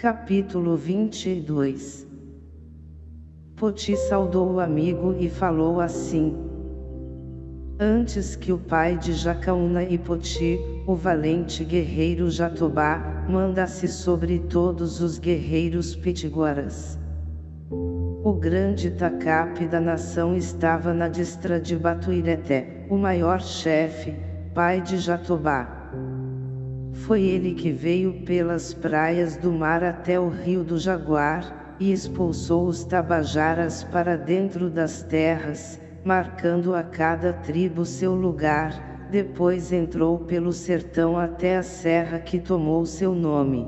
Capítulo 22 Poti saudou o amigo e falou assim. Antes que o pai de Jacaúna e Poti, o valente guerreiro Jatobá, mandasse sobre todos os guerreiros pitiguaras. O grande tacape da nação estava na distra de Batuireté, o maior chefe, pai de Jatobá. Foi ele que veio pelas praias do mar até o rio do Jaguar, e expulsou os tabajaras para dentro das terras, marcando a cada tribo seu lugar, depois entrou pelo sertão até a serra que tomou seu nome.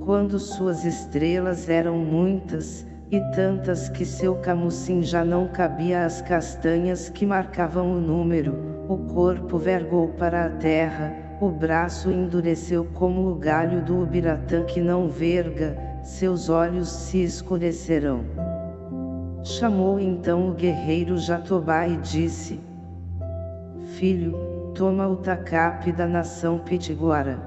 Quando suas estrelas eram muitas, e tantas que seu camucim já não cabia às castanhas que marcavam o número, o corpo vergou para a terra, o braço endureceu como o galho do ubiratã que não verga, seus olhos se escurecerão. Chamou então o guerreiro Jatobá e disse, Filho, toma o tacape da nação Pitiguara.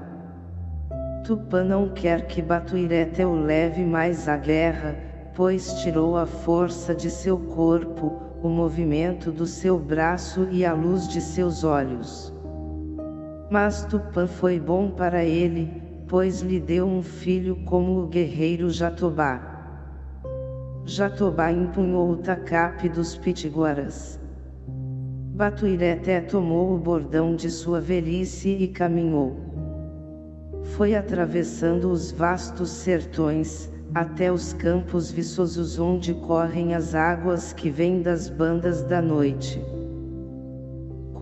Tupã não quer que Batuireté o leve mais à guerra, pois tirou a força de seu corpo, o movimento do seu braço e a luz de seus olhos. Mas Tupã foi bom para ele, pois lhe deu um filho como o guerreiro Jatobá. Jatobá empunhou o tacape dos pitiguaras. Batuireté tomou o bordão de sua velhice e caminhou. Foi atravessando os vastos sertões, até os campos viçosos onde correm as águas que vêm das bandas da noite.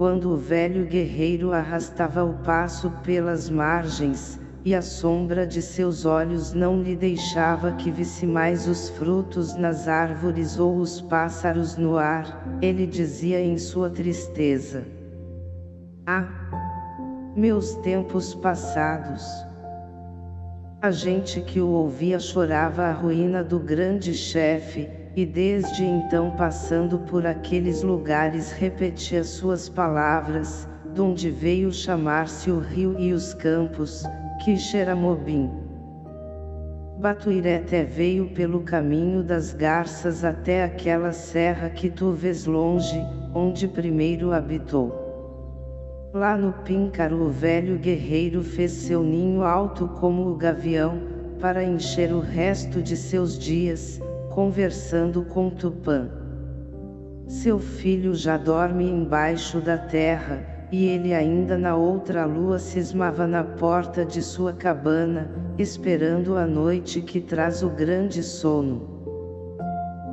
Quando o velho guerreiro arrastava o passo pelas margens, e a sombra de seus olhos não lhe deixava que visse mais os frutos nas árvores ou os pássaros no ar, ele dizia em sua tristeza. Ah! Meus tempos passados! A gente que o ouvia chorava a ruína do grande chefe, e desde então passando por aqueles lugares repetia suas palavras, donde veio chamar-se o rio e os campos, Quixeramobim. Batuireté veio pelo caminho das garças até aquela serra que tu vês longe, onde primeiro habitou. Lá no píncaro o velho guerreiro fez seu ninho alto como o gavião, para encher o resto de seus dias, conversando com Tupã. Seu filho já dorme embaixo da terra, e ele ainda na outra lua cismava na porta de sua cabana, esperando a noite que traz o grande sono.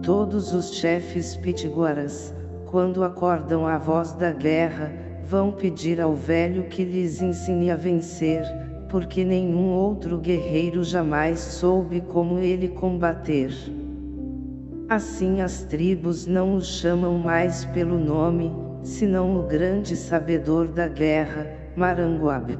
Todos os chefes pitiguaras, quando acordam a voz da guerra, vão pedir ao velho que lhes ensine a vencer, porque nenhum outro guerreiro jamais soube como ele combater. Assim as tribos não o chamam mais pelo nome, senão o grande sabedor da guerra, Maranguabe.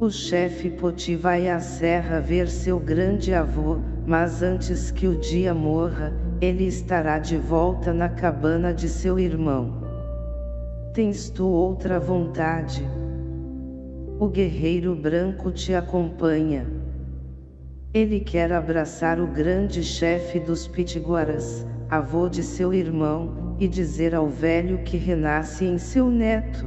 O chefe Poti vai à serra ver seu grande avô, mas antes que o dia morra, ele estará de volta na cabana de seu irmão. Tens tu outra vontade? O guerreiro branco te acompanha. Ele quer abraçar o grande chefe dos Pitiguaras, avô de seu irmão, e dizer ao velho que renasce em seu neto.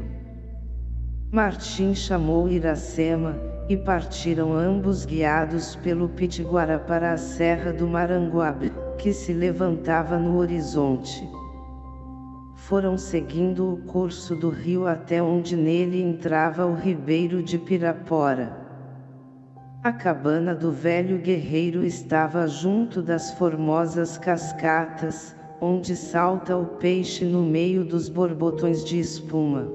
Martim chamou Iracema, e partiram ambos guiados pelo Pitiguara para a serra do Maranguabe, que se levantava no horizonte. Foram seguindo o curso do rio até onde nele entrava o ribeiro de Pirapora. A cabana do velho guerreiro estava junto das formosas cascatas, onde salta o peixe no meio dos borbotões de espuma.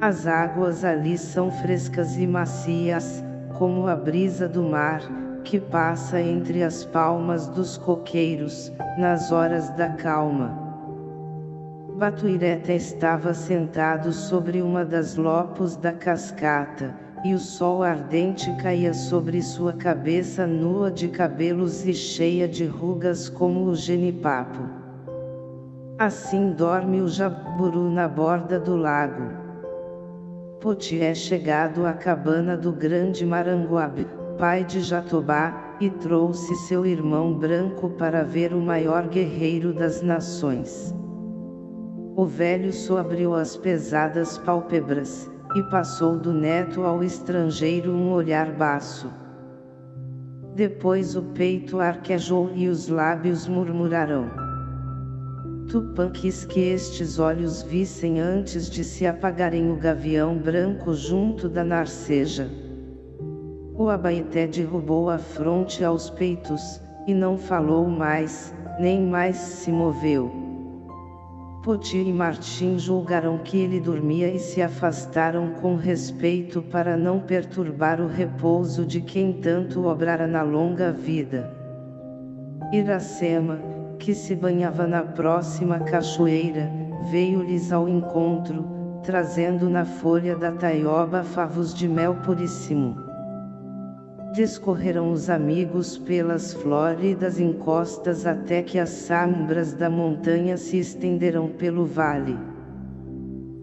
As águas ali são frescas e macias, como a brisa do mar, que passa entre as palmas dos coqueiros, nas horas da calma. Batuireta estava sentado sobre uma das lopos da cascata, e o sol ardente caía sobre sua cabeça nua de cabelos e cheia de rugas como o genipapo. Assim dorme o jaburu na borda do lago. Poti é chegado à cabana do grande Maranguabe, pai de Jatobá, e trouxe seu irmão branco para ver o maior guerreiro das nações. O velho soabriu as pesadas pálpebras, e passou do neto ao estrangeiro um olhar baço. Depois o peito arquejou e os lábios murmuraram. Tupã quis que estes olhos vissem antes de se apagarem o gavião branco junto da narceja. O abaeté derrubou a fronte aos peitos, e não falou mais, nem mais se moveu. Poti e Martim julgaram que ele dormia e se afastaram com respeito para não perturbar o repouso de quem tanto obrara na longa vida. Iracema, que se banhava na próxima cachoeira, veio-lhes ao encontro, trazendo na folha da taioba favos de mel puríssimo. Discorreram os amigos pelas flóridas encostas até que as sombras da montanha se estenderam pelo vale.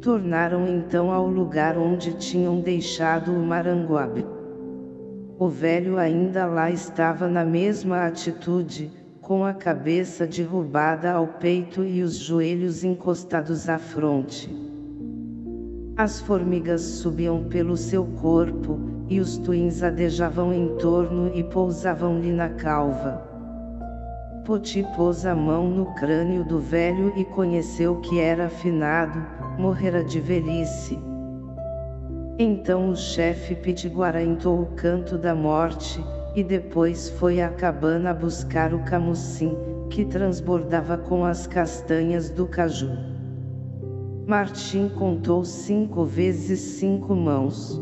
Tornaram então ao lugar onde tinham deixado o Maranguabe. O velho ainda lá estava na mesma atitude, com a cabeça derrubada ao peito e os joelhos encostados à fronte. As formigas subiam pelo seu corpo, e os twins adejavam em torno e pousavam-lhe na calva. Poti pôs a mão no crânio do velho e conheceu que era afinado, morrera de velhice. Então o chefe Pitiguara entou o canto da morte, e depois foi à cabana buscar o camucim, que transbordava com as castanhas do caju. Martim contou cinco vezes cinco mãos.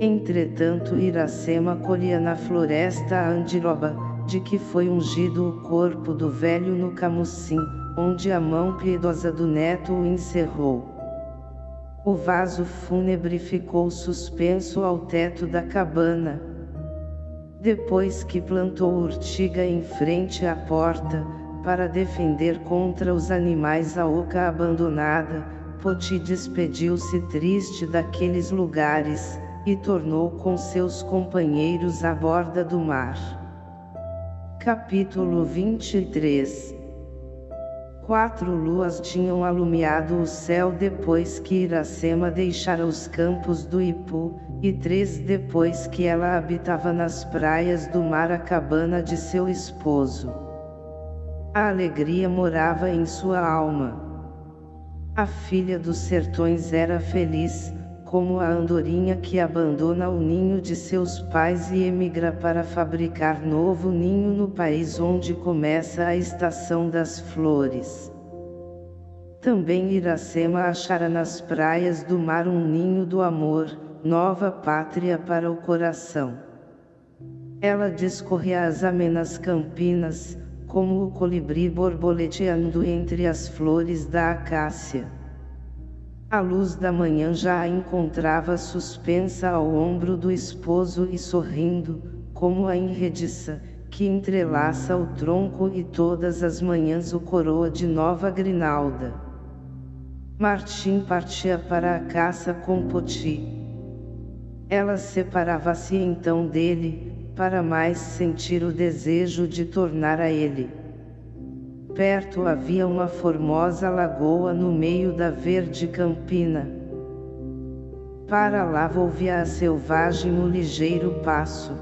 Entretanto Iracema colhia na floresta a andiroba, de que foi ungido o corpo do velho no camucim, onde a mão piedosa do neto o encerrou. O vaso fúnebre ficou suspenso ao teto da cabana. Depois que plantou urtiga em frente à porta, para defender contra os animais a oca abandonada, Poti despediu-se triste daqueles lugares, e tornou com seus companheiros à borda do mar. Capítulo 23 Quatro luas tinham alumiado o céu depois que Iracema deixara os campos do Ipu, e três depois que ela habitava nas praias do mar a cabana de seu esposo. A alegria morava em sua alma. A filha dos sertões era feliz, como a andorinha que abandona o ninho de seus pais e emigra para fabricar novo ninho no país onde começa a estação das flores. Também Iracema achara nas praias do mar um ninho do amor, nova pátria para o coração. Ela discorria as amenas campinas, como o colibri borboleteando entre as flores da acácia. A luz da manhã já a encontrava suspensa ao ombro do esposo e sorrindo, como a enrediça, que entrelaça o tronco e todas as manhãs o coroa de nova grinalda. Martim partia para a caça com Poti. Ela separava-se então dele, para mais sentir o desejo de tornar a ele. Perto havia uma formosa lagoa no meio da verde campina. Para lá volvia a selvagem no ligeiro passo.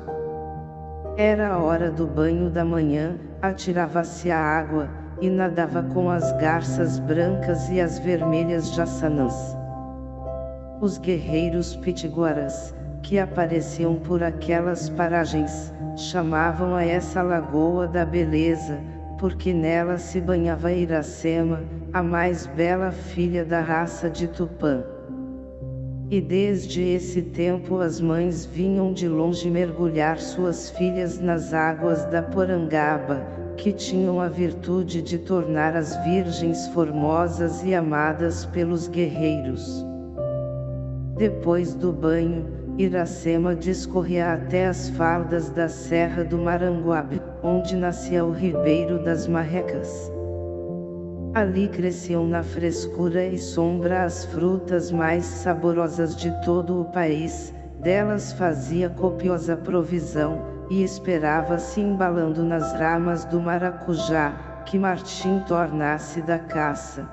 Era a hora do banho da manhã, atirava-se à água, e nadava com as garças brancas e as vermelhas jaçanãs. Os guerreiros pitiguaras, que apareciam por aquelas paragens, chamavam a essa lagoa da beleza, porque nela se banhava Iracema, a mais bela filha da raça de Tupã. E desde esse tempo as mães vinham de longe mergulhar suas filhas nas águas da Porangaba, que tinham a virtude de tornar as virgens formosas e amadas pelos guerreiros. Depois do banho, Iracema discorria até as faldas da Serra do Maranguabe, onde nascia o Ribeiro das Marrecas. Ali cresciam na frescura e sombra as frutas mais saborosas de todo o país, delas fazia copiosa provisão, e esperava-se embalando nas ramas do maracujá, que Martim tornasse da caça.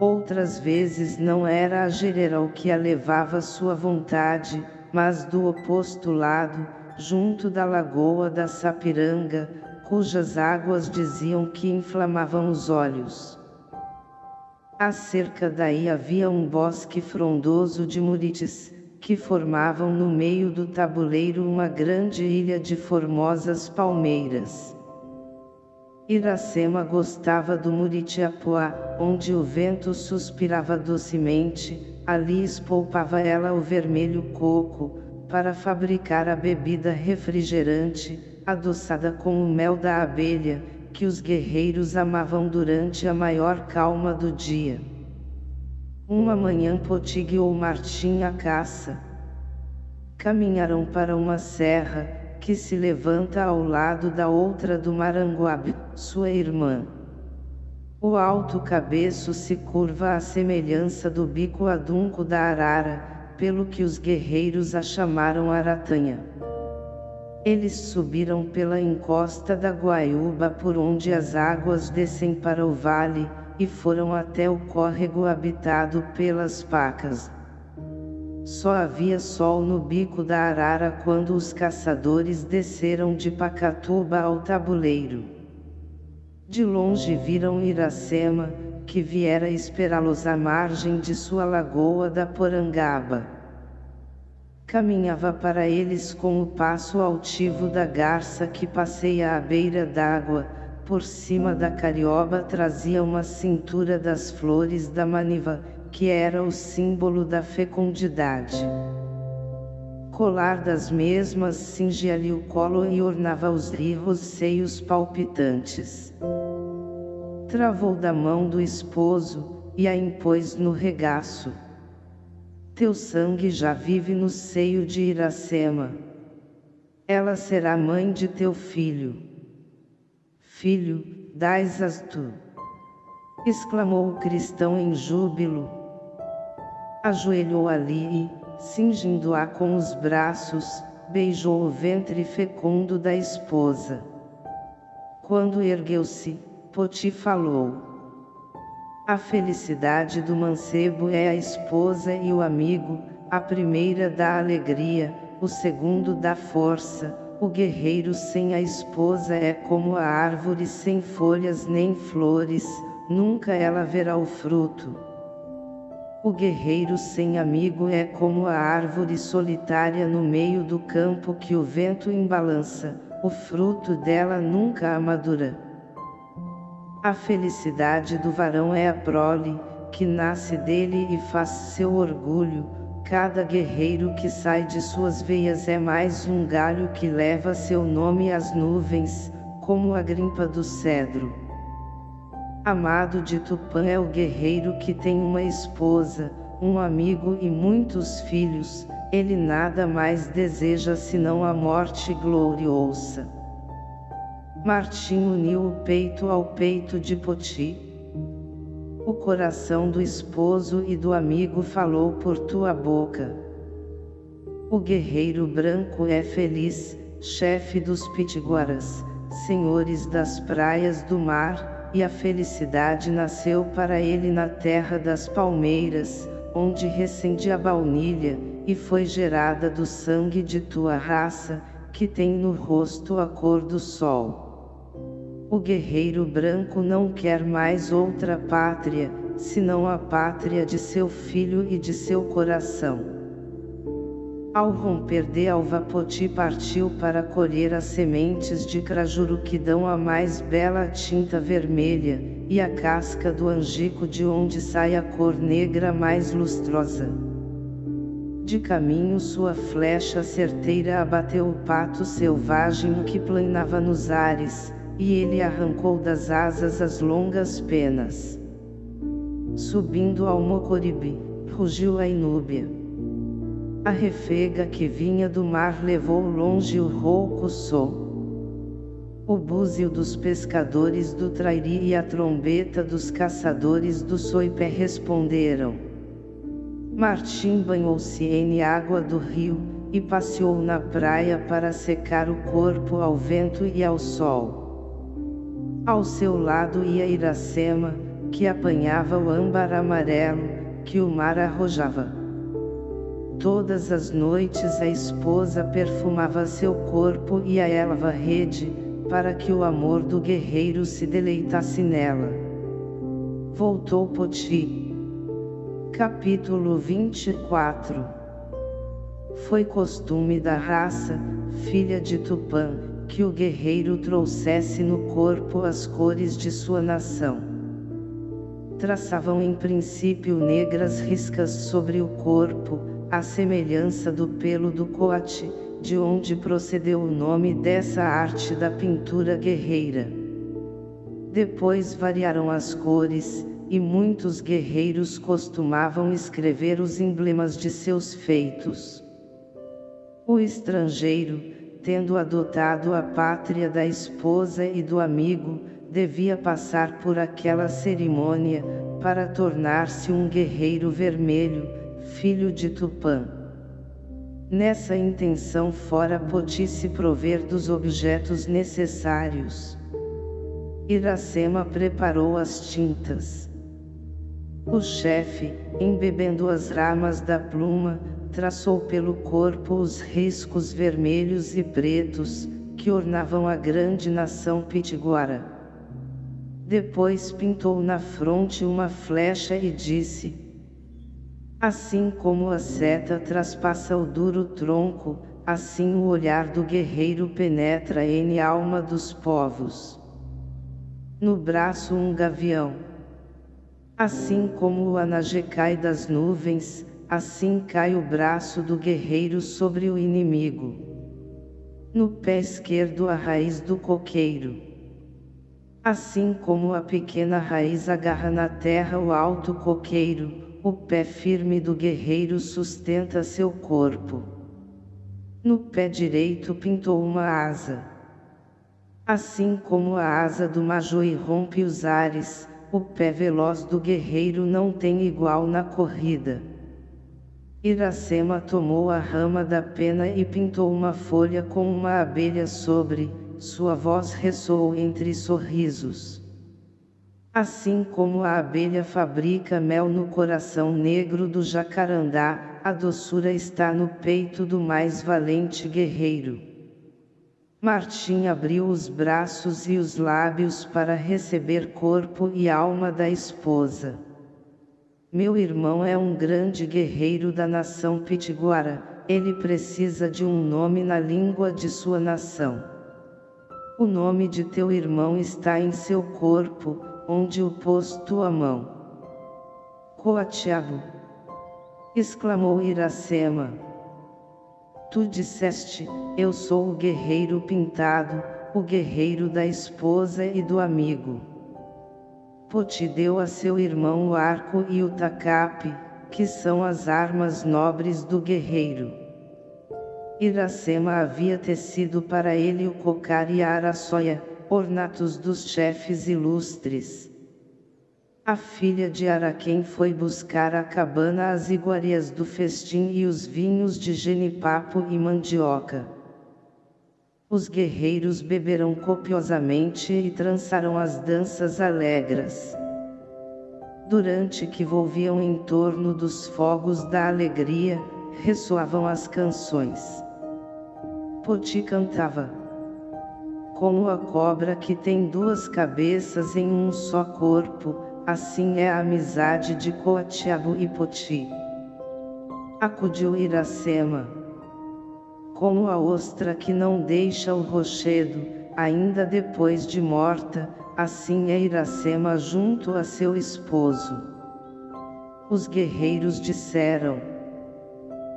Outras vezes não era a gerera o que a levava sua vontade, mas do oposto lado, junto da lagoa da Sapiranga, cujas águas diziam que inflamavam os olhos. Acerca daí havia um bosque frondoso de murites, que formavam no meio do tabuleiro uma grande ilha de formosas palmeiras. Iracema gostava do Muritiapuá, onde o vento suspirava docemente, ali espolpava ela o vermelho coco, para fabricar a bebida refrigerante, adoçada com o mel da abelha, que os guerreiros amavam durante a maior calma do dia. Uma manhã Poti guiou Martim à caça. Caminharam para uma serra, que se levanta ao lado da outra do Maranguabe, sua irmã. O alto cabeço se curva à semelhança do bico adunco da arara, pelo que os guerreiros a chamaram Aratanha. Eles subiram pela encosta da Guaiúba por onde as águas descem para o vale, e foram até o córrego habitado pelas pacas. Só havia sol no bico da arara quando os caçadores desceram de Pacatuba ao tabuleiro. De longe viram Iracema, que viera esperá-los à margem de sua lagoa da Porangaba. Caminhava para eles com o passo altivo da garça que passeia à beira d'água, por cima da carioba trazia uma cintura das flores da maniva, que era o símbolo da fecundidade. Colar das mesmas cingia-lhe o colo e ornava os rivos seios palpitantes. Travou da mão do esposo, e a impôs no regaço. Teu sangue já vive no seio de Iracema. Ela será mãe de teu filho. Filho, dais-as tu! exclamou o cristão em júbilo. Ajoelhou ali e, cingindo-a com os braços, beijou o ventre fecundo da esposa. Quando ergueu-se, Poti falou. A felicidade do mancebo é a esposa e o amigo, a primeira dá alegria, o segundo dá força, o guerreiro sem a esposa é como a árvore sem folhas nem flores, nunca ela verá o fruto. O guerreiro sem amigo é como a árvore solitária no meio do campo que o vento embalança, o fruto dela nunca amadura. A felicidade do varão é a prole, que nasce dele e faz seu orgulho, Cada guerreiro que sai de suas veias é mais um galho que leva seu nome às nuvens, como a grimpa do cedro. Amado de Tupã é o guerreiro que tem uma esposa, um amigo e muitos filhos, ele nada mais deseja senão a morte gloriosa. Martim uniu o peito ao peito de Poti, o coração do esposo e do amigo falou por tua boca. O guerreiro branco é feliz, chefe dos pitiguaras, senhores das praias do mar, e a felicidade nasceu para ele na terra das palmeiras, onde recende a baunilha, e foi gerada do sangue de tua raça, que tem no rosto a cor do sol. O guerreiro branco não quer mais outra pátria, senão a pátria de seu filho e de seu coração. Ao romper de alva Poti partiu para colher as sementes de crajuru que dão a mais bela tinta vermelha, e a casca do angico de onde sai a cor negra mais lustrosa. De caminho sua flecha certeira abateu o pato selvagem que planava nos ares, e ele arrancou das asas as longas penas. Subindo ao Mocoribe, rugiu a inúbia. A refega que vinha do mar levou longe o rouco som. O búzio dos pescadores do Trairi e a trombeta dos caçadores do Soipé responderam. Martim banhou-se em água do rio, e passeou na praia para secar o corpo ao vento e ao sol. Ao seu lado ia Iracema, que apanhava o âmbar amarelo, que o mar arrojava. Todas as noites a esposa perfumava seu corpo e a elva rede, para que o amor do guerreiro se deleitasse nela. Voltou Poti. Capítulo 24 Foi costume da raça, filha de Tupã, que o guerreiro trouxesse no corpo as cores de sua nação. Traçavam em princípio negras riscas sobre o corpo, à semelhança do pelo do coate, de onde procedeu o nome dessa arte da pintura guerreira. Depois variaram as cores, e muitos guerreiros costumavam escrever os emblemas de seus feitos. O estrangeiro, tendo adotado a pátria da esposa e do amigo, devia passar por aquela cerimônia, para tornar-se um guerreiro vermelho, filho de Tupã. Nessa intenção fora Poti se prover dos objetos necessários. Iracema preparou as tintas. O chefe, embebendo as ramas da pluma, traçou pelo corpo os riscos vermelhos e pretos, que ornavam a grande nação pitiguara. Depois pintou na fronte uma flecha e disse, Assim como a seta traspassa o duro tronco, assim o olhar do guerreiro penetra em alma dos povos. No braço um gavião. Assim como o anage cai das nuvens, assim cai o braço do guerreiro sobre o inimigo. No pé esquerdo a raiz do coqueiro. Assim como a pequena raiz agarra na terra o alto coqueiro, o pé firme do guerreiro sustenta seu corpo. No pé direito pintou uma asa. Assim como a asa do Majoi rompe os ares, o pé veloz do guerreiro não tem igual na corrida. Iracema tomou a rama da pena e pintou uma folha com uma abelha sobre, sua voz ressoou entre sorrisos. Assim como a abelha fabrica mel no coração negro do jacarandá, a doçura está no peito do mais valente guerreiro. Martim abriu os braços e os lábios para receber corpo e alma da esposa. Meu irmão é um grande guerreiro da nação pitiguara, ele precisa de um nome na língua de sua nação. O nome de teu irmão está em seu corpo, onde o pôs tua mão. Coatiabo! exclamou Iracema. Tu disseste, eu sou o guerreiro pintado, o guerreiro da esposa e do amigo. Poti deu a seu irmão o arco e o tacape, que são as armas nobres do guerreiro. Iracema havia tecido para ele o cocar e a araçoia, ornatos dos chefes ilustres. A filha de Araquém foi buscar a cabana as iguarias do festim e os vinhos de genipapo e mandioca. Os guerreiros beberam copiosamente e trançaram as danças alegres. Durante que volviam em torno dos fogos da alegria, ressoavam as canções. Poti cantava como a cobra que tem duas cabeças em um só corpo, assim é a amizade de Coatiabo e Poti. Acudiu Iracema. Como a ostra que não deixa o rochedo, ainda depois de morta, assim é Iracema junto a seu esposo. Os guerreiros disseram,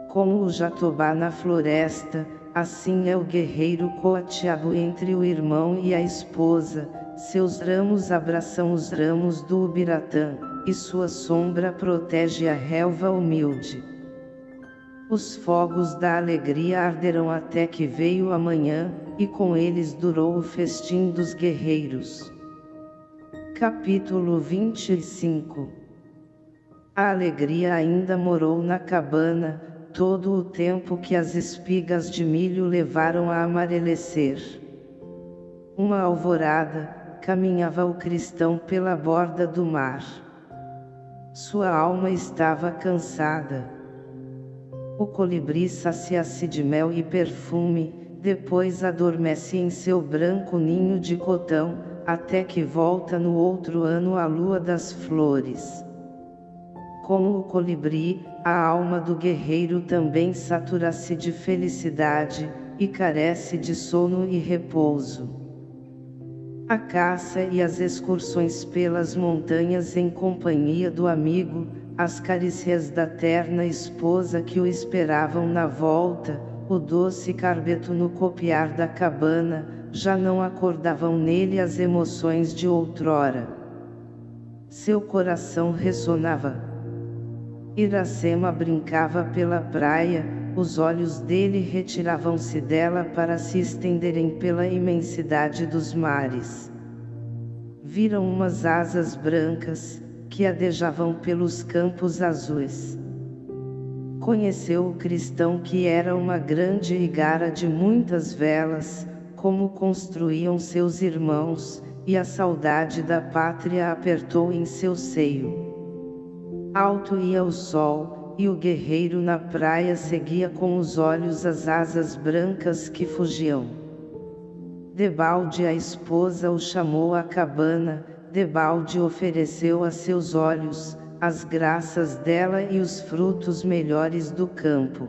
como o jatobá na floresta, Assim é o guerreiro coatiabo entre o irmão e a esposa, seus ramos abraçam os ramos do Ubiratã, e sua sombra protege a relva humilde. Os fogos da alegria arderam até que veio a manhã, e com eles durou o festim dos guerreiros. Capítulo 25 A alegria ainda morou na cabana, todo o tempo que as espigas de milho levaram a amarelecer. Uma alvorada, caminhava o cristão pela borda do mar. Sua alma estava cansada. O colibri sacia-se de mel e perfume, depois adormece em seu branco ninho de cotão, até que volta no outro ano a lua das flores. Como o colibri, a alma do guerreiro também satura-se de felicidade, e carece de sono e repouso. A caça e as excursões pelas montanhas em companhia do amigo, as carícias da terna esposa que o esperavam na volta, o doce carbeto no copiar da cabana, já não acordavam nele as emoções de outrora. Seu coração ressonava. Iracema brincava pela praia, os olhos dele retiravam-se dela para se estenderem pela imensidade dos mares. Viram umas asas brancas, que adejavam pelos campos azuis. Conheceu o cristão que era uma grande igara de muitas velas, como construíam seus irmãos, e a saudade da pátria apertou em seu seio. Alto ia o sol, e o guerreiro na praia seguia com os olhos as asas brancas que fugiam. Debalde a esposa o chamou à cabana, Debalde ofereceu a seus olhos, as graças dela e os frutos melhores do campo.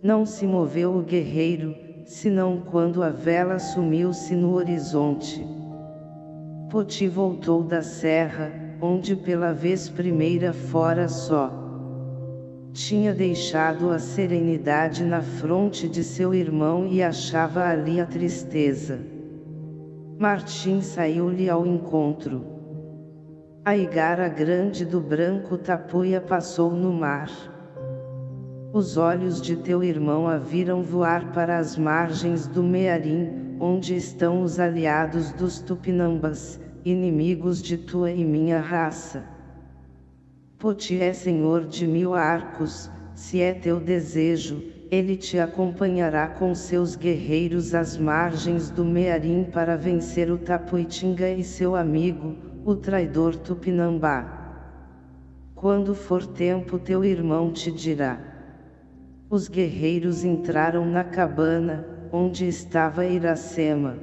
Não se moveu o guerreiro, senão quando a vela sumiu-se no horizonte. Poti voltou da serra, onde pela vez primeira fora só tinha deixado a serenidade na fronte de seu irmão e achava ali a tristeza. Martim saiu-lhe ao encontro. A igara grande do branco tapuia passou no mar. Os olhos de teu irmão a viram voar para as margens do Mearim, onde estão os aliados dos Tupinambas, inimigos de tua e minha raça. Poti é senhor de mil arcos, se é teu desejo, ele te acompanhará com seus guerreiros às margens do Mearim para vencer o Tapuitinga e seu amigo, o traidor Tupinambá. Quando for tempo teu irmão te dirá. Os guerreiros entraram na cabana, onde estava Iracema.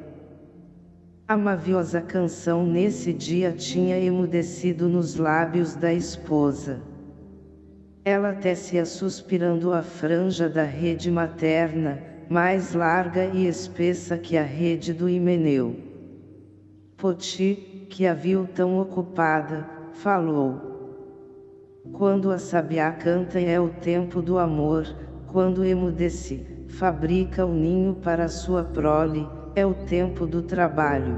A maviosa canção nesse dia tinha emudecido nos lábios da esposa. Ela tecia suspirando a franja da rede materna, mais larga e espessa que a rede do Himeneu. Poti, que a viu tão ocupada, falou. Quando a sabiá canta é o tempo do amor, quando emudece, fabrica o ninho para sua prole, é o tempo do trabalho.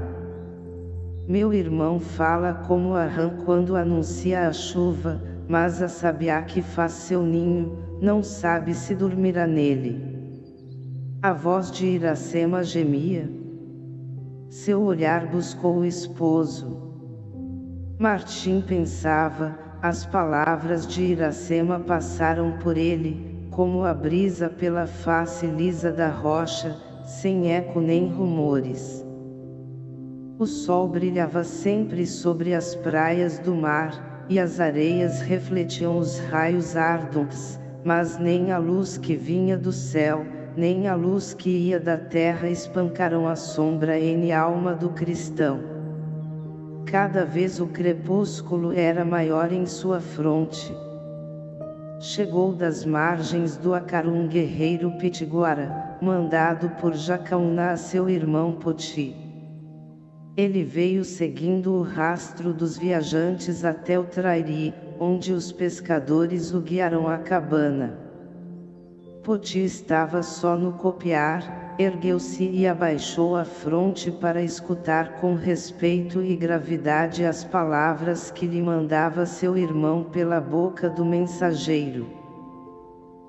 Meu irmão fala como a rã quando anuncia a chuva, mas a sabiá que faz seu ninho, não sabe se dormirá nele. A voz de Iracema gemia. Seu olhar buscou o esposo. Martim pensava, as palavras de Iracema passaram por ele, como a brisa pela face lisa da rocha, sem eco nem rumores. O sol brilhava sempre sobre as praias do mar, e as areias refletiam os raios ardentes, mas nem a luz que vinha do céu, nem a luz que ia da terra espancaram a sombra em alma do cristão. Cada vez o crepúsculo era maior em sua fronte. Chegou das margens do Acaru um guerreiro pitiguara, mandado por Jacaúna a seu irmão Poti. Ele veio seguindo o rastro dos viajantes até o Trairi, onde os pescadores o guiaram à cabana. Poti estava só no copiar, ergueu-se e abaixou a fronte para escutar com respeito e gravidade as palavras que lhe mandava seu irmão pela boca do mensageiro.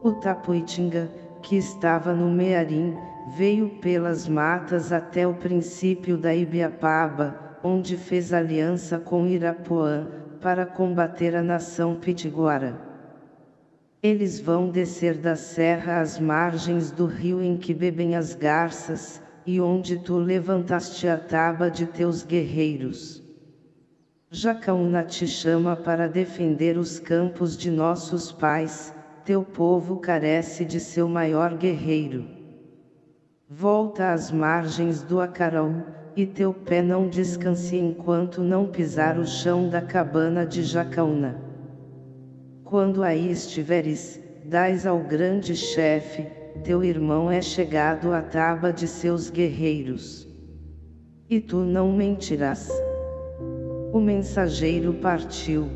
O Tapuitinga, que estava no Mearim, veio pelas matas até o princípio da Ibiapaba, onde fez aliança com Irapuã, para combater a nação pitiguara. Eles vão descer da serra às margens do rio em que bebem as garças, e onde tu levantaste a taba de teus guerreiros. Jacaúna te chama para defender os campos de nossos pais, teu povo carece de seu maior guerreiro. Volta às margens do Acarão, e teu pé não descanse enquanto não pisar o chão da cabana de Jacaúna. Quando aí estiveres, dais ao grande chefe, teu irmão é chegado à taba de seus guerreiros. E tu não mentirás. O mensageiro partiu.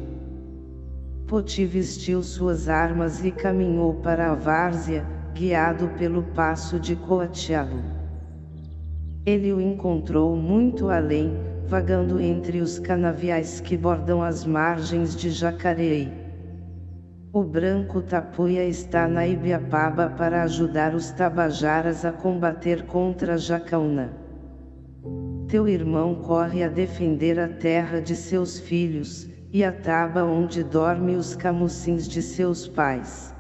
Poti vestiu suas armas e caminhou para a várzea, guiado pelo passo de Coatiabo. Ele o encontrou muito além, vagando entre os canaviais que bordam as margens de Jacareí. O branco tapuia está na Ibiapaba para ajudar os tabajaras a combater contra Jacaúna. Teu irmão corre a defender a terra de seus filhos, e a taba onde dorme os camucins de seus pais.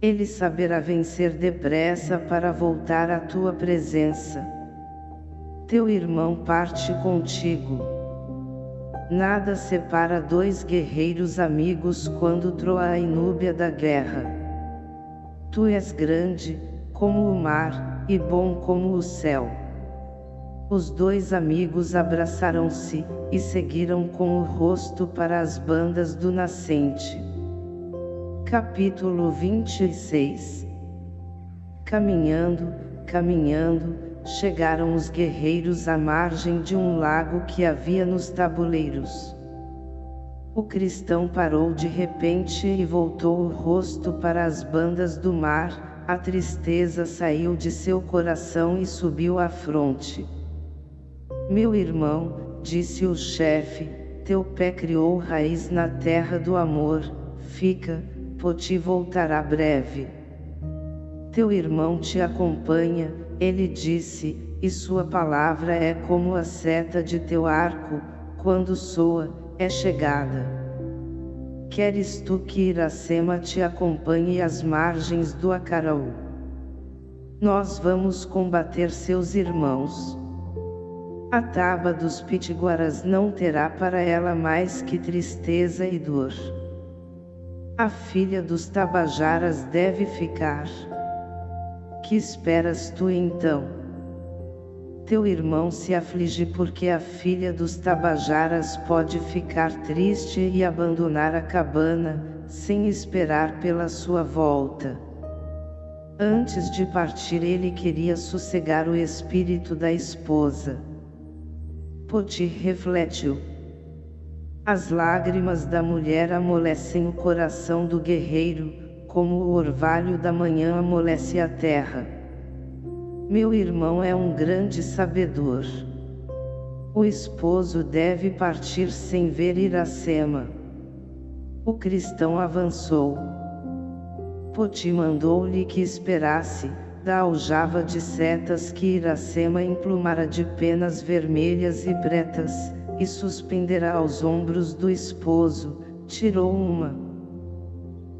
Ele saberá vencer depressa para voltar à tua presença. Teu irmão parte contigo. Nada separa dois guerreiros amigos quando troa a inúbia da guerra. Tu és grande, como o mar, e bom como o céu. Os dois amigos abraçaram-se, e seguiram com o rosto para as bandas do nascente. Capítulo 26 Caminhando, caminhando, chegaram os guerreiros à margem de um lago que havia nos tabuleiros. O cristão parou de repente e voltou o rosto para as bandas do mar, a tristeza saiu de seu coração e subiu à fronte. Meu irmão, disse o chefe, teu pé criou raiz na terra do amor, fica, Poti voltará breve. Teu irmão te acompanha, ele disse, e sua palavra é como a seta de teu arco, quando soa, é chegada. Queres tu que Iracema te acompanhe às margens do Acaraú? Nós vamos combater seus irmãos. A taba dos pitiguaras não terá para ela mais que tristeza e dor. A filha dos tabajaras deve ficar. Que esperas tu então? Teu irmão se aflige porque a filha dos tabajaras pode ficar triste e abandonar a cabana, sem esperar pela sua volta. Antes de partir ele queria sossegar o espírito da esposa. Poti refletiu. As lágrimas da mulher amolecem o coração do guerreiro, como o orvalho da manhã amolece a terra. Meu irmão é um grande sabedor. O esposo deve partir sem ver Iracema. O cristão avançou. Poti mandou-lhe que esperasse, da aljava de setas que Iracema emplumara de penas vermelhas e pretas, e suspendera aos ombros do esposo, tirou uma.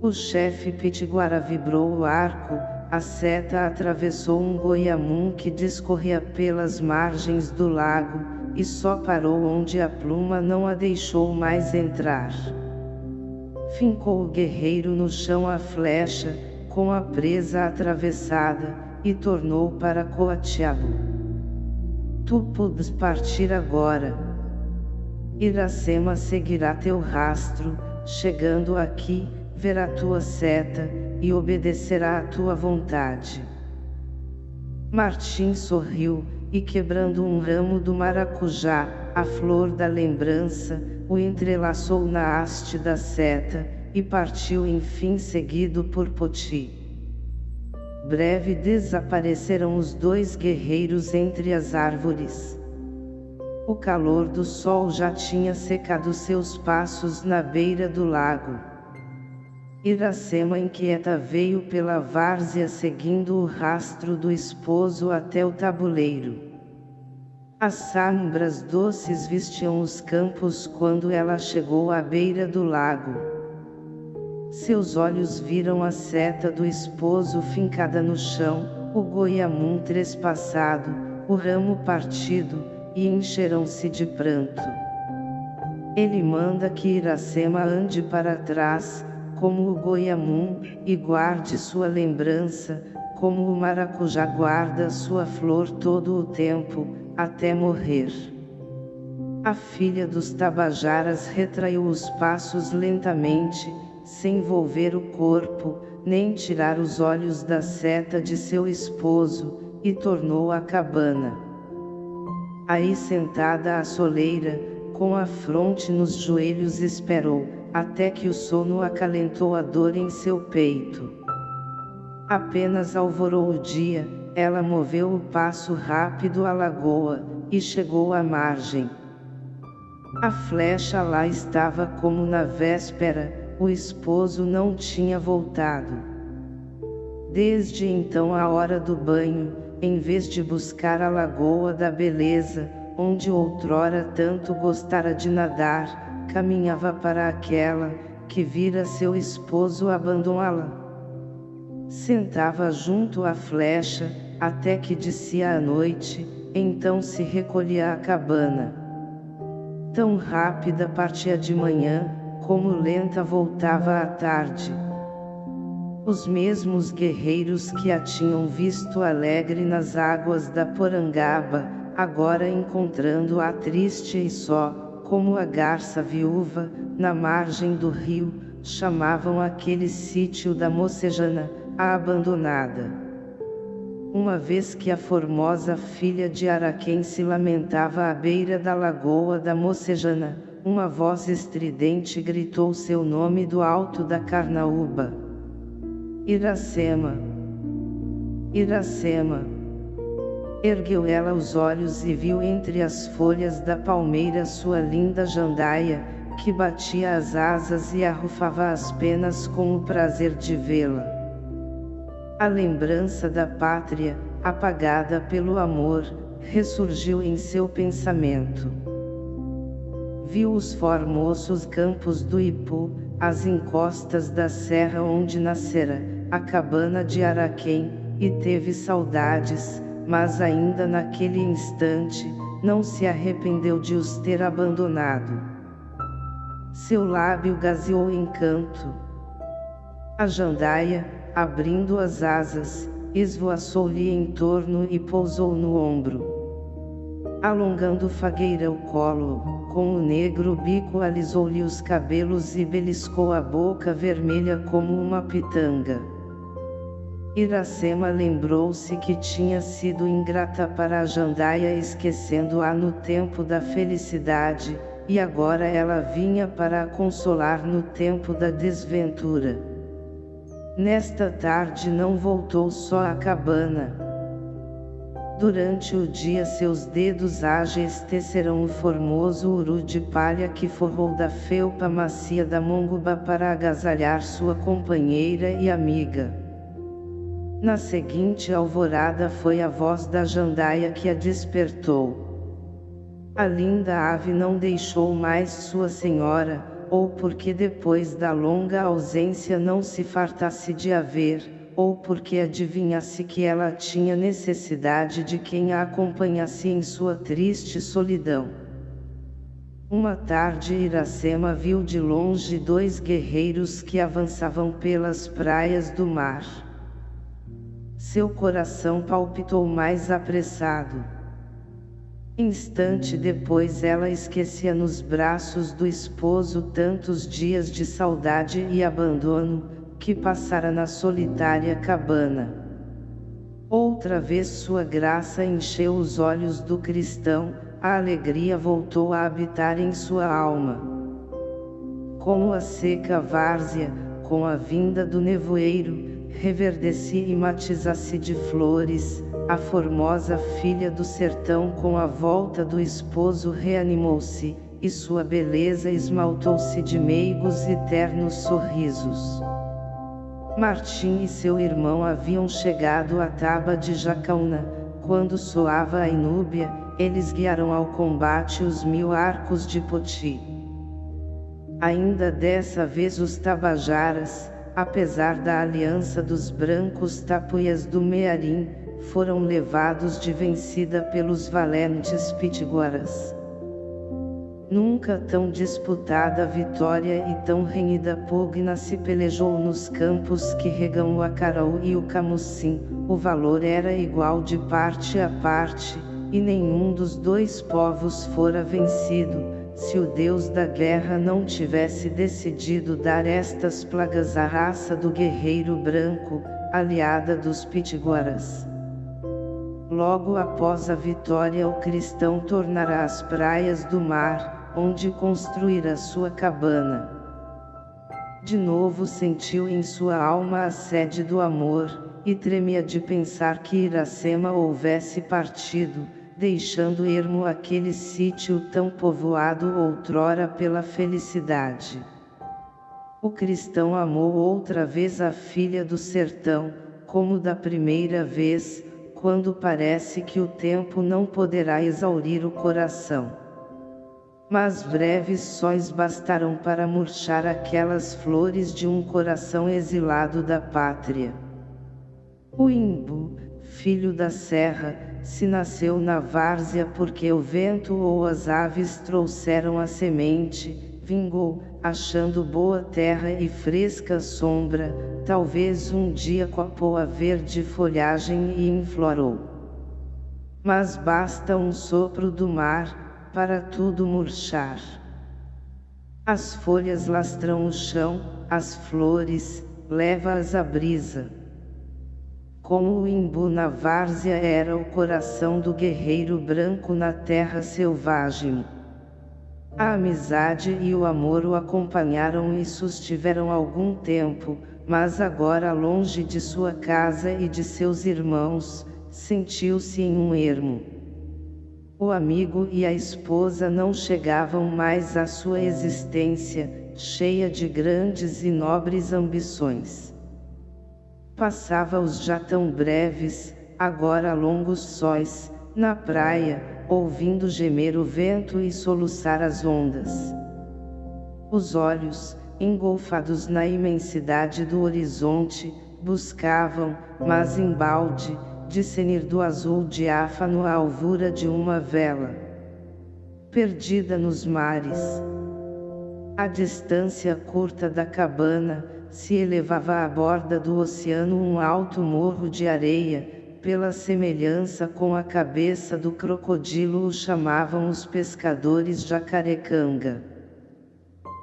O chefe Pitiguara vibrou o arco, a seta atravessou um goiamum que discorria pelas margens do lago, e só parou onde a pluma não a deixou mais entrar. Fincou o guerreiro no chão a flecha, com a presa atravessada, e tornou para Coatiabo. Tu podes partir agora. Iracema seguirá teu rastro, chegando aqui, verá tua seta, e obedecerá à tua vontade. Martim sorriu, e quebrando um ramo do maracujá, a flor da lembrança, o entrelaçou na haste da seta, e partiu enfim seguido por Poti. Breve desapareceram os dois guerreiros entre as árvores. O calor do sol já tinha secado seus passos na beira do lago. Iracema inquieta veio pela várzea seguindo o rastro do esposo até o tabuleiro. As sombras doces vestiam os campos quando ela chegou à beira do lago. Seus olhos viram a seta do esposo fincada no chão, o goiamum trespassado, o ramo partido, e encheram-se de pranto. Ele manda que Iracema ande para trás, como o goiamum, e guarde sua lembrança, como o maracujá guarda sua flor todo o tempo, até morrer. A filha dos Tabajaras retraiu os passos lentamente, sem volver o corpo, nem tirar os olhos da seta de seu esposo, e tornou à cabana. Aí sentada à soleira, com a fronte nos joelhos esperou, até que o sono acalentou a dor em seu peito. Apenas alvorou o dia, ela moveu o passo rápido à lagoa, e chegou à margem. A flecha lá estava como na véspera, o esposo não tinha voltado. Desde então a hora do banho, em vez de buscar a lagoa da beleza, onde outrora tanto gostara de nadar, caminhava para aquela, que vira seu esposo abandoná-la. Sentava junto à flecha, até que descia a noite, então se recolhia à cabana. Tão rápida partia de manhã, como lenta voltava à tarde. Os mesmos guerreiros que a tinham visto alegre nas águas da Porangaba, agora encontrando-a triste e só, como a garça viúva, na margem do rio, chamavam aquele sítio da Mocejana, a abandonada. Uma vez que a formosa filha de Araquém se lamentava à beira da lagoa da Mocejana, uma voz estridente gritou seu nome do alto da Carnaúba. Iracema. Iracema. Ergueu ela os olhos e viu entre as folhas da palmeira sua linda jandaia, que batia as asas e arrufava as penas com o prazer de vê-la. A lembrança da pátria, apagada pelo amor, ressurgiu em seu pensamento. Viu os formosos campos do Ipu, as encostas da serra onde nascera, a cabana de Araquém, e teve saudades, mas ainda naquele instante, não se arrependeu de os ter abandonado. Seu lábio gazeou em canto. A jandaia, abrindo as asas, esvoaçou-lhe em torno e pousou no ombro. Alongando fagueira o colo, com o negro bico alisou-lhe os cabelos e beliscou a boca vermelha como uma pitanga. Iracema lembrou-se que tinha sido ingrata para a Jandaia esquecendo-a no tempo da felicidade, e agora ela vinha para a consolar no tempo da desventura. Nesta tarde não voltou só à cabana. Durante o dia seus dedos ágeis tecerão o formoso uru de palha que forrou da felpa macia da monguba para agasalhar sua companheira e amiga. Na seguinte alvorada foi a voz da jandaia que a despertou. A linda ave não deixou mais sua senhora, ou porque depois da longa ausência não se fartasse de a ver, ou porque adivinhasse que ela tinha necessidade de quem a acompanhasse em sua triste solidão. Uma tarde Iracema viu de longe dois guerreiros que avançavam pelas praias do mar. Seu coração palpitou mais apressado. Instante depois ela esquecia nos braços do esposo tantos dias de saudade e abandono, que passara na solitária cabana. Outra vez sua graça encheu os olhos do cristão, a alegria voltou a habitar em sua alma. Como a seca várzea, com a vinda do nevoeiro, reverdecia e matizasse de flores, a formosa filha do sertão com a volta do esposo reanimou-se, e sua beleza esmaltou-se de meigos e ternos sorrisos. Martim e seu irmão haviam chegado à taba de Jacaúna, quando soava a inúbia, eles guiaram ao combate os mil arcos de Poti. Ainda dessa vez os Tabajaras, apesar da aliança dos brancos tapuias do Mearim, foram levados de vencida pelos valentes pitiguaras. Nunca tão disputada vitória e tão renhida pugna se pelejou nos campos que regam o Acarau e o Camucim, o valor era igual de parte a parte, e nenhum dos dois povos fora vencido, se o Deus da guerra não tivesse decidido dar estas plagas à raça do guerreiro branco, aliada dos pitiguaras. Logo após a vitória o cristão tornará as praias do mar, onde construirá sua cabana. De novo sentiu em sua alma a sede do amor, e tremia de pensar que Iracema houvesse partido, deixando ermo aquele sítio tão povoado outrora pela felicidade. O cristão amou outra vez a filha do sertão, como da primeira vez, quando parece que o tempo não poderá exaurir o coração. Mas breves sóis bastarão para murchar aquelas flores de um coração exilado da pátria. O imbu, filho da serra, se nasceu na várzea porque o vento ou as aves trouxeram a semente, vingou, achando boa terra e fresca sombra, talvez um dia copou a verde folhagem e inflorou. Mas basta um sopro do mar, para tudo murchar. As folhas lastram o chão, as flores, leva-as a brisa. Como o imbu na várzea era o coração do guerreiro branco na terra selvagem. A amizade e o amor o acompanharam e sustiveram algum tempo, mas agora longe de sua casa e de seus irmãos, sentiu-se em um ermo. O amigo e a esposa não chegavam mais à sua existência, cheia de grandes e nobres ambições. Passava os já tão breves, agora longos sóis, na praia, ouvindo gemer o vento e soluçar as ondas. Os olhos, engolfados na imensidade do horizonte, buscavam, mas embalde, discernir do azul diáfano a alvura de uma vela. Perdida nos mares. A distância curta da cabana, se elevava à borda do oceano um alto morro de areia, pela semelhança com a cabeça do crocodilo o chamavam os pescadores jacarecanga.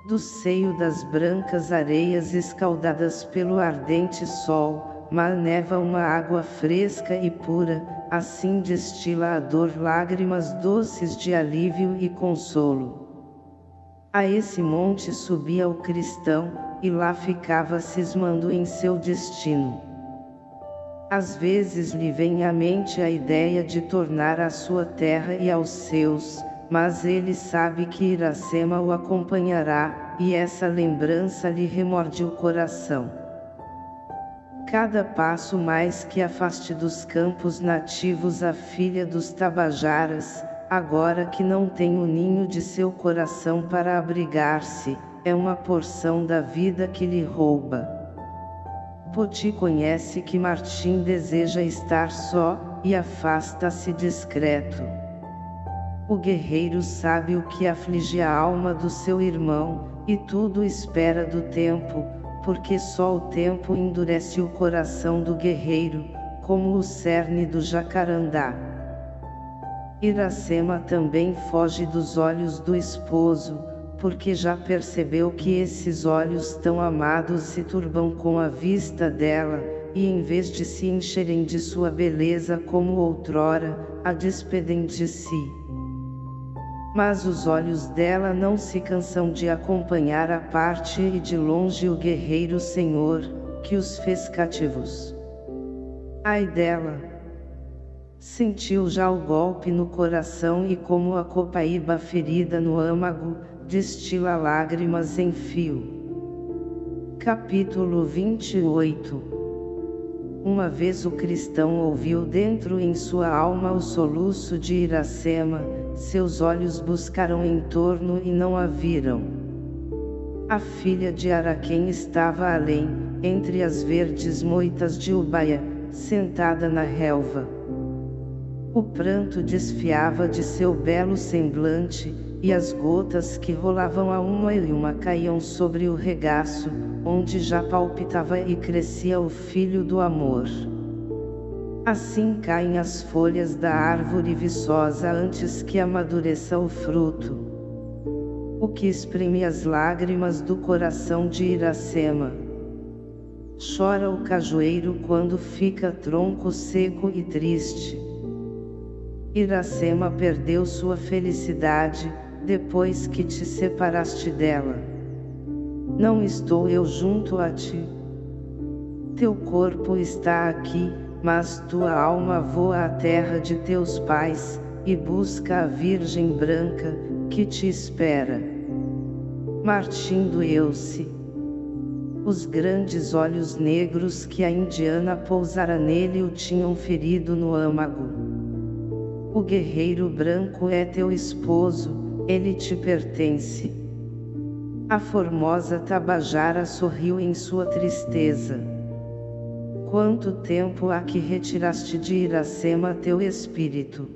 Do seio das brancas areias escaldadas pelo ardente sol, maneva uma água fresca e pura, assim destila a dor lágrimas doces de alívio e consolo. A esse monte subia o cristão, e lá ficava cismando em seu destino. Às vezes lhe vem à mente a ideia de tornar a sua terra e aos seus, mas ele sabe que Iracema o acompanhará, e essa lembrança lhe remorde o coração. Cada passo mais que afaste dos campos nativos a filha dos Tabajaras, agora que não tem o ninho de seu coração para abrigar-se, é uma porção da vida que lhe rouba. Poti conhece que Martim deseja estar só, e afasta-se discreto. O guerreiro sabe o que aflige a alma do seu irmão, e tudo espera do tempo, porque só o tempo endurece o coração do guerreiro, como o cerne do jacarandá. Iracema também foge dos olhos do esposo, porque já percebeu que esses olhos tão amados se turbam com a vista dela, e em vez de se encherem de sua beleza como outrora, a despedem de si. Mas os olhos dela não se cansam de acompanhar a parte e de longe o guerreiro Senhor, que os fez cativos. Ai dela! Sentiu já o golpe no coração e como a copaíba ferida no âmago, destila lágrimas em fio. Capítulo 28 Uma vez o cristão ouviu dentro em sua alma o soluço de Iracema, seus olhos buscaram em torno e não a viram. A filha de Araquém estava além, entre as verdes moitas de Ubaia, sentada na relva. O pranto desfiava de seu belo semblante, e as gotas que rolavam a uma e uma caíam sobre o regaço, onde já palpitava e crescia o filho do amor. Assim caem as folhas da árvore viçosa antes que amadureça o fruto. O que exprime as lágrimas do coração de Iracema. Chora o cajueiro quando fica tronco seco e triste. Iracema perdeu sua felicidade, depois que te separaste dela. Não estou eu junto a ti. Teu corpo está aqui, mas tua alma voa à terra de teus pais, e busca a Virgem Branca, que te espera. Martim do Euce. Os grandes olhos negros que a indiana pousara nele o tinham ferido no âmago. O guerreiro branco é teu esposo, ele te pertence. A formosa Tabajara sorriu em sua tristeza. Quanto tempo há que retiraste de Iracema teu espírito?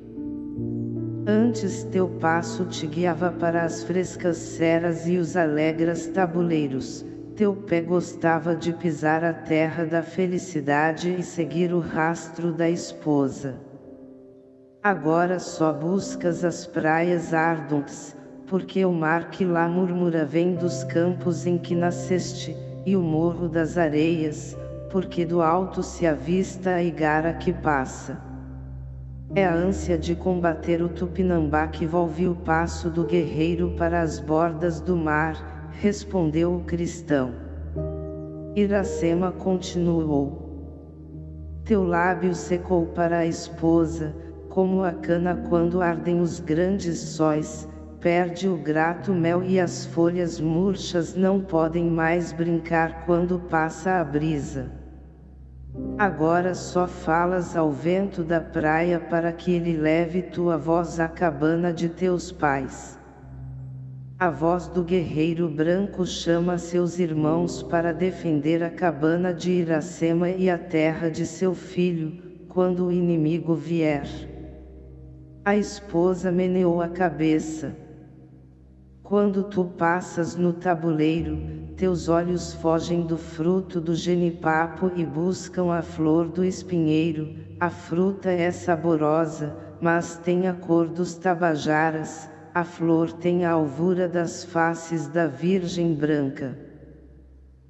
Antes teu passo te guiava para as frescas ceras e os alegres tabuleiros, teu pé gostava de pisar a terra da felicidade e seguir o rastro da esposa. Agora só buscas as praias ardentes, porque o mar que lá murmura vem dos campos em que nasceste, e o morro das areias, porque do alto se avista a igara que passa. É a ânsia de combater o Tupinambá que volve o passo do guerreiro para as bordas do mar, respondeu o cristão. Iracema continuou. Teu lábio secou para a esposa, como a cana quando ardem os grandes sóis, perde o grato mel e as folhas murchas não podem mais brincar quando passa a brisa. Agora só falas ao vento da praia para que ele leve tua voz à cabana de teus pais. A voz do guerreiro branco chama seus irmãos para defender a cabana de Iracema e a terra de seu filho, quando o inimigo vier. A esposa meneou a cabeça. Quando tu passas no tabuleiro, teus olhos fogem do fruto do genipapo e buscam a flor do espinheiro, a fruta é saborosa, mas tem a cor dos tabajaras, a flor tem a alvura das faces da Virgem Branca.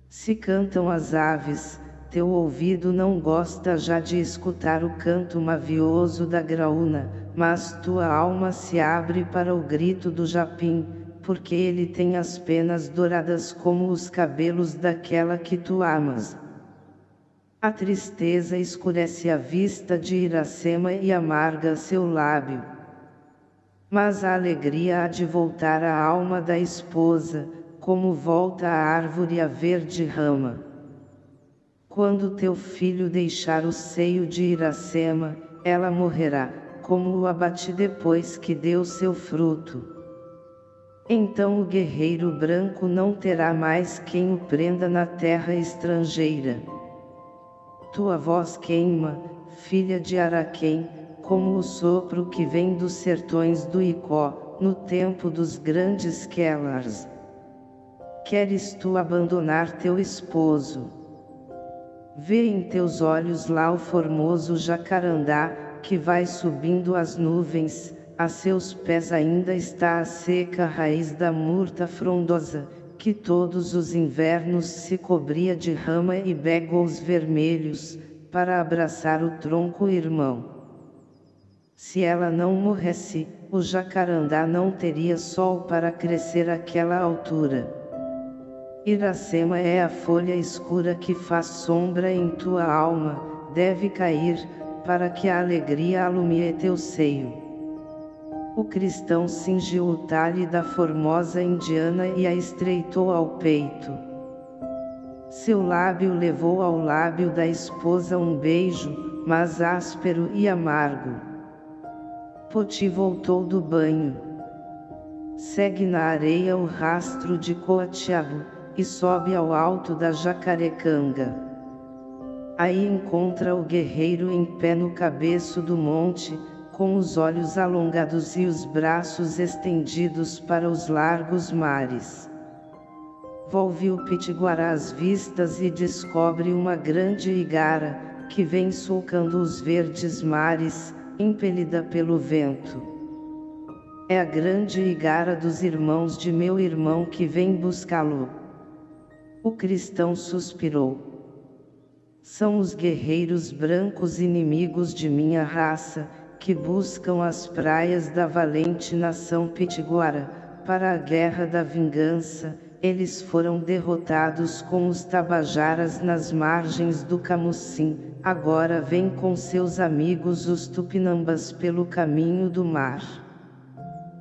Se cantam as aves, teu ouvido não gosta já de escutar o canto mavioso da graúna, mas tua alma se abre para o grito do japim, porque ele tem as penas douradas como os cabelos daquela que tu amas. A tristeza escurece a vista de Iracema e amarga seu lábio. Mas a alegria há de voltar à alma da esposa, como volta a árvore a verde rama. Quando teu filho deixar o seio de Iracema, ela morrerá, como o abate depois que deu seu fruto. Então o guerreiro branco não terá mais quem o prenda na terra estrangeira. Tua voz queima, filha de Araquém, como o sopro que vem dos sertões do Icó, no tempo dos grandes Kellars. Queres tu abandonar teu esposo? Vê em teus olhos lá o formoso jacarandá, que vai subindo as nuvens, a seus pés ainda está a seca raiz da murta frondosa, que todos os invernos se cobria de rama e bégos vermelhos, para abraçar o tronco irmão. Se ela não morresse, o jacarandá não teria sol para crescer àquela altura. Iracema é a folha escura que faz sombra em tua alma, deve cair, para que a alegria alumie teu seio. O cristão cingiu o talhe da formosa indiana e a estreitou ao peito. Seu lábio levou ao lábio da esposa um beijo, mas áspero e amargo. Poti voltou do banho. Segue na areia o rastro de Coatiabo, e sobe ao alto da Jacarecanga. Aí encontra o guerreiro em pé no cabeço do monte, com os olhos alongados e os braços estendidos para os largos mares. Volve o Pitiguará as vistas e descobre uma grande igara, que vem sulcando os verdes mares, impelida pelo vento. É a grande igara dos irmãos de meu irmão que vem buscá-lo. O cristão suspirou. São os guerreiros brancos inimigos de minha raça, que buscam as praias da valente nação pitiguara, para a guerra da vingança, eles foram derrotados com os tabajaras nas margens do Camucim, agora vêm com seus amigos os tupinambas pelo caminho do mar.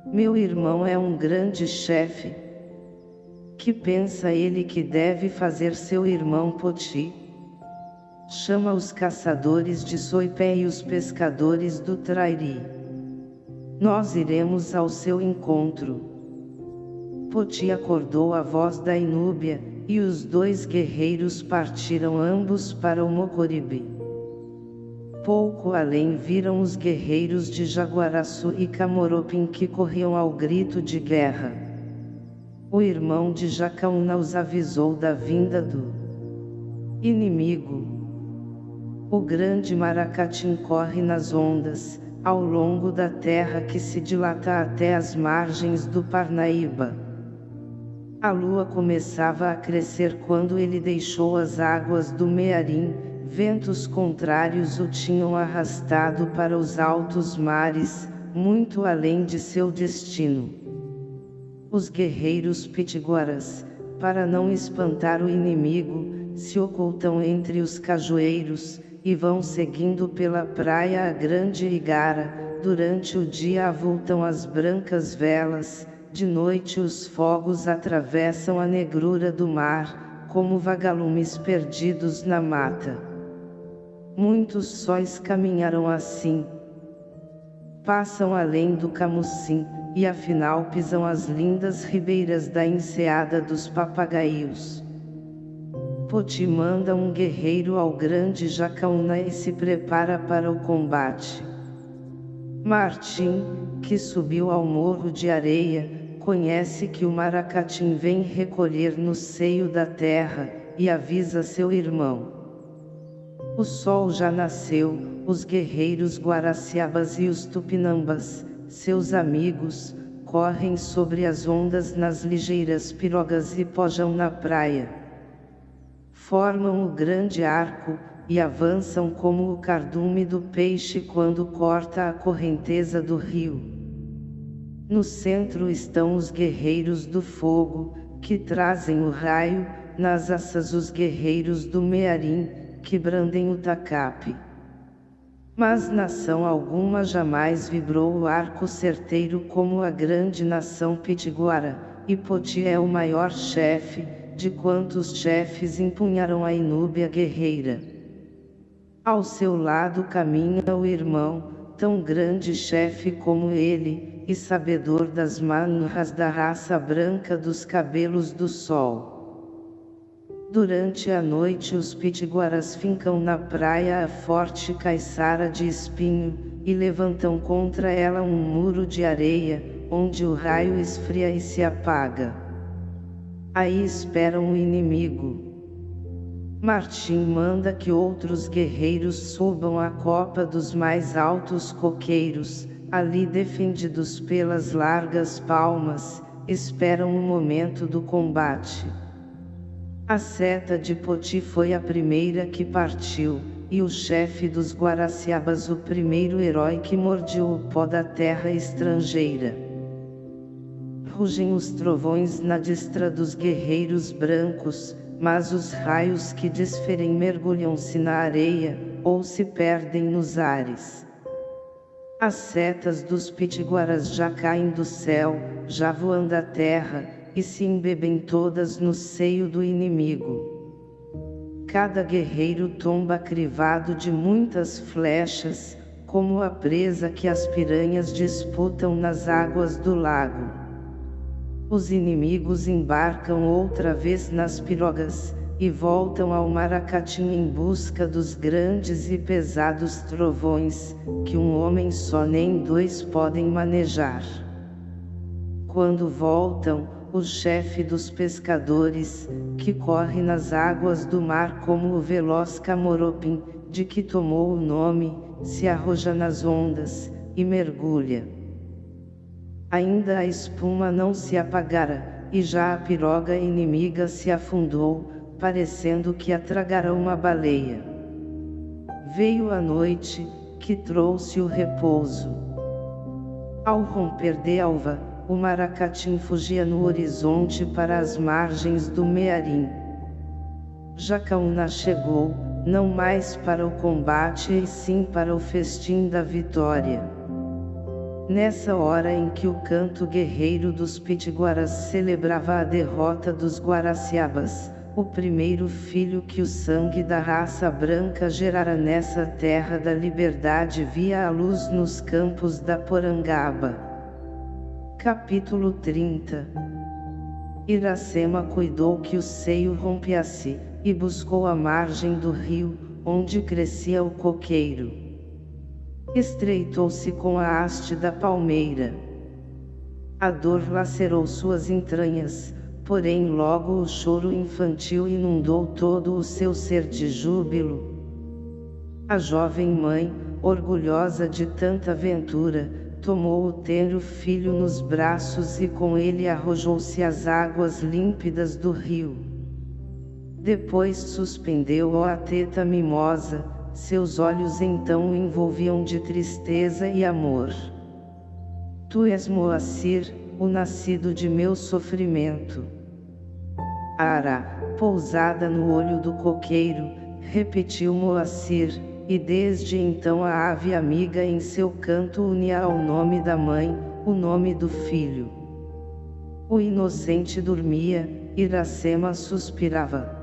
Meu irmão é um grande chefe. Que pensa ele que deve fazer seu irmão Poti? Chama os caçadores de Soipé e os pescadores do Trairi. Nós iremos ao seu encontro. Poti acordou a voz da Inúbia, e os dois guerreiros partiram ambos para o Mocoribe. Pouco além viram os guerreiros de Jaguaraçu e Camoropim que corriam ao grito de guerra. O irmão de Jacaúna os avisou da vinda do inimigo. O grande Maracatim corre nas ondas, ao longo da terra que se dilata até as margens do Parnaíba. A lua começava a crescer quando ele deixou as águas do Mearim, ventos contrários o tinham arrastado para os altos mares, muito além de seu destino. Os guerreiros pitiguaras, para não espantar o inimigo, se ocultam entre os cajueiros, e vão seguindo pela praia a grande igara, durante o dia avultam as brancas velas, de noite os fogos atravessam a negrura do mar, como vagalumes perdidos na mata. Muitos sóis caminharam assim. Passam além do camucim, e afinal pisam as lindas ribeiras da enseada dos papagaios. Poti manda um guerreiro ao grande Jacaúna e se prepara para o combate. Martim, que subiu ao morro de areia, conhece que o Maracatim vem recolher no seio da terra, e avisa seu irmão. O sol já nasceu, os guerreiros Guaraciabas e os Tupinambas, seus amigos, correm sobre as ondas nas ligeiras pirogas e pojam na praia formam o grande arco, e avançam como o cardume do peixe quando corta a correnteza do rio. No centro estão os guerreiros do fogo, que trazem o raio, nas assas os guerreiros do Mearim, que brandem o tacape. Mas nação alguma jamais vibrou o arco certeiro como a grande nação pitiguara, e Poti é o maior chefe, de quantos chefes empunharam a inúbia guerreira. Ao seu lado caminha o irmão, tão grande chefe como ele, e sabedor das manhas da raça branca dos cabelos do sol. Durante a noite os pitiguaras fincam na praia a forte caiçara de espinho, e levantam contra ela um muro de areia, onde o raio esfria e se apaga. Aí esperam o inimigo. Martim manda que outros guerreiros subam a copa dos mais altos coqueiros, ali defendidos pelas largas palmas, esperam o momento do combate. A seta de Poti foi a primeira que partiu, e o chefe dos Guaraciabas o primeiro herói que mordiu o pó da terra estrangeira rugem os trovões na destra dos guerreiros brancos, mas os raios que desferem mergulham-se na areia, ou se perdem nos ares. As setas dos pitiguaras já caem do céu, já voam da terra, e se embebem todas no seio do inimigo. cada guerreiro tomba crivado de muitas flechas, como a presa que as piranhas disputam nas águas do lago. Os inimigos embarcam outra vez nas pirogas, e voltam ao Maracatim em busca dos grandes e pesados trovões, que um homem só nem dois podem manejar. Quando voltam, o chefe dos pescadores, que corre nas águas do mar como o veloz Camoropim, de que tomou o nome, se arroja nas ondas, e mergulha. Ainda a espuma não se apagara, e já a piroga inimiga se afundou, parecendo que a tragara uma baleia. Veio a noite, que trouxe o repouso. Ao romper de alva, o maracatim fugia no horizonte para as margens do Mearim. Jacaúna chegou, não mais para o combate e sim para o festim da vitória. Nessa hora em que o canto guerreiro dos Pitiguaras celebrava a derrota dos Guaraciabas, o primeiro filho que o sangue da raça branca gerara nessa terra da liberdade via a luz nos campos da Porangaba. Capítulo 30 Iracema cuidou que o seio rompesse, e buscou a margem do rio, onde crescia o coqueiro. Estreitou-se com a haste da palmeira. A dor lacerou suas entranhas, porém logo o choro infantil inundou todo o seu ser de júbilo. A jovem mãe, orgulhosa de tanta ventura, tomou o tenro filho nos braços e com ele arrojou-se às águas límpidas do rio. Depois suspendeu-o a teta mimosa, seus olhos então o envolviam de tristeza e amor. Tu és Moacir, o nascido de meu sofrimento. Ara, pousada no olho do coqueiro, repetiu Moacir, e desde então a ave amiga em seu canto unia ao nome da mãe, o nome do filho. O inocente dormia, Iracema suspirava.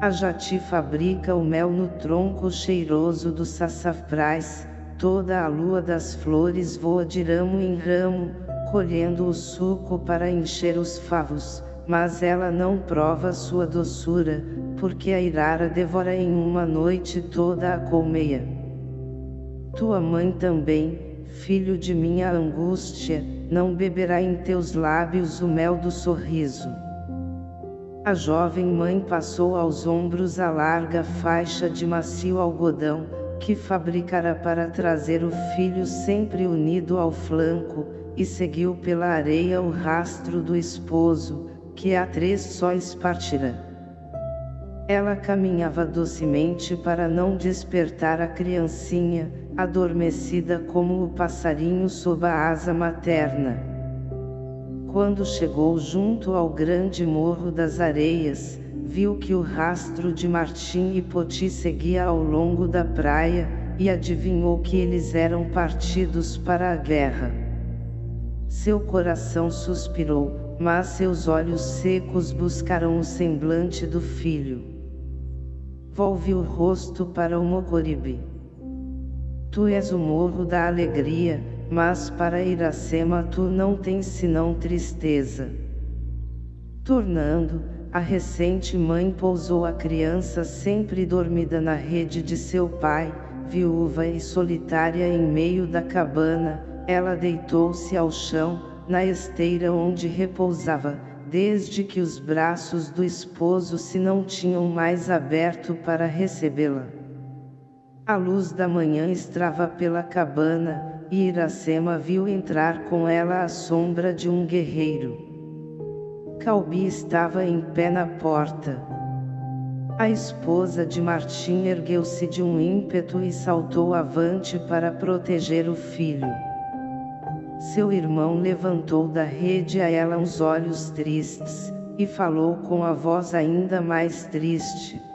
A jati fabrica o mel no tronco cheiroso do sassafrás, toda a lua das flores voa de ramo em ramo, colhendo o suco para encher os favos, mas ela não prova sua doçura, porque a irara devora em uma noite toda a colmeia. Tua mãe também, filho de minha angústia, não beberá em teus lábios o mel do sorriso. A jovem mãe passou aos ombros a larga faixa de macio algodão, que fabricara para trazer o filho sempre unido ao flanco, e seguiu pela areia o rastro do esposo, que a três sóis partira. Ela caminhava docemente para não despertar a criancinha, adormecida como o passarinho sob a asa materna. Quando chegou junto ao grande morro das areias, viu que o rastro de Martim e Poti seguia ao longo da praia, e adivinhou que eles eram partidos para a guerra. Seu coração suspirou, mas seus olhos secos buscaram o semblante do filho volve o rosto para o Mocoribe. Tu és o morro da alegria, mas para Iracema tu não tens senão tristeza. Tornando, a recente mãe pousou a criança sempre dormida na rede de seu pai, viúva e solitária em meio da cabana, ela deitou-se ao chão, na esteira onde repousava, desde que os braços do esposo se não tinham mais aberto para recebê-la. A luz da manhã estrava pela cabana, e Iracema viu entrar com ela a sombra de um guerreiro. Calbi estava em pé na porta. A esposa de Martim ergueu-se de um ímpeto e saltou avante para proteger o filho. Seu irmão levantou da rede a ela os olhos tristes, e falou com a voz ainda mais triste.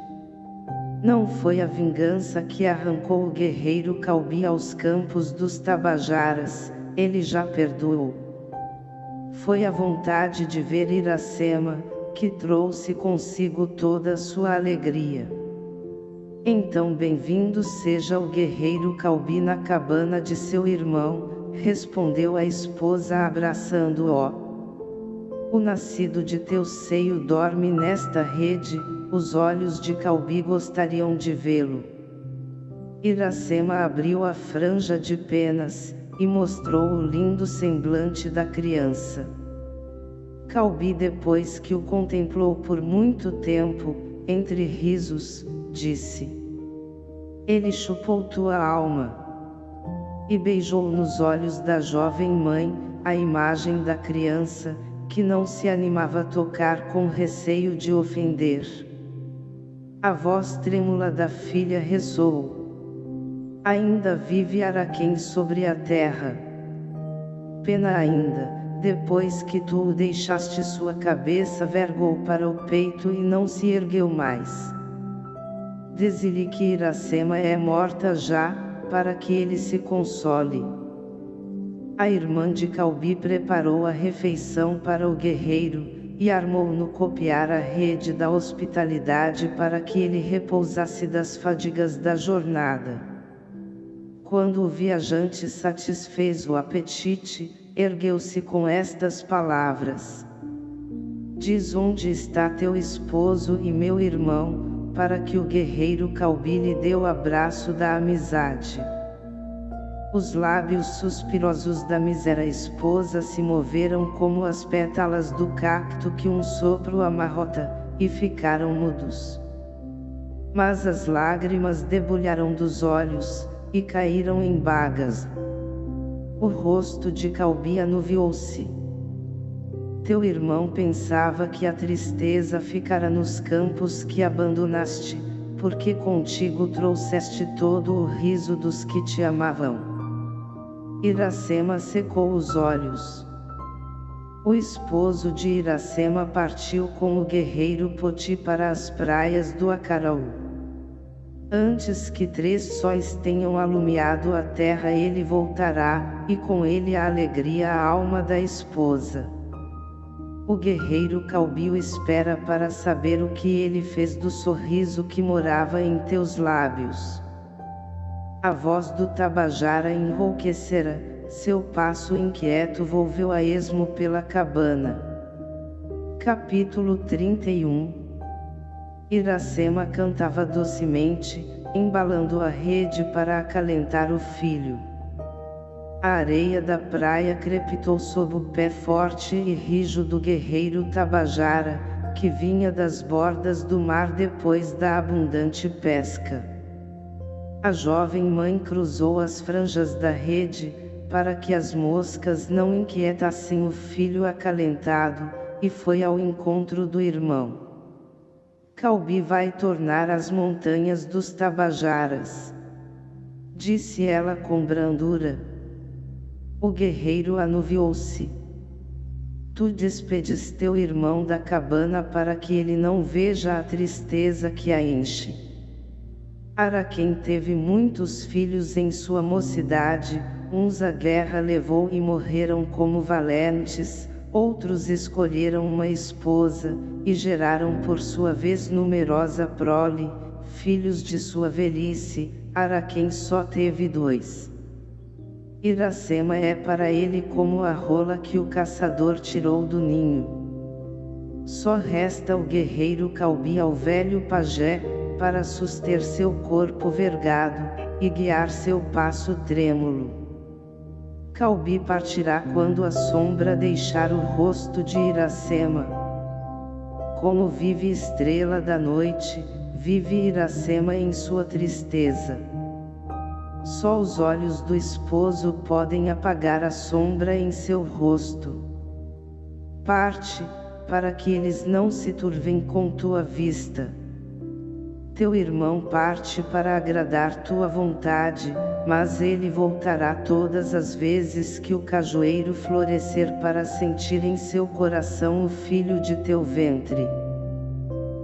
Não foi a vingança que arrancou o guerreiro Calbi aos campos dos Tabajaras, ele já perdoou. Foi a vontade de ver Iracema, que trouxe consigo toda sua alegria. Então bem-vindo seja o guerreiro Calbi na cabana de seu irmão, respondeu a esposa abraçando-o. O nascido de teu seio dorme nesta rede, os olhos de Calbi gostariam de vê-lo. Iracema abriu a franja de penas, e mostrou o lindo semblante da criança. Calbi depois que o contemplou por muito tempo, entre risos, disse. Ele chupou tua alma. E beijou nos olhos da jovem mãe, a imagem da criança, que não se animava a tocar com receio de ofender. A voz trêmula da filha ressoou. Ainda vive Araquém sobre a terra. Pena ainda, depois que tu o deixaste sua cabeça vergou para o peito e não se ergueu mais. Diz-lhe que Iracema é morta já, para que ele se console. A irmã de Calbi preparou a refeição para o guerreiro, e armou no copiar a rede da hospitalidade para que ele repousasse das fadigas da jornada. Quando o viajante satisfez o apetite, ergueu-se com estas palavras. Diz onde está teu esposo e meu irmão, para que o guerreiro Calbi lhe dê o abraço da amizade. Os lábios suspirosos da mísera esposa se moveram como as pétalas do cacto que um sopro amarrota, e ficaram mudos. Mas as lágrimas debulharam dos olhos, e caíram em bagas. O rosto de Calbi anuviou-se. Teu irmão pensava que a tristeza ficara nos campos que abandonaste, porque contigo trouxeste todo o riso dos que te amavam. Iracema secou os olhos. O esposo de Iracema partiu com o guerreiro Poti para as praias do Acaraú. Antes que três sóis tenham alumiado a terra ele voltará, e com ele a alegria a alma da esposa. O guerreiro Calbio espera para saber o que ele fez do sorriso que morava em teus lábios. A voz do Tabajara enrouquecera, seu passo inquieto volveu a esmo pela cabana. Capítulo 31 Iracema cantava docemente, embalando a rede para acalentar o filho. A areia da praia crepitou sob o pé forte e rijo do guerreiro Tabajara, que vinha das bordas do mar depois da abundante pesca. A jovem mãe cruzou as franjas da rede, para que as moscas não inquietassem o filho acalentado, e foi ao encontro do irmão. Calbi vai tornar as montanhas dos Tabajaras. Disse ela com brandura. O guerreiro anuviou-se. Tu despedes teu irmão da cabana para que ele não veja a tristeza que a enche. Araquém teve muitos filhos em sua mocidade, uns a guerra levou e morreram como valentes, Outros escolheram uma esposa, e geraram por sua vez numerosa prole, filhos de sua velhice, Araquém só teve dois. Iracema é para ele como a rola que o caçador tirou do ninho. Só resta o guerreiro Calbi ao velho pajé, para suster seu corpo vergado, e guiar seu passo trêmulo. Calbi partirá quando a sombra deixar o rosto de Iracema. Como vive estrela da noite, vive Iracema em sua tristeza. Só os olhos do esposo podem apagar a sombra em seu rosto. Parte, para que eles não se turvem com tua vista. Teu irmão parte para agradar tua vontade, mas ele voltará todas as vezes que o cajueiro florescer para sentir em seu coração o filho de teu ventre.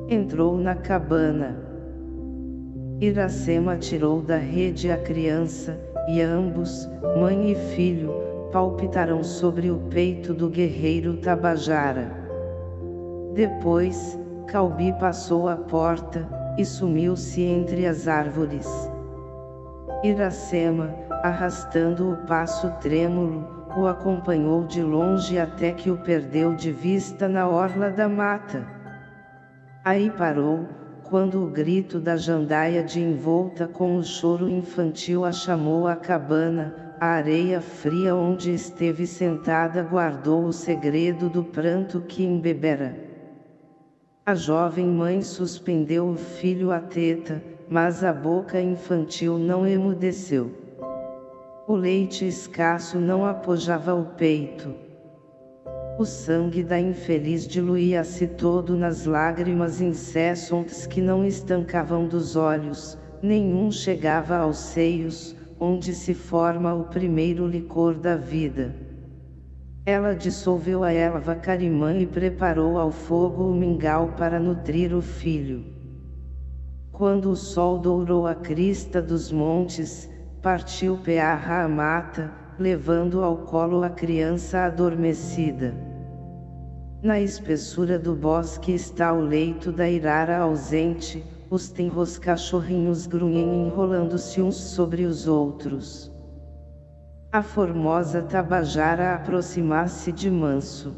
Entrou na cabana. Iracema tirou da rede a criança, e ambos, mãe e filho, palpitaram sobre o peito do guerreiro Tabajara. Depois, Calbi passou a porta, e sumiu-se entre as árvores. Iracema, arrastando o passo trêmulo, o acompanhou de longe até que o perdeu de vista na orla da mata. Aí parou, quando o grito da jandaia de envolta com o choro infantil a chamou à cabana, a areia fria onde esteve sentada guardou o segredo do pranto que embebera. A jovem mãe suspendeu o filho à teta, mas a boca infantil não emudeceu. O leite escasso não apojava o peito. O sangue da infeliz diluía-se todo nas lágrimas incessantes que não estancavam dos olhos, nenhum chegava aos seios, onde se forma o primeiro licor da vida. Ela dissolveu a erva carimã e preparou ao fogo o mingau para nutrir o filho. Quando o sol dourou a crista dos montes, partiu Pearra a mata, levando ao colo a criança adormecida. Na espessura do bosque está o leito da irara ausente, os tenros cachorrinhos grunhem enrolando-se uns sobre os outros. A formosa tabajara aproxima-se de manso.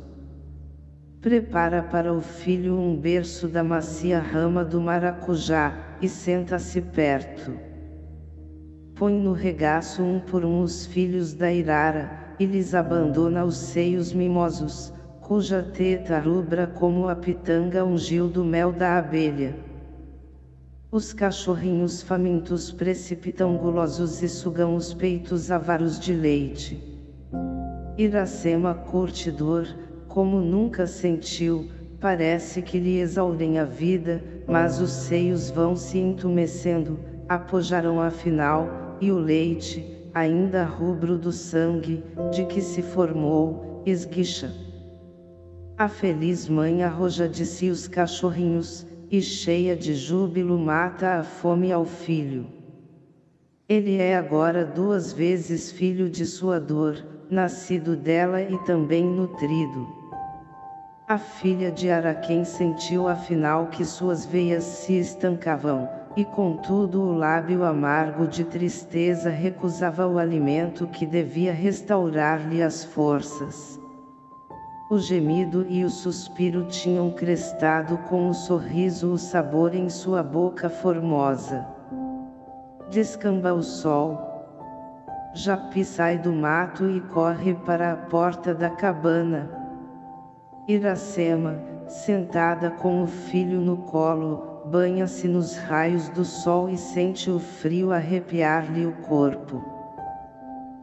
Prepara para o filho um berço da macia rama do maracujá, e senta-se perto põe no regaço um por um os filhos da Irara, e lhes abandona os seios mimosos, cuja teta rubra como a pitanga ungiu do mel da abelha. Os cachorrinhos famintos precipitam gulosos e sugam os peitos avaros de leite. Iracema curtidor, como nunca sentiu, parece que lhe exaurem a vida, mas os seios vão se entumecendo, apojarão afinal, e o leite, ainda rubro do sangue, de que se formou, esguicha. A feliz mãe arroja de si os cachorrinhos, e cheia de júbilo mata a fome ao filho. Ele é agora duas vezes filho de sua dor, nascido dela e também nutrido. A filha de Araquém sentiu afinal que suas veias se estancavam, e contudo o lábio amargo de tristeza recusava o alimento que devia restaurar-lhe as forças. O gemido e o suspiro tinham crestado com o sorriso o sabor em sua boca formosa. Descamba o sol. Japi sai do mato e corre para a porta da cabana. Iracema, sentada com o filho no colo, banha-se nos raios do sol e sente o frio arrepiar-lhe o corpo.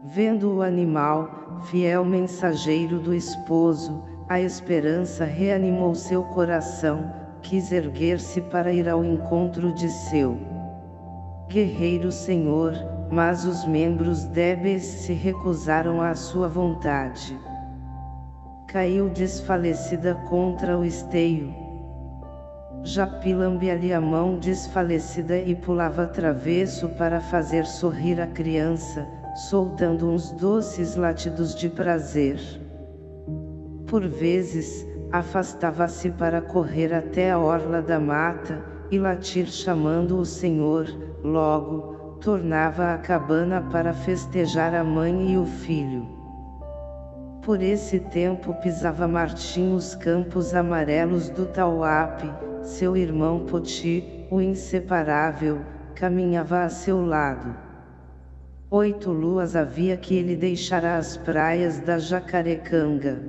Vendo o animal, fiel mensageiro do esposo, a esperança reanimou seu coração, quis erguer-se para ir ao encontro de seu guerreiro senhor, mas os membros débeis se recusaram à sua vontade. Caiu desfalecida contra o esteio, Japi lambia-lhe a mão desfalecida e pulava travesso para fazer sorrir a criança, soltando uns doces latidos de prazer. Por vezes, afastava-se para correr até a orla da mata, e latir chamando o Senhor, logo, tornava à cabana para festejar a mãe e o filho. Por esse tempo pisava Martim os campos amarelos do Tauape, seu irmão Poti, o inseparável, caminhava a seu lado. Oito luas havia que ele deixara as praias da Jacarecanga.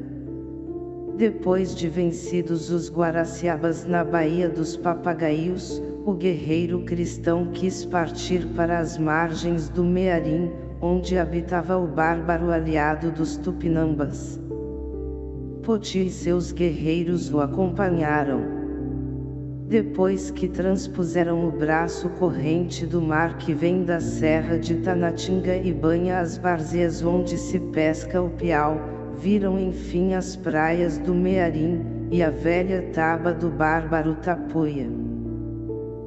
Depois de vencidos os Guaraciabas na Baía dos Papagaios, o guerreiro cristão quis partir para as margens do Mearim, onde habitava o bárbaro aliado dos Tupinambas. Poti e seus guerreiros o acompanharam. Depois que transpuseram o braço corrente do mar que vem da serra de Tanatinga e banha as várzeas onde se pesca o piau, viram enfim as praias do Mearim, e a velha taba do bárbaro Tapuia.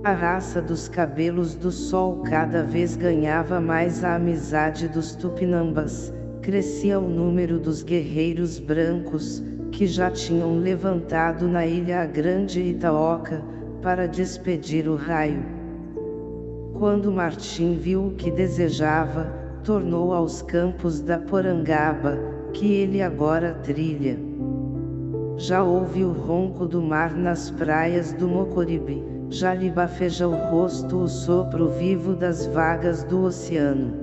A raça dos cabelos do sol cada vez ganhava mais a amizade dos tupinambas, crescia o número dos guerreiros brancos, que já tinham levantado na ilha a grande Itaoca, para despedir o raio. Quando Martim viu o que desejava, tornou aos campos da Porangaba, que ele agora trilha. Já ouve o ronco do mar nas praias do Mocoribe, já lhe bafeja o rosto o sopro vivo das vagas do oceano.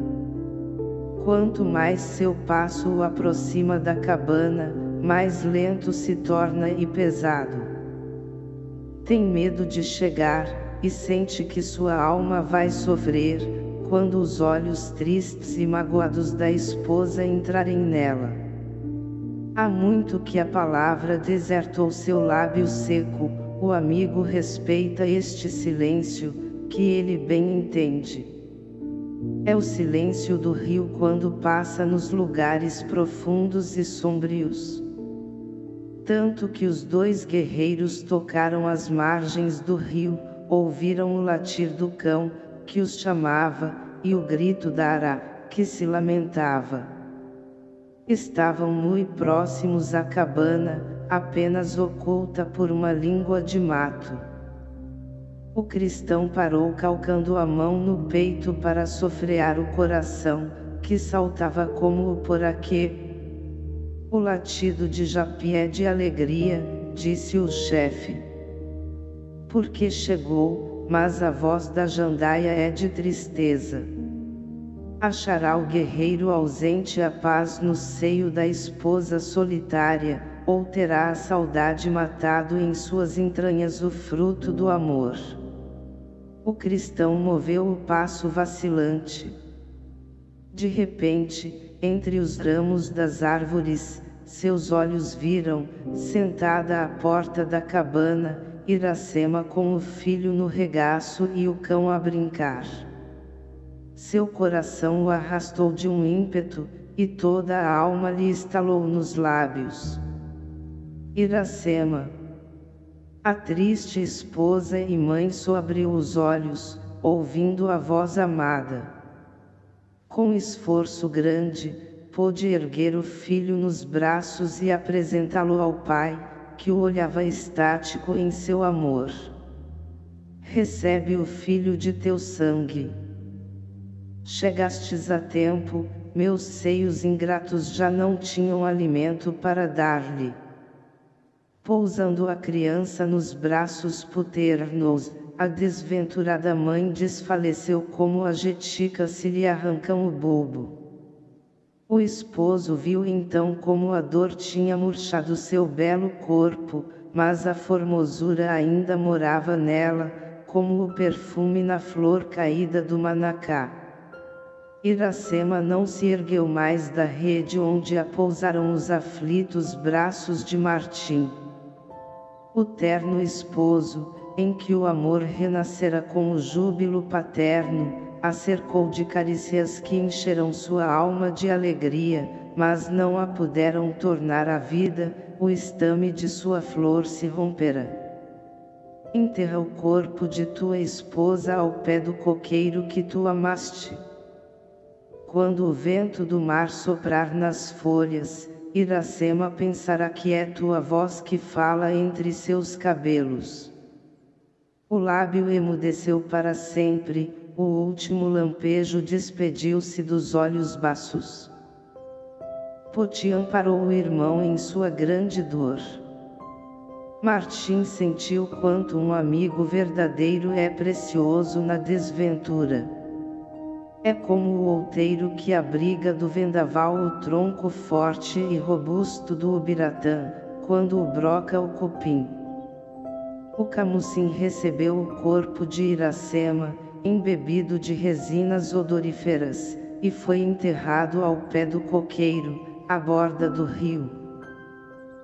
Quanto mais seu passo o aproxima da cabana, mais lento se torna e pesado. Tem medo de chegar, e sente que sua alma vai sofrer, quando os olhos tristes e magoados da esposa entrarem nela. Há muito que a palavra desertou seu lábio seco, o amigo respeita este silêncio, que ele bem entende. É o silêncio do rio quando passa nos lugares profundos e sombrios. Tanto que os dois guerreiros tocaram as margens do rio, ouviram o latir do cão, que os chamava, e o grito da Ará, que se lamentava. Estavam muito próximos à cabana, apenas oculta por uma língua de mato. O cristão parou calcando a mão no peito para sofrear o coração, que saltava como o poraquê. O latido de Japi é de alegria, disse o chefe. Porque chegou, mas a voz da jandaia é de tristeza. Achará o guerreiro ausente a paz no seio da esposa solitária, ou terá a saudade matado em suas entranhas o fruto do amor. O cristão moveu o passo vacilante. De repente, entre os ramos das árvores, seus olhos viram, sentada à porta da cabana, Iracema com o filho no regaço e o cão a brincar. Seu coração o arrastou de um ímpeto, e toda a alma lhe estalou nos lábios. Iracema. A triste esposa e mãe abriu os olhos, ouvindo a voz amada. Com esforço grande, pôde erguer o filho nos braços e apresentá-lo ao pai, que o olhava estático em seu amor. Recebe o filho de teu sangue. Chegastes a tempo, meus seios ingratos já não tinham alimento para dar-lhe. Pousando a criança nos braços paternos, a desventurada mãe desfaleceu como a jetica se lhe arrancam o bulbo. O esposo viu então como a dor tinha murchado seu belo corpo, mas a formosura ainda morava nela, como o perfume na flor caída do manacá. Iracema não se ergueu mais da rede onde a pousaram os aflitos braços de Martim. O terno esposo, em que o amor renascera com o júbilo paterno, a cercou de carícias que encheram sua alma de alegria, mas não a puderam tornar a vida, o estame de sua flor se rompera. Enterra o corpo de tua esposa ao pé do coqueiro que tu amaste. Quando o vento do mar soprar nas folhas, Iracema pensará que é tua voz que fala entre seus cabelos. O lábio emudeceu para sempre, o último lampejo despediu-se dos olhos baços. Poti amparou o irmão em sua grande dor. Martim sentiu quanto um amigo verdadeiro é precioso na desventura. É como o outeiro que abriga do vendaval o tronco forte e robusto do ubiratã, quando o broca o cupim. O camucim recebeu o corpo de Iracema, embebido de resinas odoríferas, e foi enterrado ao pé do coqueiro, à borda do rio.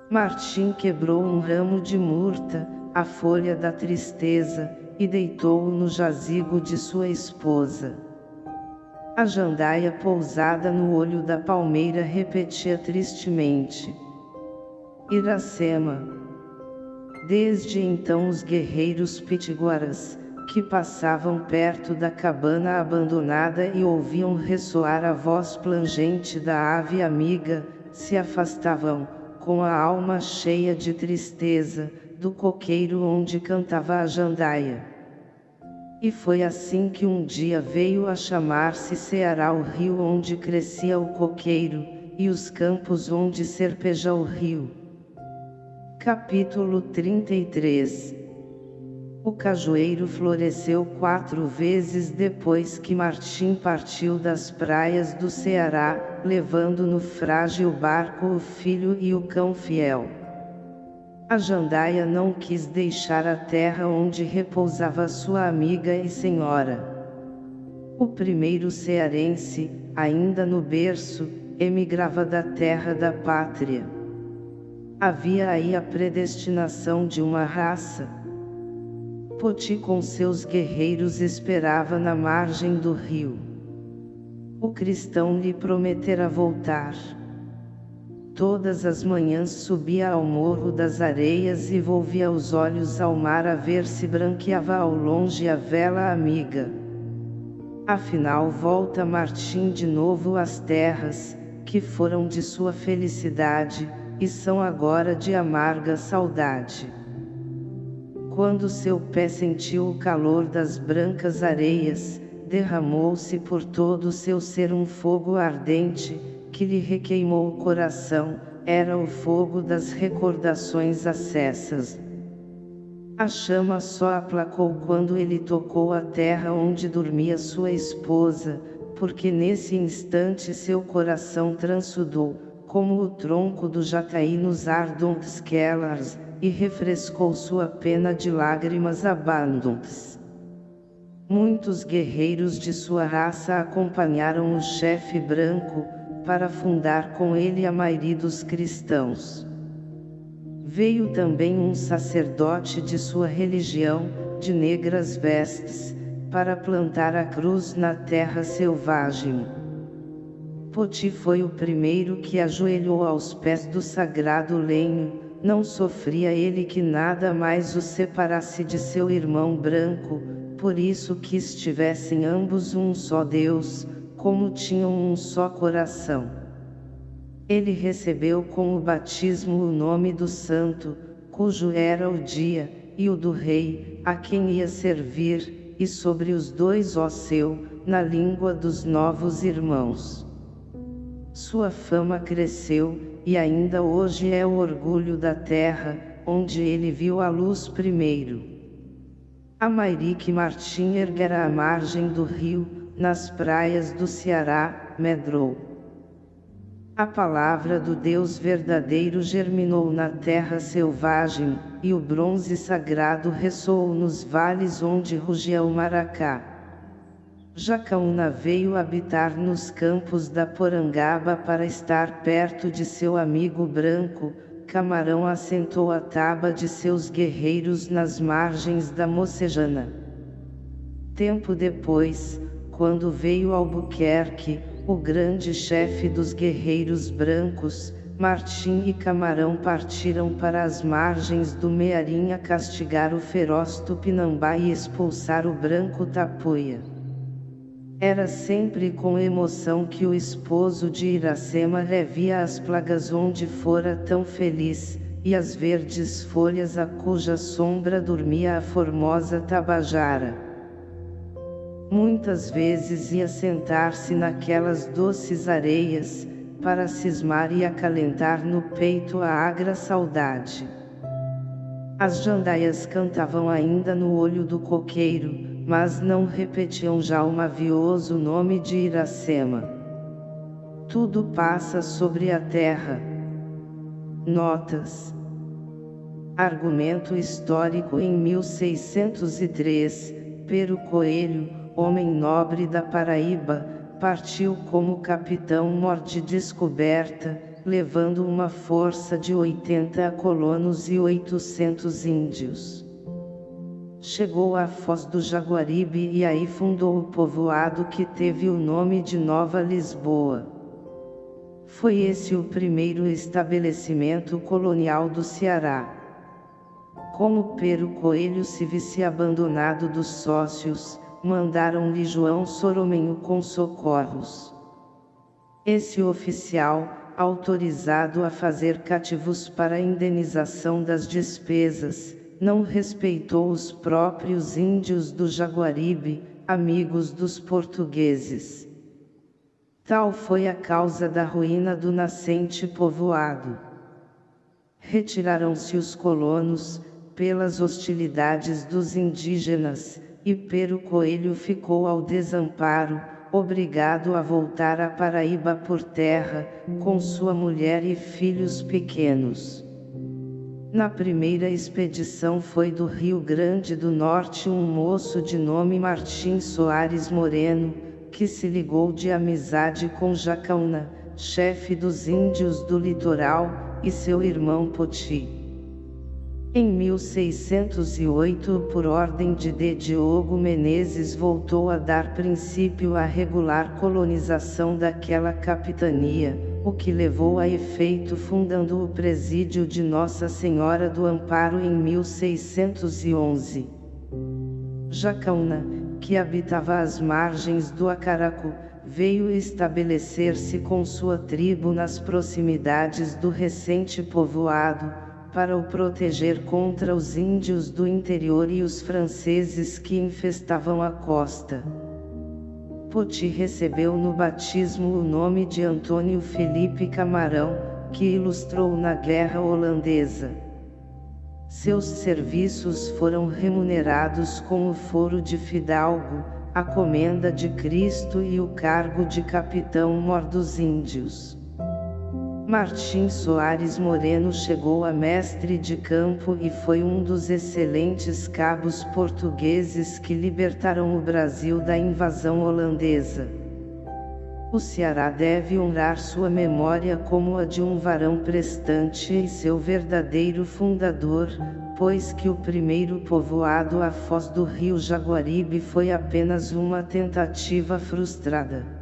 Martim quebrou um ramo de murta, a folha da tristeza, e deitou-o no jazigo de sua esposa. A jandaia pousada no olho da palmeira repetia tristemente. Iracema. Desde então os guerreiros pitiguaras, que passavam perto da cabana abandonada e ouviam ressoar a voz plangente da ave amiga, se afastavam, com a alma cheia de tristeza, do coqueiro onde cantava a jandaia. E foi assim que um dia veio a chamar-se Ceará o rio onde crescia o coqueiro, e os campos onde serpeja o rio. Capítulo 33 O cajueiro floresceu quatro vezes depois que Martim partiu das praias do Ceará, levando no frágil barco o filho e o cão fiel. A jandaia não quis deixar a terra onde repousava sua amiga e senhora. O primeiro cearense, ainda no berço, emigrava da terra da pátria. Havia aí a predestinação de uma raça. Poti com seus guerreiros esperava na margem do rio. O cristão lhe prometera voltar. Todas as manhãs subia ao morro das areias e volvia os olhos ao mar a ver se branqueava ao longe a vela amiga. Afinal volta Martim de novo às terras, que foram de sua felicidade, e são agora de amarga saudade. Quando seu pé sentiu o calor das brancas areias, derramou-se por todo o seu ser um fogo ardente, que lhe requeimou o coração, era o fogo das recordações acessas. A chama só aplacou quando ele tocou a terra onde dormia sua esposa, porque nesse instante seu coração transudou, como o tronco do jataí nos ardons kellars, e refrescou sua pena de lágrimas abandons. Muitos guerreiros de sua raça acompanharam o chefe branco, para fundar com ele a maioria dos cristãos. Veio também um sacerdote de sua religião, de negras vestes, para plantar a cruz na terra selvagem. Poti foi o primeiro que ajoelhou aos pés do sagrado lenho, não sofria ele que nada mais o separasse de seu irmão branco, por isso que estivessem ambos um só Deus, como tinham um só coração. Ele recebeu com o batismo o nome do santo, cujo era o dia, e o do rei, a quem ia servir, e sobre os dois ó seu, na língua dos novos irmãos. Sua fama cresceu, e ainda hoje é o orgulho da terra, onde ele viu a luz primeiro. A Mairique Martim erguera a margem do rio, nas praias do Ceará, medrou. A palavra do Deus verdadeiro germinou na terra selvagem, e o bronze sagrado ressoou nos vales onde rugia o maracá. Jacaúna veio habitar nos campos da Porangaba para estar perto de seu amigo branco, Camarão assentou a taba de seus guerreiros nas margens da Mocejana. Tempo depois, quando veio Albuquerque, o grande chefe dos guerreiros brancos, Martim e Camarão partiram para as margens do Mearim a castigar o feroz Tupinambá e expulsar o branco Tapuia. Era sempre com emoção que o esposo de Iracema revia as plagas onde fora tão feliz, e as verdes folhas a cuja sombra dormia a formosa Tabajara. Muitas vezes ia sentar-se naquelas doces areias, para cismar e acalentar no peito a agra saudade. As jandaias cantavam ainda no olho do coqueiro, mas não repetiam já o mavioso nome de Iracema. Tudo passa sobre a terra. Notas Argumento histórico em 1603, Pero Coelho, homem nobre da Paraíba, partiu como capitão mor de descoberta, levando uma força de 80 colonos e 800 índios. Chegou à Foz do Jaguaribe e aí fundou o povoado que teve o nome de Nova Lisboa. Foi esse o primeiro estabelecimento colonial do Ceará. Como Pero Coelho se visse abandonado dos sócios, mandaram-lhe João Soromenho com socorros. Esse oficial, autorizado a fazer cativos para indenização das despesas, não respeitou os próprios índios do Jaguaribe, amigos dos portugueses. Tal foi a causa da ruína do nascente povoado. Retiraram-se os colonos, pelas hostilidades dos indígenas, e Pero Coelho ficou ao desamparo, obrigado a voltar a Paraíba por terra, com sua mulher e filhos pequenos. Na primeira expedição foi do Rio Grande do Norte um moço de nome Martim Soares Moreno, que se ligou de amizade com Jacaúna, chefe dos índios do litoral, e seu irmão Poti. Em 1608 por ordem de D. Diogo Menezes voltou a dar princípio à regular colonização daquela capitania, o que levou a efeito fundando o presídio de Nossa Senhora do Amparo em 1611. Jacaúna, que habitava as margens do Acaracu, veio estabelecer-se com sua tribo nas proximidades do recente povoado, para o proteger contra os índios do interior e os franceses que infestavam a costa. Poti recebeu no batismo o nome de Antônio Felipe Camarão, que ilustrou na Guerra Holandesa. Seus serviços foram remunerados com o foro de fidalgo, a comenda de Cristo e o cargo de capitão-mor dos índios. Martim Soares Moreno chegou a mestre de campo e foi um dos excelentes cabos portugueses que libertaram o Brasil da invasão holandesa. O Ceará deve honrar sua memória como a de um varão prestante e seu verdadeiro fundador, pois que o primeiro povoado à foz do rio Jaguaribe foi apenas uma tentativa frustrada.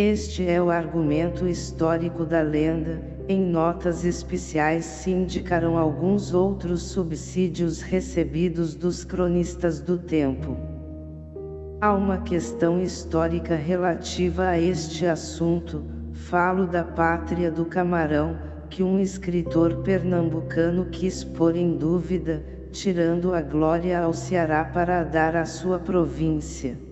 Este é o argumento histórico da lenda, em notas especiais se indicarão alguns outros subsídios recebidos dos cronistas do tempo. Há uma questão histórica relativa a este assunto, falo da pátria do camarão, que um escritor pernambucano quis pôr em dúvida, tirando a glória ao Ceará para dar à sua província.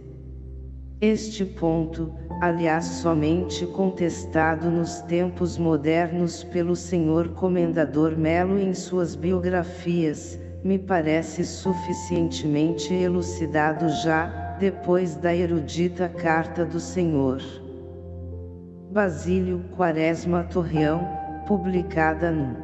Este ponto, aliás somente contestado nos tempos modernos pelo senhor Comendador Melo em suas biografias, me parece suficientemente elucidado já, depois da erudita carta do senhor. Basílio Quaresma Torreão, publicada no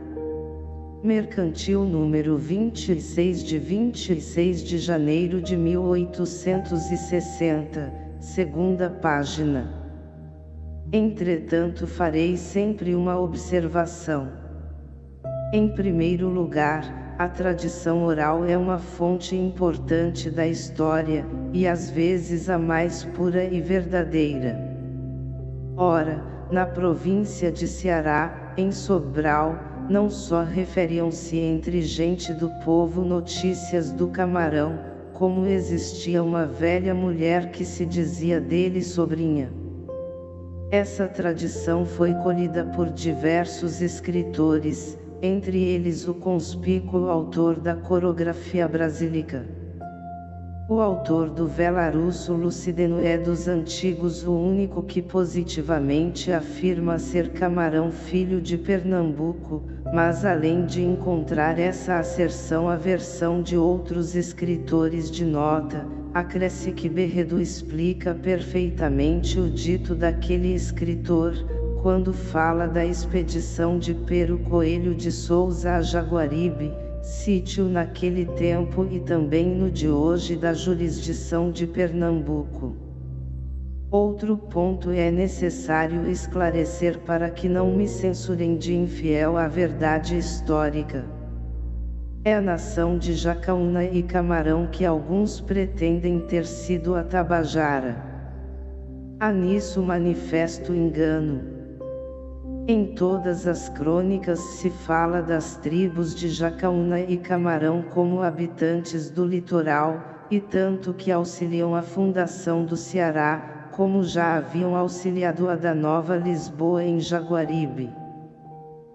Mercantil número 26 de 26 de janeiro de 1860, segunda página. Entretanto farei sempre uma observação. Em primeiro lugar, a tradição oral é uma fonte importante da história, e às vezes a mais pura e verdadeira. Ora, na província de Ceará, em Sobral, não só referiam-se entre gente do povo notícias do camarão, como existia uma velha mulher que se dizia dele sobrinha. Essa tradição foi colhida por diversos escritores, entre eles o conspícuo autor da coreografia brasílica. O autor do Velarusso Lucideno é dos antigos o único que positivamente afirma ser Camarão filho de Pernambuco, mas além de encontrar essa asserção a versão de outros escritores de nota, acresce que Berredo explica perfeitamente o dito daquele escritor, quando fala da expedição de Pero Coelho de Souza a Jaguaribe, sítio naquele tempo e também no de hoje da jurisdição de Pernambuco. Outro ponto é necessário esclarecer para que não me censurem de infiel à verdade histórica. É a nação de Jacaúna e Camarão que alguns pretendem ter sido a Tabajara. Há nisso manifesto engano. Em todas as crônicas se fala das tribos de Jacaúna e Camarão como habitantes do litoral, e tanto que auxiliam a fundação do Ceará, como já haviam auxiliado a da Nova Lisboa em Jaguaribe.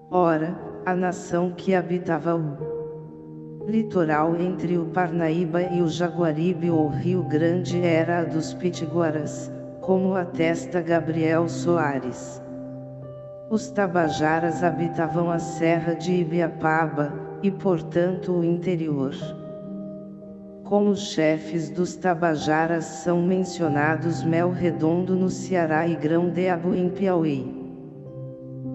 Ora, a nação que habitava o litoral entre o Parnaíba e o Jaguaribe ou Rio Grande era a dos Pitiguaras, como atesta Gabriel Soares. Os Tabajaras habitavam a serra de Ibiapaba, e portanto o interior. Como chefes dos Tabajaras são mencionados Mel Redondo no Ceará e Grão de Abu em Piauí.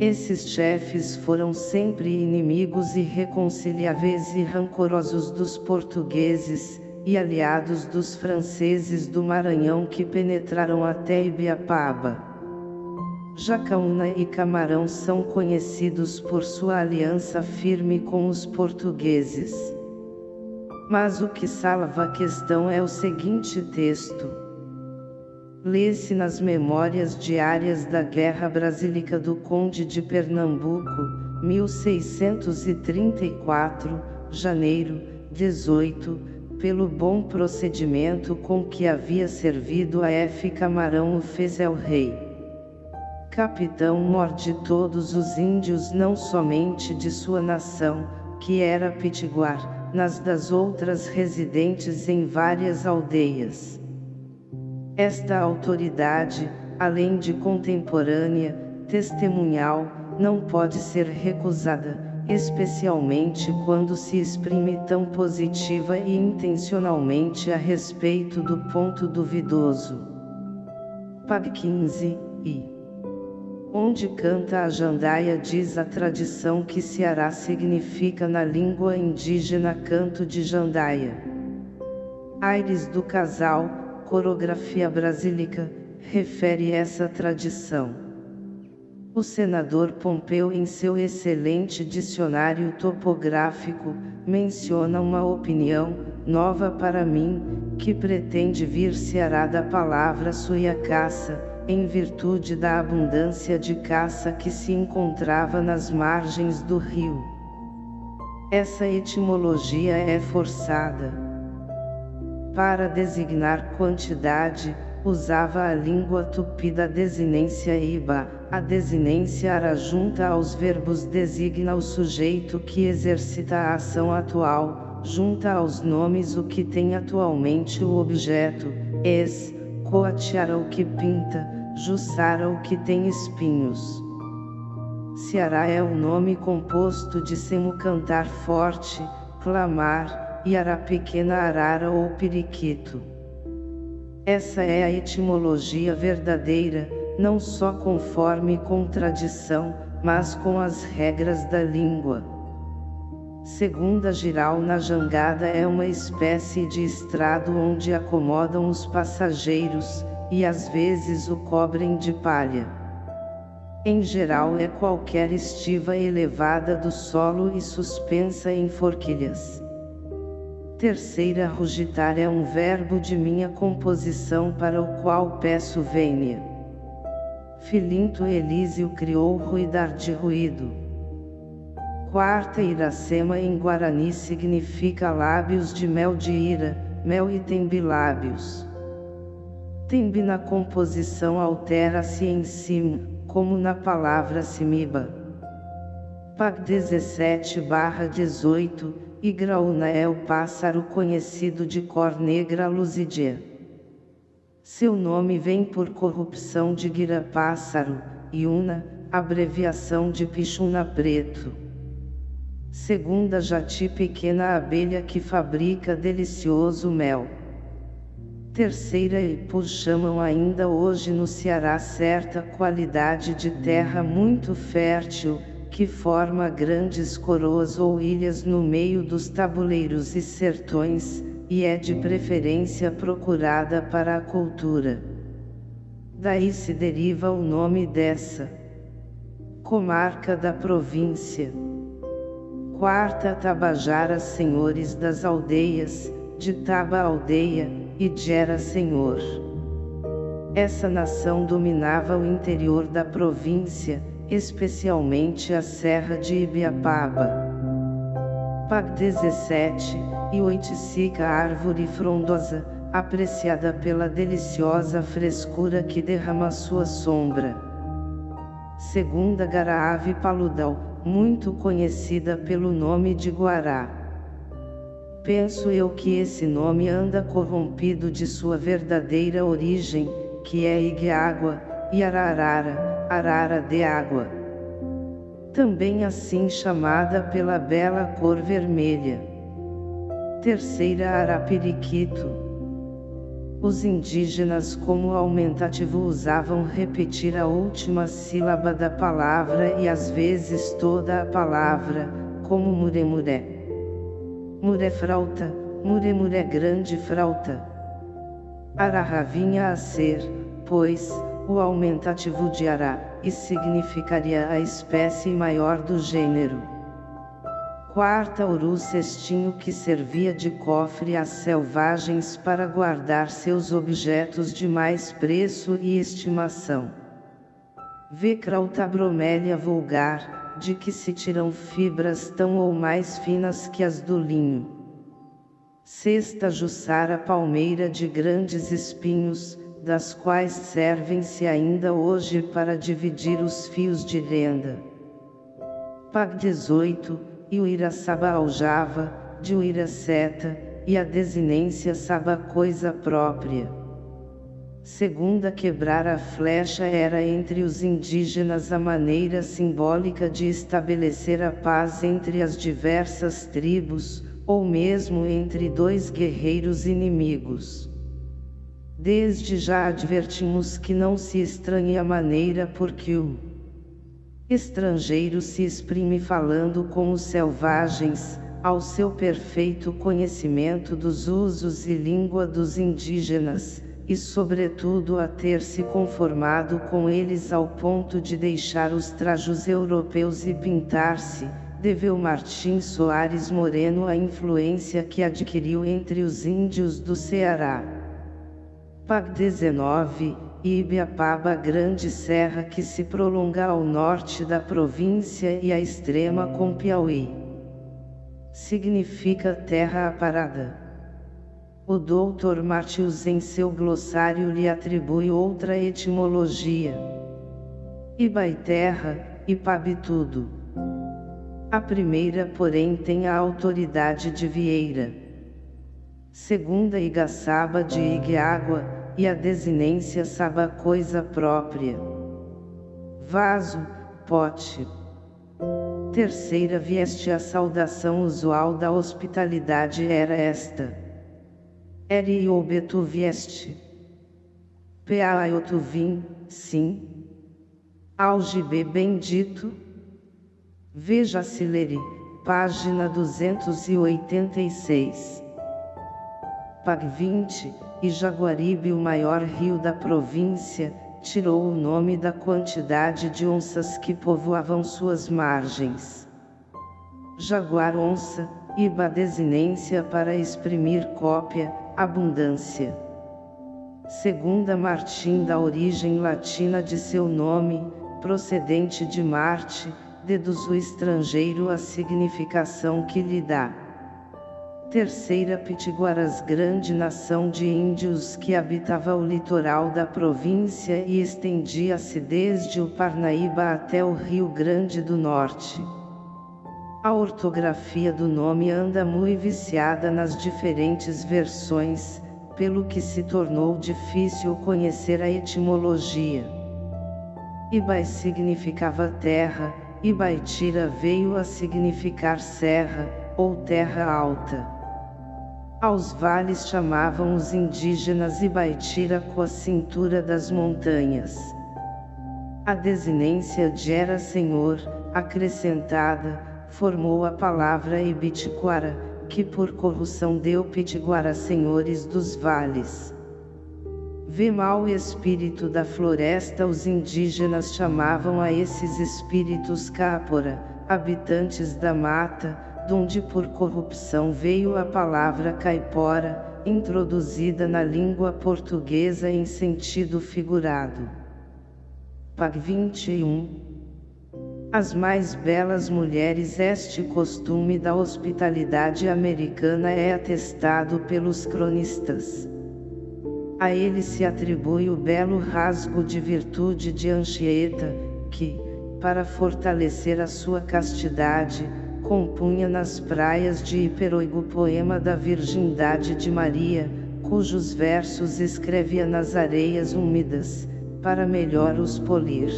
Esses chefes foram sempre inimigos irreconciliáveis e rancorosos dos portugueses, e aliados dos franceses do Maranhão que penetraram até Ibiapaba. Jacaúna e Camarão são conhecidos por sua aliança firme com os portugueses. Mas o que salva a questão é o seguinte texto. Lê-se nas Memórias Diárias da Guerra Brasílica do Conde de Pernambuco, 1634, janeiro, 18, pelo bom procedimento com que havia servido a F. Camarão o fez el rei. Capitão mor de todos os índios não somente de sua nação, que era Pitiguar, nas das outras residentes em várias aldeias. Esta autoridade, além de contemporânea, testemunhal, não pode ser recusada, especialmente quando se exprime tão positiva e intencionalmente a respeito do ponto duvidoso. Pag 15, I Onde canta a jandaia diz a tradição que Ceará significa na língua indígena canto de jandaia. Aires do casal, coreografia brasílica, refere essa tradição. O senador Pompeu em seu excelente dicionário topográfico, menciona uma opinião, nova para mim, que pretende vir Ceará da palavra suiacaça, em virtude da abundância de caça que se encontrava nas margens do rio. Essa etimologia é forçada. Para designar quantidade, usava a língua tupi da desinência iba, a desinência ara junta aos verbos designa o sujeito que exercita a ação atual, junta aos nomes o que tem atualmente o objeto, es, coatiara o que pinta, Jussara o que tem espinhos. Ceará é o nome composto de semo cantar forte, clamar, e ara pequena arara ou periquito. Essa é a etimologia verdadeira, não só conforme com tradição, mas com as regras da língua. Segunda giral na jangada é uma espécie de estrado onde acomodam os passageiros, e às vezes o cobrem de palha. Em geral é qualquer estiva elevada do solo e suspensa em forquilhas. Terceira rugitar é um verbo de minha composição para o qual peço vênia. Filinto Elísio criou ruidar de ruído. Quarta Iracema em Guarani significa lábios de mel de ira, mel e tem Tembi na composição altera-se em cima, como na palavra simiba. Pag 17 18, Igraúna é o pássaro conhecido de cor negra luzidia. Seu nome vem por corrupção de gira pássaro, Iuna, abreviação de pichuna preto. Segunda jati pequena abelha que fabrica delicioso mel. Terceira Ipu chamam ainda hoje no Ceará certa qualidade de terra muito fértil, que forma grandes coroas ou ilhas no meio dos tabuleiros e sertões, e é de preferência procurada para a cultura. Daí se deriva o nome dessa comarca da província. Quarta Tabajara Senhores das Aldeias, de Taba Aldeia, e Gera Senhor. Essa nação dominava o interior da província, especialmente a serra de Ibiapaba. Pag 17, e Oiticica árvore frondosa, apreciada pela deliciosa frescura que derrama sua sombra. Segunda Garaave Paludal, muito conhecida pelo nome de Guará. Penso eu que esse nome anda corrompido de sua verdadeira origem, que é Igueágua, e Ararara, Arara de água. Também assim chamada pela bela cor vermelha. Terceira Arapiriquito. Os indígenas como aumentativo usavam repetir a última sílaba da palavra e às vezes toda a palavra, como muremuré. Muré frauta, muremuré grande frauta. Arará vinha a ser, pois, o aumentativo de ará, e significaria a espécie maior do gênero. Quarta uru cestinho que servia de cofre às selvagens para guardar seus objetos de mais preço e estimação. Vecrauta bromélia vulgar, de que se tiram fibras tão ou mais finas que as do linho. Sexta jussara palmeira de grandes espinhos, das quais servem-se ainda hoje para dividir os fios de renda. Pag 18, e o aljava, de Iraceta, e a desinência saba coisa própria. Segunda quebrar a flecha era entre os indígenas a maneira simbólica de estabelecer a paz entre as diversas tribos, ou mesmo entre dois guerreiros inimigos. Desde já advertimos que não se estranhe a maneira por que o estrangeiro se exprime falando com os selvagens, ao seu perfeito conhecimento dos usos e língua dos indígenas, e sobretudo a ter se conformado com eles ao ponto de deixar os trajos europeus e pintar-se, deveu Martim Soares Moreno a influência que adquiriu entre os índios do Ceará. PAG 19, Ibiapaba Grande Serra que se prolonga ao norte da província e à extrema com Piauí. Significa terra aparada. O Dr. Martius em seu glossário lhe atribui outra etimologia. Ibaiterra, Ipabitudo. A primeira porém tem a autoridade de Vieira. Segunda Igaçaba de Igueágua, e a desinência saba coisa própria. Vaso, pote. Terceira vieste a saudação usual da hospitalidade era esta. Eri obetu vieste. Peaiotu vim, sim. Algibe bendito. Veja Sileri, página 286. Pag 20, e Jaguaribe o maior rio da província, tirou o nome da quantidade de onças que povoavam suas margens. Jaguar-onça, iba desinência para exprimir cópia, abundância. Segunda Martim da origem latina de seu nome, procedente de Marte, deduz o estrangeiro a significação que lhe dá. Terceira Pitiguaras grande nação de índios que habitava o litoral da província e estendia-se desde o Parnaíba até o Rio Grande do Norte. A ortografia do nome anda muito viciada nas diferentes versões, pelo que se tornou difícil conhecer a etimologia. Ibai significava terra, Ibaitira veio a significar serra, ou terra alta. Aos vales chamavam os indígenas Ibaitira com a cintura das montanhas. A desinência de era senhor, acrescentada, formou a palavra Ibitiquara, que por corrupção deu Pitiguara senhores dos vales. Vê mau espírito da floresta os indígenas chamavam a esses espíritos Cápora, habitantes da mata, donde por corrupção veio a palavra caipora, introduzida na língua portuguesa em sentido figurado. Pag 21 As mais belas mulheres Este costume da hospitalidade americana é atestado pelos cronistas. A ele se atribui o belo rasgo de virtude de Anchieta, que, para fortalecer a sua castidade, compunha nas praias de Hiperoigo o poema da Virgindade de Maria, cujos versos escrevia nas areias úmidas, para melhor os polir.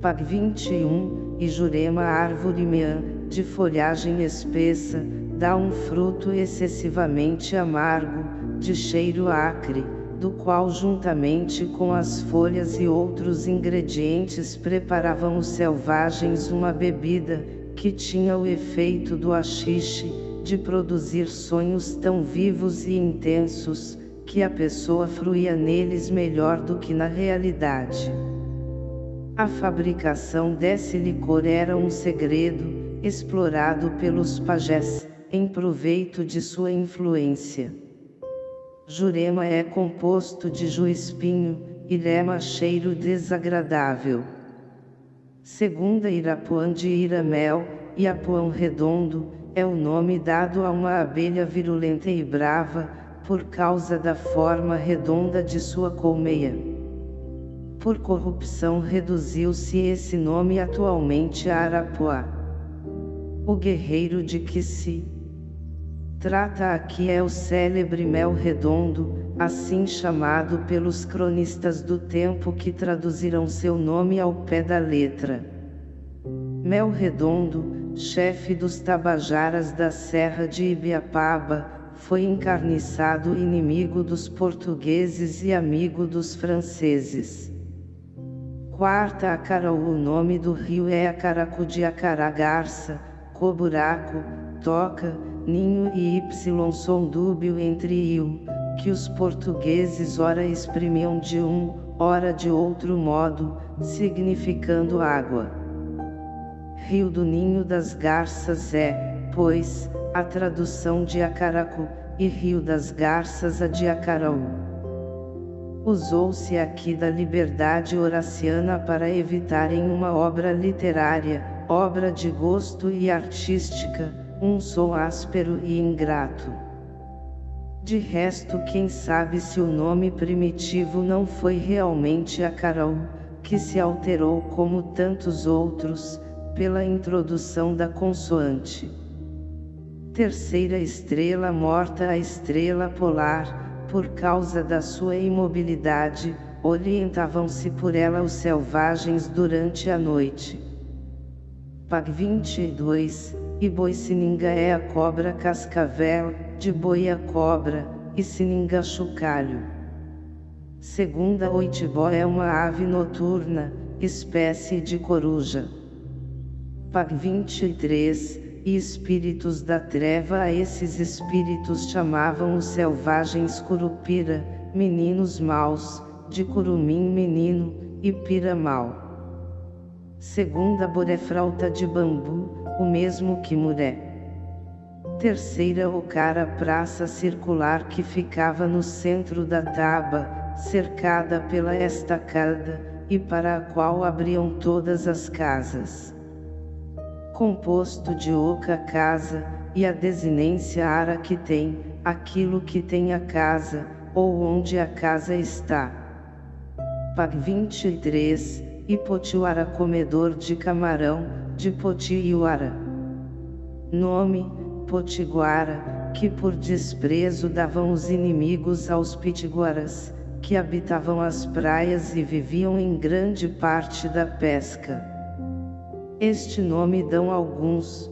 Pag 21, e Jurema árvore meã, de folhagem espessa, dá um fruto excessivamente amargo, de cheiro acre, do qual juntamente com as folhas e outros ingredientes preparavam os selvagens uma bebida, que tinha o efeito do achixe, de produzir sonhos tão vivos e intensos, que a pessoa fruía neles melhor do que na realidade. A fabricação desse licor era um segredo, explorado pelos pajés, em proveito de sua influência. Jurema é composto de juispinho, irema cheiro desagradável. Segunda Irapuã de Iramel, Iapuão redondo, é o nome dado a uma abelha virulenta e brava, por causa da forma redonda de sua colmeia. Por corrupção reduziu-se esse nome atualmente a Arapuá. O guerreiro de que se trata aqui é o célebre Mel Redondo, assim chamado pelos cronistas do tempo que traduziram seu nome ao pé da letra. Mel Redondo, chefe dos Tabajaras da Serra de Ibiapaba, foi encarniçado inimigo dos portugueses e amigo dos franceses. Quarta Acaraú O nome do rio é Acaracu de Acaragarça, Coburaco, Toca, Ninho e Y som dúbio entre il, que os portugueses ora exprimiam de um, ora de outro modo, significando água. Rio do Ninho das Garças é, pois, a tradução de Acaracu, e Rio das Garças a de Acaraú. Usou-se aqui da liberdade horaciana para evitar em uma obra literária, obra de gosto e artística, um som áspero e ingrato. De resto quem sabe se o nome primitivo não foi realmente Acaraú, que se alterou como tantos outros, pela introdução da consoante. Terceira estrela morta a estrela polar, por causa da sua imobilidade, orientavam-se por ela os selvagens durante a noite. Pag 22, e boi sininga é a cobra cascavel, de boi a cobra, e sininga chocalho. Segunda oitibó é uma ave noturna, espécie de coruja. Pag 23, e espíritos da treva a esses espíritos chamavam os selvagens curupira, meninos maus, de curumim menino, e pira mau. Segunda borefrauta de bambu, o mesmo que muré. Terceira o cara praça circular que ficava no centro da taba, cercada pela estacada, e para a qual abriam todas as casas composto de oca casa, e a desinência ara que tem, aquilo que tem a casa, ou onde a casa está. Pag 23, Ipotiuara comedor de camarão, de Potiuara. Nome, Potiguara, que por desprezo davam os inimigos aos pitiguaras, que habitavam as praias e viviam em grande parte da pesca. Este nome dão alguns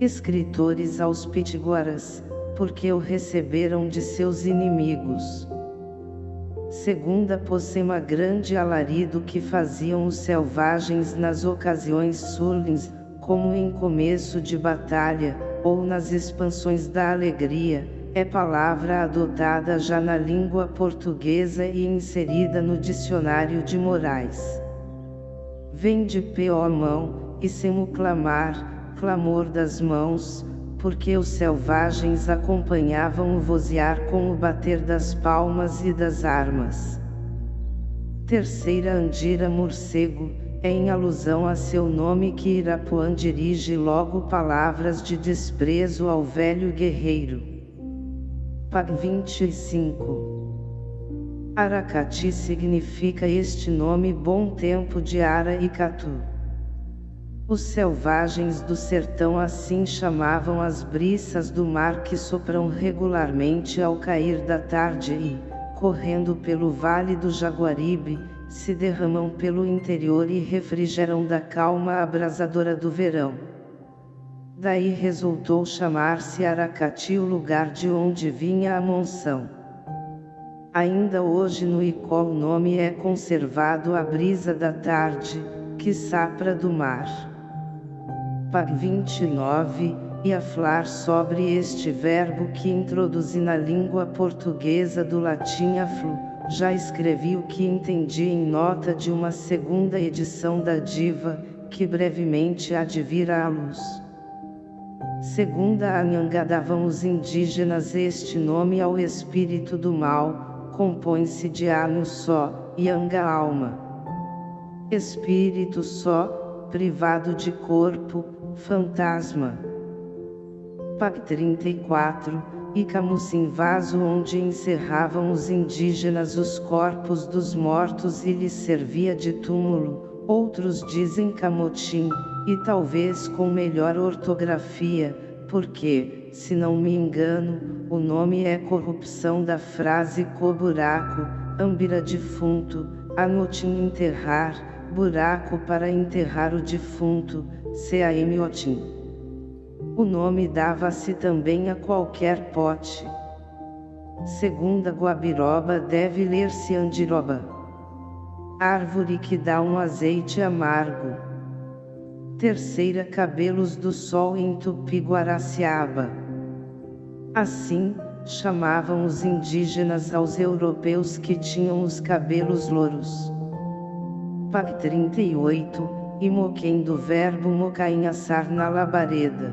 escritores aos pitiguaras, porque o receberam de seus inimigos. Segunda Possema grande alarido que faziam os selvagens nas ocasiões sulins, como em começo de batalha, ou nas expansões da alegria, é palavra adotada já na língua portuguesa e inserida no dicionário de Moraes. Vem de pé ó mão, e semo clamar, clamor das mãos, porque os selvagens acompanhavam o vozear com o bater das palmas e das armas. Terceira Andira Morcego, é em alusão a seu nome que Irapuã dirige logo palavras de desprezo ao velho guerreiro. Pag 25 Aracati significa este nome bom tempo de Ara e Catu. Os selvagens do sertão assim chamavam as briças do mar que sopram regularmente ao cair da tarde e, correndo pelo vale do Jaguaribe, se derramam pelo interior e refrigeram da calma abrasadora do verão. Daí resultou chamar-se Aracati o lugar de onde vinha a monção. Ainda hoje no Icó o nome é conservado a brisa da tarde, que sapra do mar. Pag 29, e a falar sobre este verbo que introduzi na língua portuguesa do latim aflu, já escrevi o que entendi em nota de uma segunda edição da Diva, que brevemente há de vir à luz. Segunda Anhanga davam os indígenas este nome ao espírito do mal, compõe-se de Anu só, e Anga alma. Espírito só, privado de corpo, Fantasma. PAC 34, e Camusim vaso onde encerravam os indígenas os corpos dos mortos e lhes servia de túmulo, outros dizem camotim, e talvez com melhor ortografia, porque, se não me engano, o nome é corrupção da frase co-buraco, ambira defunto, anotim enterrar, buraco para enterrar o defunto, Seaemiotim. O nome dava-se também a qualquer pote. Segunda guabiroba deve ler-se andiroba. Árvore que dá um azeite amargo. Terceira cabelos do sol em Tupi-Guaraciaba. Assim, chamavam os indígenas aos europeus que tinham os cabelos louros. PAC 38 e moquém do verbo mocaim assar na labareda.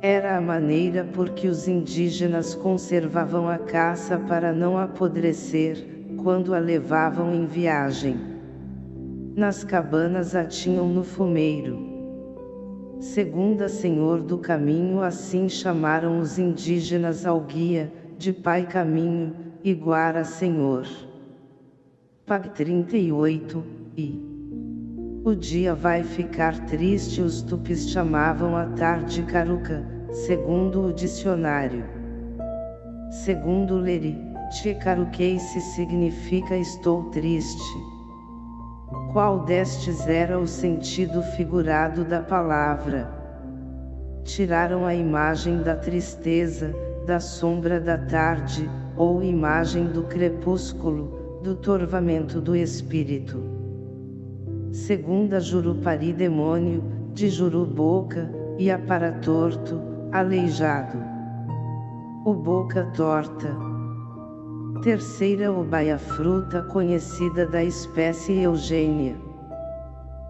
Era a maneira por que os indígenas conservavam a caça para não apodrecer, quando a levavam em viagem. Nas cabanas a tinham no fumeiro. Segunda Senhor do Caminho assim chamaram os indígenas ao guia, de Pai Caminho, e Guara Senhor. Pag 38, e o dia vai ficar triste os tupis chamavam a tarde caruca, segundo o dicionário. Segundo Leri, Tchekaruqueice significa estou triste. Qual destes era o sentido figurado da palavra? Tiraram a imagem da tristeza, da sombra da tarde, ou imagem do crepúsculo, do torvamento do espírito. Segunda Jurupari demônio, de Juru boca, e a para torto, aleijado. O boca torta. Terceira Obaia fruta conhecida da espécie Eugênia.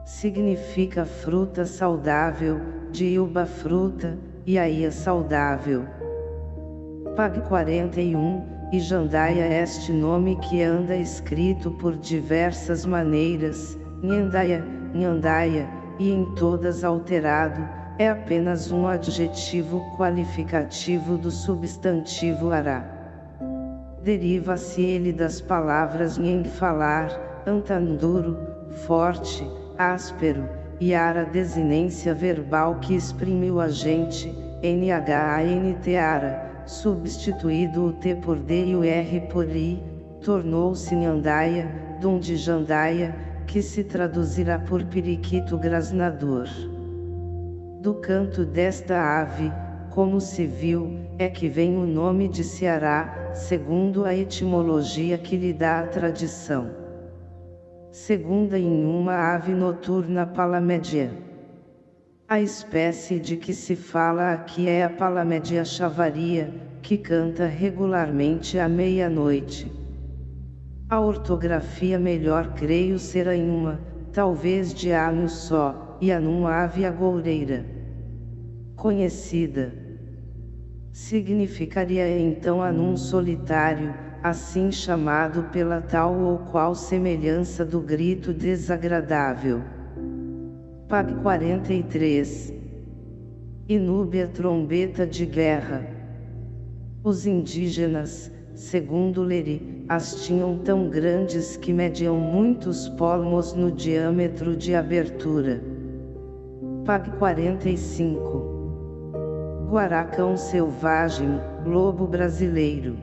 Significa fruta saudável, de Ilba fruta, e aí saudável. Pag 41, e Jandaia este nome que anda escrito por diversas maneiras, Nhandaia, Nhandaia, e em todas alterado, é apenas um adjetivo qualificativo do substantivo ará. Deriva-se ele das palavras nhen falar, antanduro, forte, áspero, e ara desinência verbal que exprime o agente, NHANT ara, substituído o T por D e o R por I, tornou-se Nhandaia, donde Jandaia, que se traduzirá por periquito grasnador. Do canto desta ave, como se viu, é que vem o nome de Ceará, segundo a etimologia que lhe dá a tradição. Segunda em uma ave noturna palamédia. A espécie de que se fala aqui é a palamédia chavaria, que canta regularmente à meia-noite. A ortografia melhor creio será em uma, talvez de anu só, e anum ave agoureira. Conhecida. Significaria então anum solitário, assim chamado pela tal ou qual semelhança do grito desagradável. Pag 43. Inúbia trombeta de guerra. Os indígenas, segundo Leri, as tinham tão grandes que mediam muitos palmos no diâmetro de abertura. Pag 45 Guaracão selvagem, lobo brasileiro.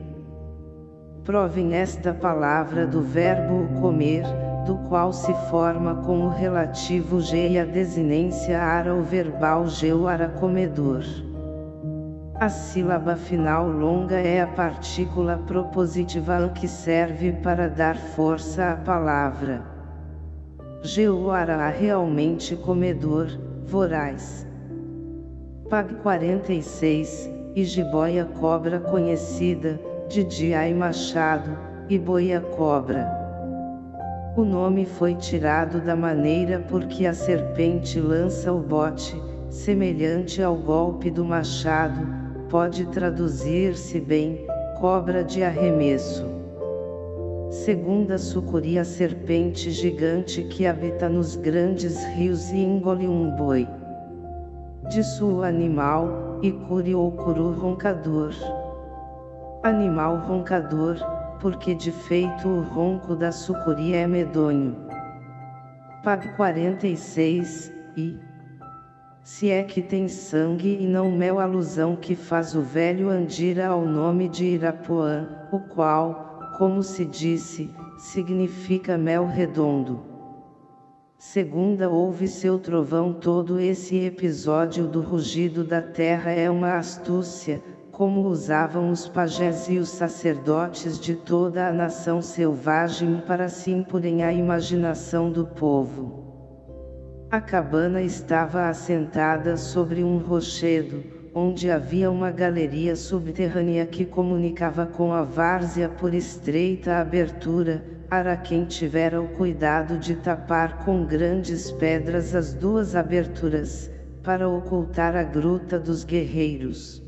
Provem esta palavra do verbo comer, do qual se forma com o relativo G e a desinência ara o verbal geuara comedor. A sílaba final longa é a partícula propositiva que serve para dar força à palavra. Geuara realmente comedor, voraz. Pag 46, e jiboia cobra conhecida, de Diai Machado, e boia cobra. O nome foi tirado da maneira porque a serpente lança o bote, semelhante ao golpe do machado, pode traduzir-se bem, cobra de arremesso. Segunda sucuri a serpente gigante que habita nos grandes rios e engole um boi. De sua animal, e curi ou curu roncador. Animal roncador, porque de feito o ronco da sucuri é medonho. Pag 46, e se é que tem sangue e não mel alusão que faz o velho Andira ao nome de Irapuã, o qual, como se disse, significa mel redondo. Segunda ouve seu trovão todo esse episódio do rugido da terra é uma astúcia, como usavam os pajés e os sacerdotes de toda a nação selvagem para se impurem à imaginação do povo. A cabana estava assentada sobre um rochedo, onde havia uma galeria subterrânea que comunicava com a várzea por estreita abertura, Araquém tivera o cuidado de tapar com grandes pedras as duas aberturas, para ocultar a gruta dos guerreiros.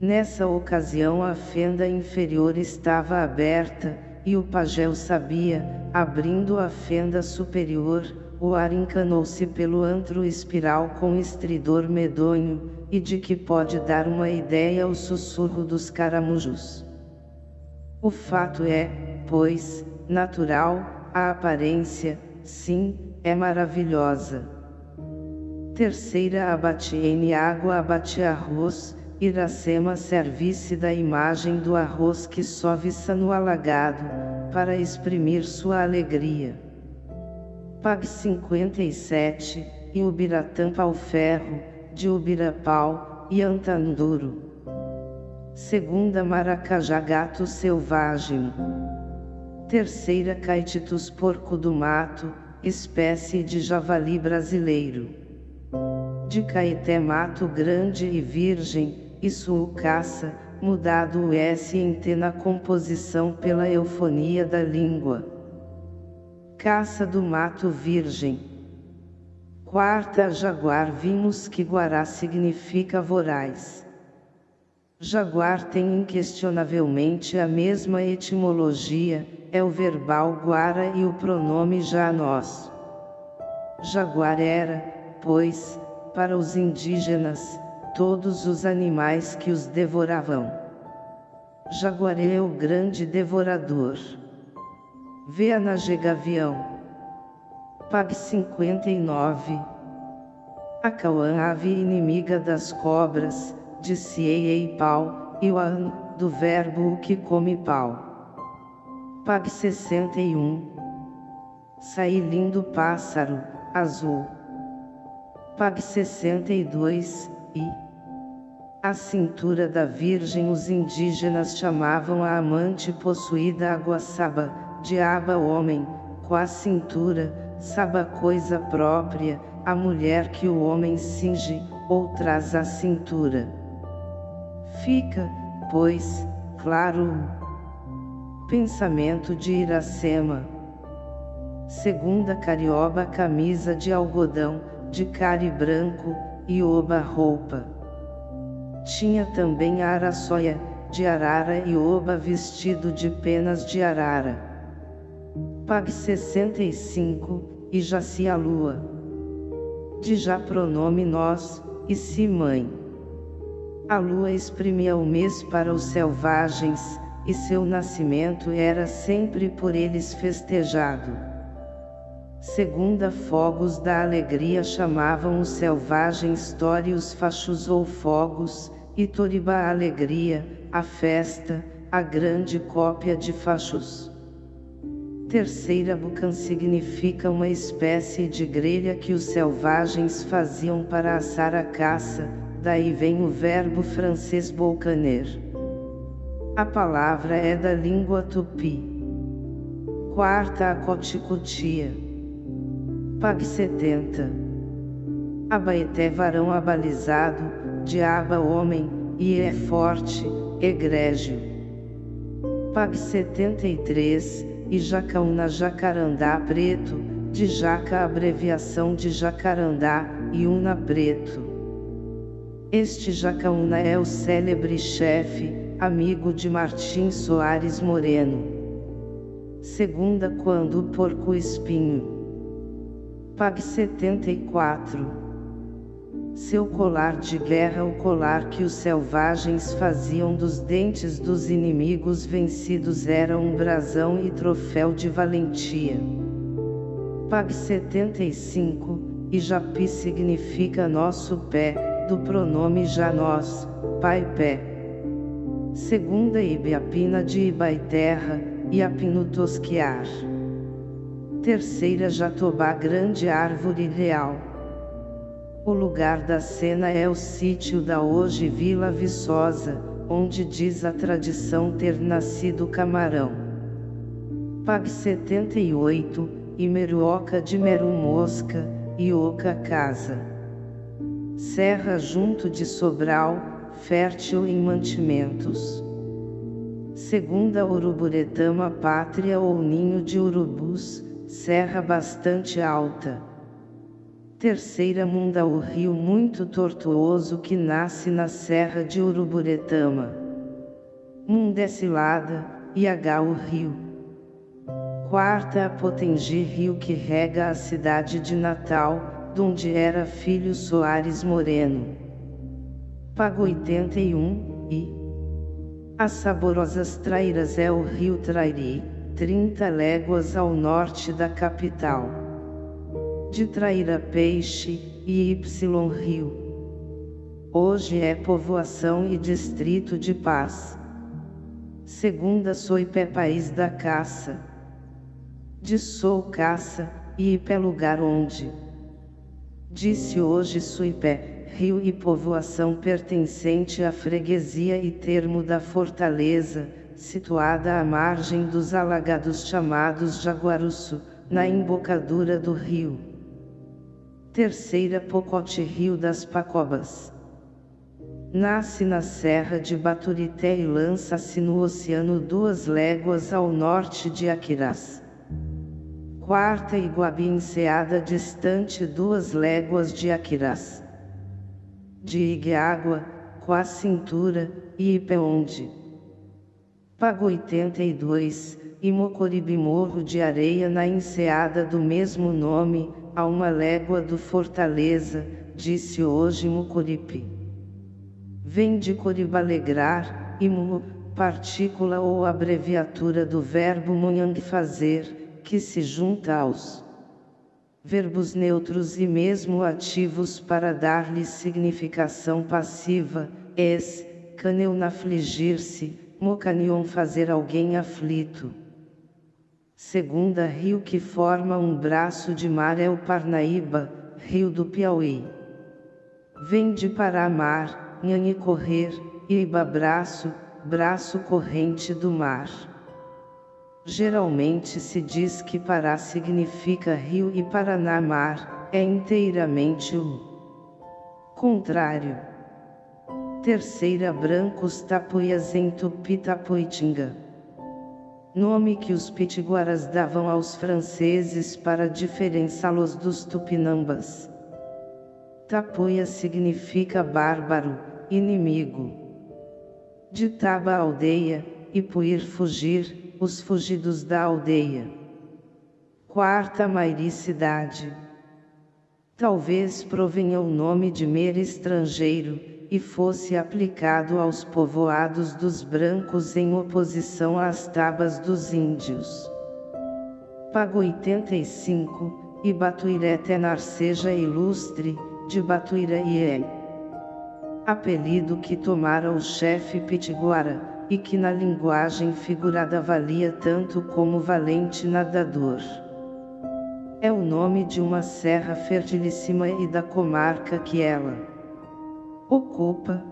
Nessa ocasião a fenda inferior estava aberta, e o pajé o sabia, abrindo a fenda superior, o ar encanou-se pelo antro espiral com estridor medonho, e de que pode dar uma ideia o sussurro dos caramujos. O fato é, pois, natural, a aparência, sim, é maravilhosa. Terceira abate em água abate arroz, Iracema servisse da imagem do arroz que só viça no alagado, para exprimir sua alegria. Pag 57, e Ubiratã pau ferro, de Ubirapau, e Antanduro. Segunda Maracajá gato selvagem. Terceira Caetitus porco do mato, espécie de javali brasileiro. De Caeté mato grande e virgem, isso caça, mudado o S em T na composição pela eufonia da língua. Caça do mato virgem. Quarta Jaguar vimos que Guará significa voraz. Jaguar tem inquestionavelmente a mesma etimologia, é o verbal guara e o pronome já nós. Jaguar era, pois, para os indígenas, todos os animais que os devoravam. Jaguaré é o grande devorador. Vê a Nagegavião. Pag 59. A Cauã ave inimiga das cobras, disse Ei pau, e o an, do verbo o que come pau. Pag 61. Saí lindo pássaro, azul. Pag 62, e a cintura da Virgem os indígenas chamavam a amante possuída Aguaçaba, diaba homem, com a cintura, saba coisa própria, a mulher que o homem cinge, ou traz à cintura. Fica, pois, claro pensamento de Iracema. Segunda carioba camisa de algodão, de cari branco, e oba roupa. Tinha também a araçoia, de arara e oba vestido de penas de arara. Pag 65, e jaci a lua. De já pronome nós, e si mãe. A lua exprimia o mês para os selvagens, e seu nascimento era sempre por eles festejado. Segunda fogos da alegria chamavam os selvagens tórios fachos ou fogos, e toriba a alegria, a festa, a grande cópia de fachos. Terceira bucan significa uma espécie de grelha que os selvagens faziam para assar a caça, daí vem o verbo francês bolcaner. A palavra é da língua tupi. Quarta a coticutia. Pag 70. Abaeté varão abalizado, diaba homem, e é forte, egrégio. Pag 73, e Jacaúna Jacarandá Preto, de Jaca abreviação de Jacarandá, e Una Preto. Este Jacaúna é o célebre chefe, amigo de Martim Soares Moreno. Segunda quando o porco espinho. Pag 74. Seu colar de guerra o colar que os selvagens faziam dos dentes dos inimigos vencidos era um brasão e troféu de valentia. Pag 75, e Japi significa nosso pé, do pronome já nós, pai pé. Segunda Ibiapina de Ibaiterra, Iapino Tosquiar. Terceira Jatobá Grande Árvore Real. O lugar da cena é o sítio da hoje Vila Viçosa, onde diz a tradição ter nascido camarão. Pag 78, Imeruoca de Meru Mosca, Ioca Casa. Serra junto de Sobral, fértil em mantimentos. Segunda Uruburetama pátria ou ninho de urubus, serra bastante alta. Terceira Munda o rio muito tortuoso que nasce na serra de Uruburetama. Mundecilada, Iagá o rio. Quarta Potengi rio que rega a cidade de Natal, donde era filho Soares Moreno pago 81, e As saborosas Trairas é o rio Trairi, 30 léguas ao norte da capital. De Traíra Peixe, e Y Rio. Hoje é povoação e distrito de paz. Segunda Soipé país da caça. De Sou caça, e Ipé lugar onde. Disse hoje Suipé, rio e povoação pertencente à freguesia e termo da fortaleza, situada à margem dos alagados chamados Jaguaruçu, na embocadura do rio. Terceira Pocote Rio das Pacobas. Nasce na serra de Baturité e lança-se no oceano duas léguas ao norte de Aquirás. Quarta Iguabi enseada distante duas léguas de Aquirás de Igueágua, com a cintura, e Ipeonde. Pago 82, e Mocoribe Morro de Areia na enseada do mesmo nome, a uma légua do Fortaleza, disse hoje Mucuripe. Vem de Coribalegrar, e mu, partícula ou abreviatura do verbo munhang fazer, que se junta aos verbos neutros e mesmo ativos para dar-lhes significação passiva, es, caneun afligir-se, mocanion fazer alguém aflito. Segunda rio que forma um braço de mar é o Parnaíba, rio do Piauí. Vem de Paramar, Nhanhe correr, Iba braço, braço corrente do mar. Geralmente se diz que Pará significa rio e Paraná mar, é inteiramente o contrário. Terceira Brancos Tapuias em Tupi-Tapuitinga. Nome que os pitiguaras davam aos franceses para diferenciá-los dos tupinambas. Tapuia significa bárbaro, inimigo. De Taba aldeia, e Puir fugir, os fugidos da aldeia. Quarta mairicidade. Talvez provenha o nome de mer estrangeiro, e fosse aplicado aos povoados dos brancos em oposição às tabas dos índios. Pago 85, e Batuiré tenar seja ilustre, de Batuira e é. Apelido que tomara o chefe Pitiguara, e que na linguagem figurada valia tanto como valente nadador. É o nome de uma serra fertilíssima e da comarca que ela ocupa.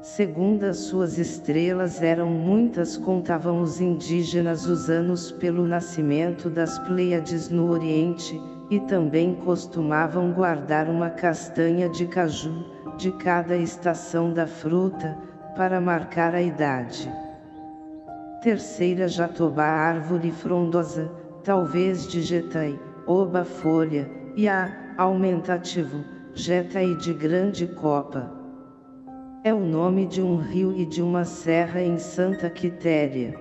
Segundo as suas estrelas eram muitas contavam os indígenas os anos pelo nascimento das Pleiades no Oriente, e também costumavam guardar uma castanha de caju, de cada estação da fruta, para marcar a idade. Terceira jatobá árvore frondosa, talvez de jetai, oba folha, e a, aumentativo, jetai de grande copa. É o nome de um rio e de uma serra em Santa Quitéria.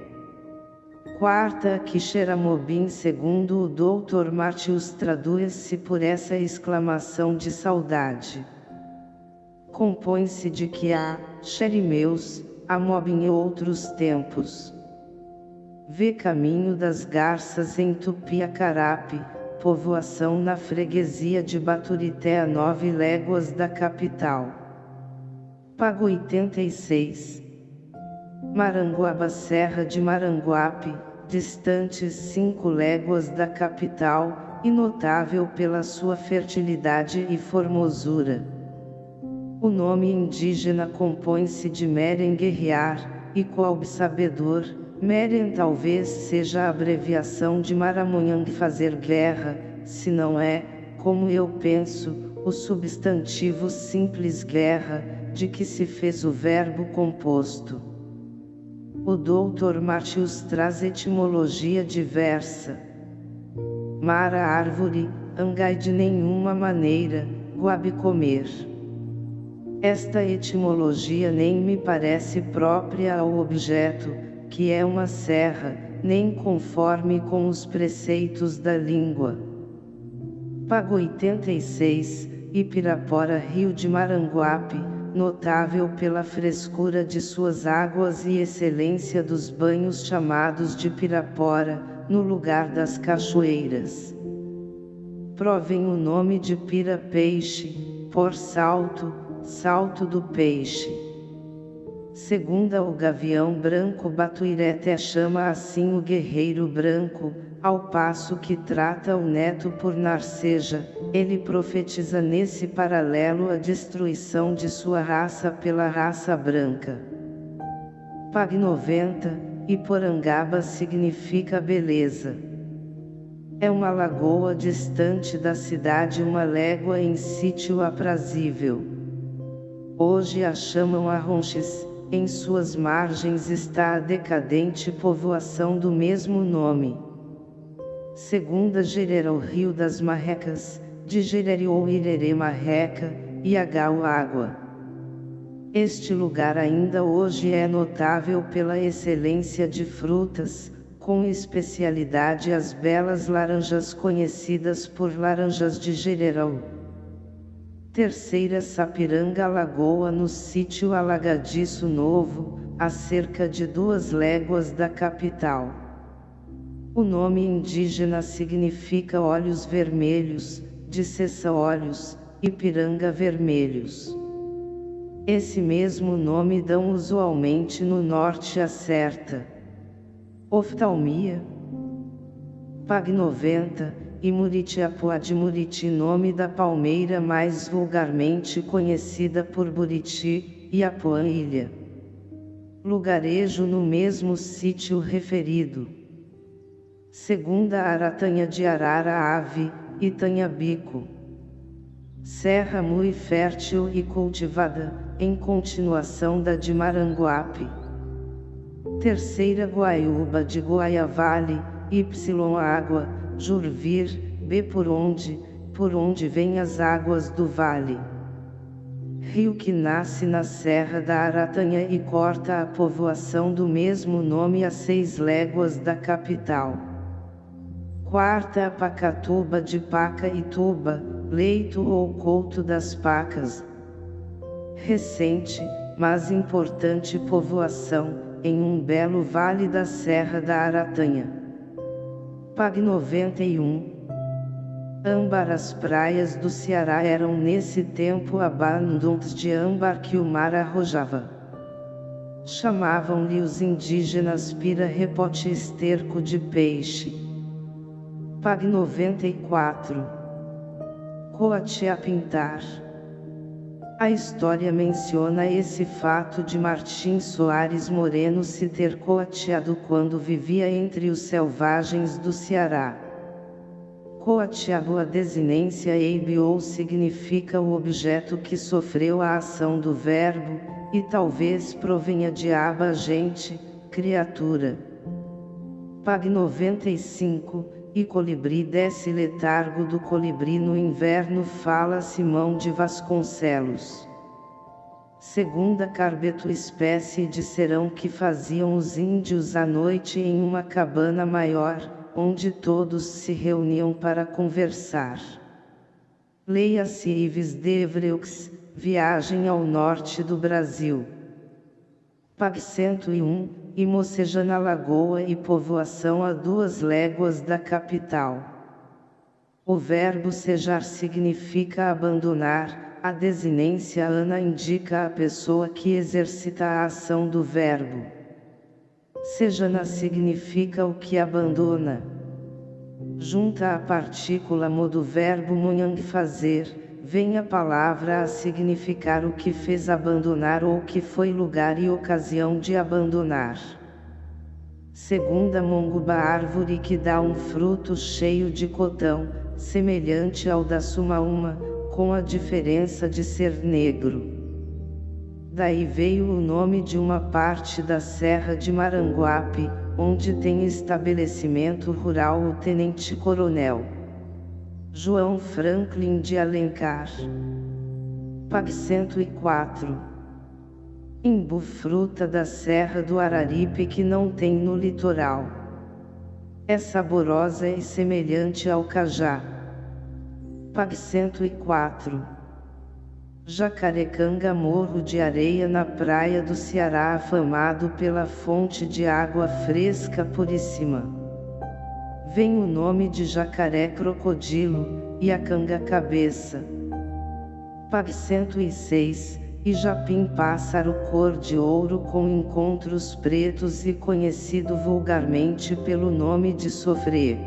Quarta Quixeramobim segundo o Dr. Martius traduz-se por essa exclamação de saudade. Compõe-se de que há, xerimeus, Amobim e outros tempos. Vê caminho das garças em Tupiacarape, povoação na freguesia de Baturité a nove léguas da capital. Pago 86. Maranguaba Serra de Maranguape, distantes cinco léguas da capital, e notável pela sua fertilidade e formosura. O nome indígena compõe-se de Meren guerrear, e qual sabedor, Meren talvez seja a abreviação de Maramonhang fazer guerra, se não é, como eu penso, o substantivo simples guerra, de que se fez o verbo composto. O Dr. Martius traz etimologia diversa. Mara árvore, angai de nenhuma maneira, guabe comer. Esta etimologia nem me parece própria ao objeto, que é uma serra, nem conforme com os preceitos da língua. Pago 86, Ipirapora Rio de Maranguape, notável pela frescura de suas águas e excelência dos banhos chamados de Pirapora, no lugar das cachoeiras. Provém o nome de Pira Peixe, por salto, salto do peixe. Segunda o gavião branco Batuireté chama assim o guerreiro branco, ao passo que trata o neto por Narceja, ele profetiza nesse paralelo a destruição de sua raça pela raça branca. Pag 90, e Porangaba significa beleza. É uma lagoa distante da cidade uma légua em sítio aprazível. Hoje a chamam Arronches, em suas margens está a decadente povoação do mesmo nome. Segunda Gerera o rio das Marrecas, de Gerere ou Irerê Marreca, e Agau Água. Este lugar ainda hoje é notável pela excelência de frutas, com especialidade as belas laranjas conhecidas por laranjas de Gererau. Terceira Sapiranga Lagoa no sítio Alagadiço Novo, a cerca de duas léguas da capital. O nome indígena significa olhos vermelhos, de cessa olhos, e piranga vermelhos. Esse mesmo nome dão usualmente no norte a certa. Oftalmia. Pag 90, e Muritiapuá de Muriti nome da palmeira mais vulgarmente conhecida por Buriti, e Apuã Ilha. Lugarejo no mesmo sítio referido. Segunda Aratanha de Arara Ave, Itanhabico. Serra muito fértil e cultivada, em continuação da de Maranguape. Terceira Guaiúba de Guaiavale, Y Água, Jurvir, B por onde, por onde vêm as águas do vale. Rio que nasce na Serra da Aratanha e corta a povoação do mesmo nome a seis léguas da capital. Quarta a Pacatuba de Paca e Tuba, leito ou couto das pacas. recente, mas importante povoação, em um belo vale da Serra da Aratanha. Pag 91 Âmbar As praias do Ceará eram nesse tempo abundantes de âmbar que o mar arrojava. Chamavam-lhe os indígenas pira repote esterco de peixe. Pag 94 Coate a pintar a história menciona esse fato de Martim Soares Moreno se ter coateado quando vivia entre os selvagens do Ceará. Coateado a desinência ou significa o objeto que sofreu a ação do verbo, e talvez provenha de aba gente, criatura. Pag 95, e colibri desce letargo do colibri no inverno fala Simão de Vasconcelos. Segunda carbeto espécie de serão que faziam os índios à noite em uma cabana maior, onde todos se reuniam para conversar. Leia-se Ives de Evreux, Viagem ao Norte do Brasil. Pag 101, e Mocejana Lagoa e povoação a duas léguas da capital. O verbo sejar significa abandonar, a desinência ana indica a pessoa que exercita a ação do verbo. Sejana significa o que abandona. Junta a partícula mo do verbo munhang fazer, vem a palavra a significar o que fez abandonar ou que foi lugar e ocasião de abandonar. Segunda monguba árvore que dá um fruto cheio de cotão, semelhante ao da sumaúma, com a diferença de ser negro. Daí veio o nome de uma parte da Serra de Maranguape, onde tem estabelecimento rural o Tenente Coronel. João Franklin de Alencar. Pag 104. Imbu fruta da Serra do Araripe que não tem no litoral. É saborosa e semelhante ao cajá. Pag 104. Jacarecanga Morro de Areia na praia do Ceará afamado pela fonte de água fresca puríssima vem o nome de jacaré crocodilo, e a canga cabeça. Pag 106, e japim pássaro cor de ouro com encontros pretos e conhecido vulgarmente pelo nome de sofrer.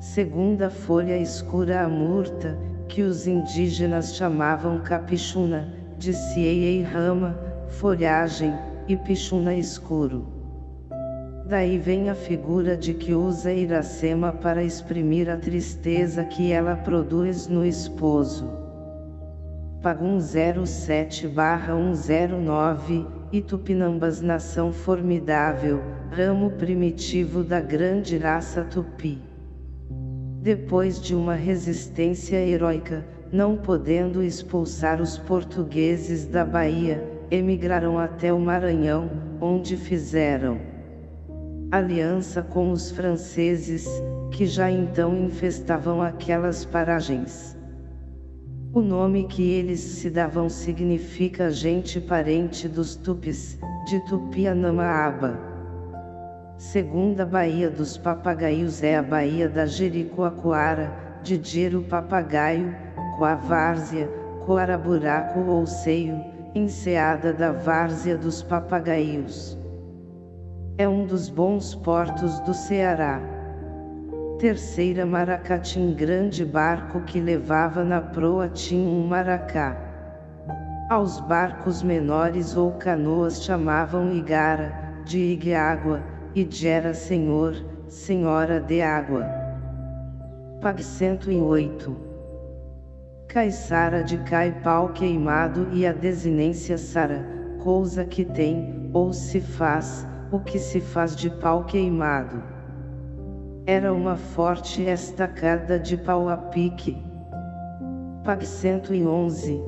Segunda folha escura a murta, que os indígenas chamavam capichuna, de cieia e rama, folhagem, e pichuna escuro. Daí vem a figura de que usa Iracema para exprimir a tristeza que ela produz no esposo. Pagum 07-109, Itupinambas nação formidável, ramo primitivo da grande raça tupi. Depois de uma resistência heróica, não podendo expulsar os portugueses da Bahia, emigraram até o Maranhão, onde fizeram aliança com os franceses, que já então infestavam aquelas paragens. O nome que eles se davam significa gente parente dos tupis, de Tupianamaaba. Segunda Baía dos Papagaios é a Baía da Jericoacoara, de Diro Papagaio, Coavárzea, Coaraburaco ou Seio, enseada da Várzea dos Papagaios. É um dos bons portos do Ceará. Terceira Maracatim grande barco que levava na proa tinha um maracá. Aos barcos menores ou canoas chamavam igara, de igueágua, e gera senhor, senhora de água. Pag 108 Caiçara de cai pau queimado e a desinência sara, coisa que tem, ou se faz, o que se faz de pau queimado. Era uma forte estacada de pau a pique. Pag 111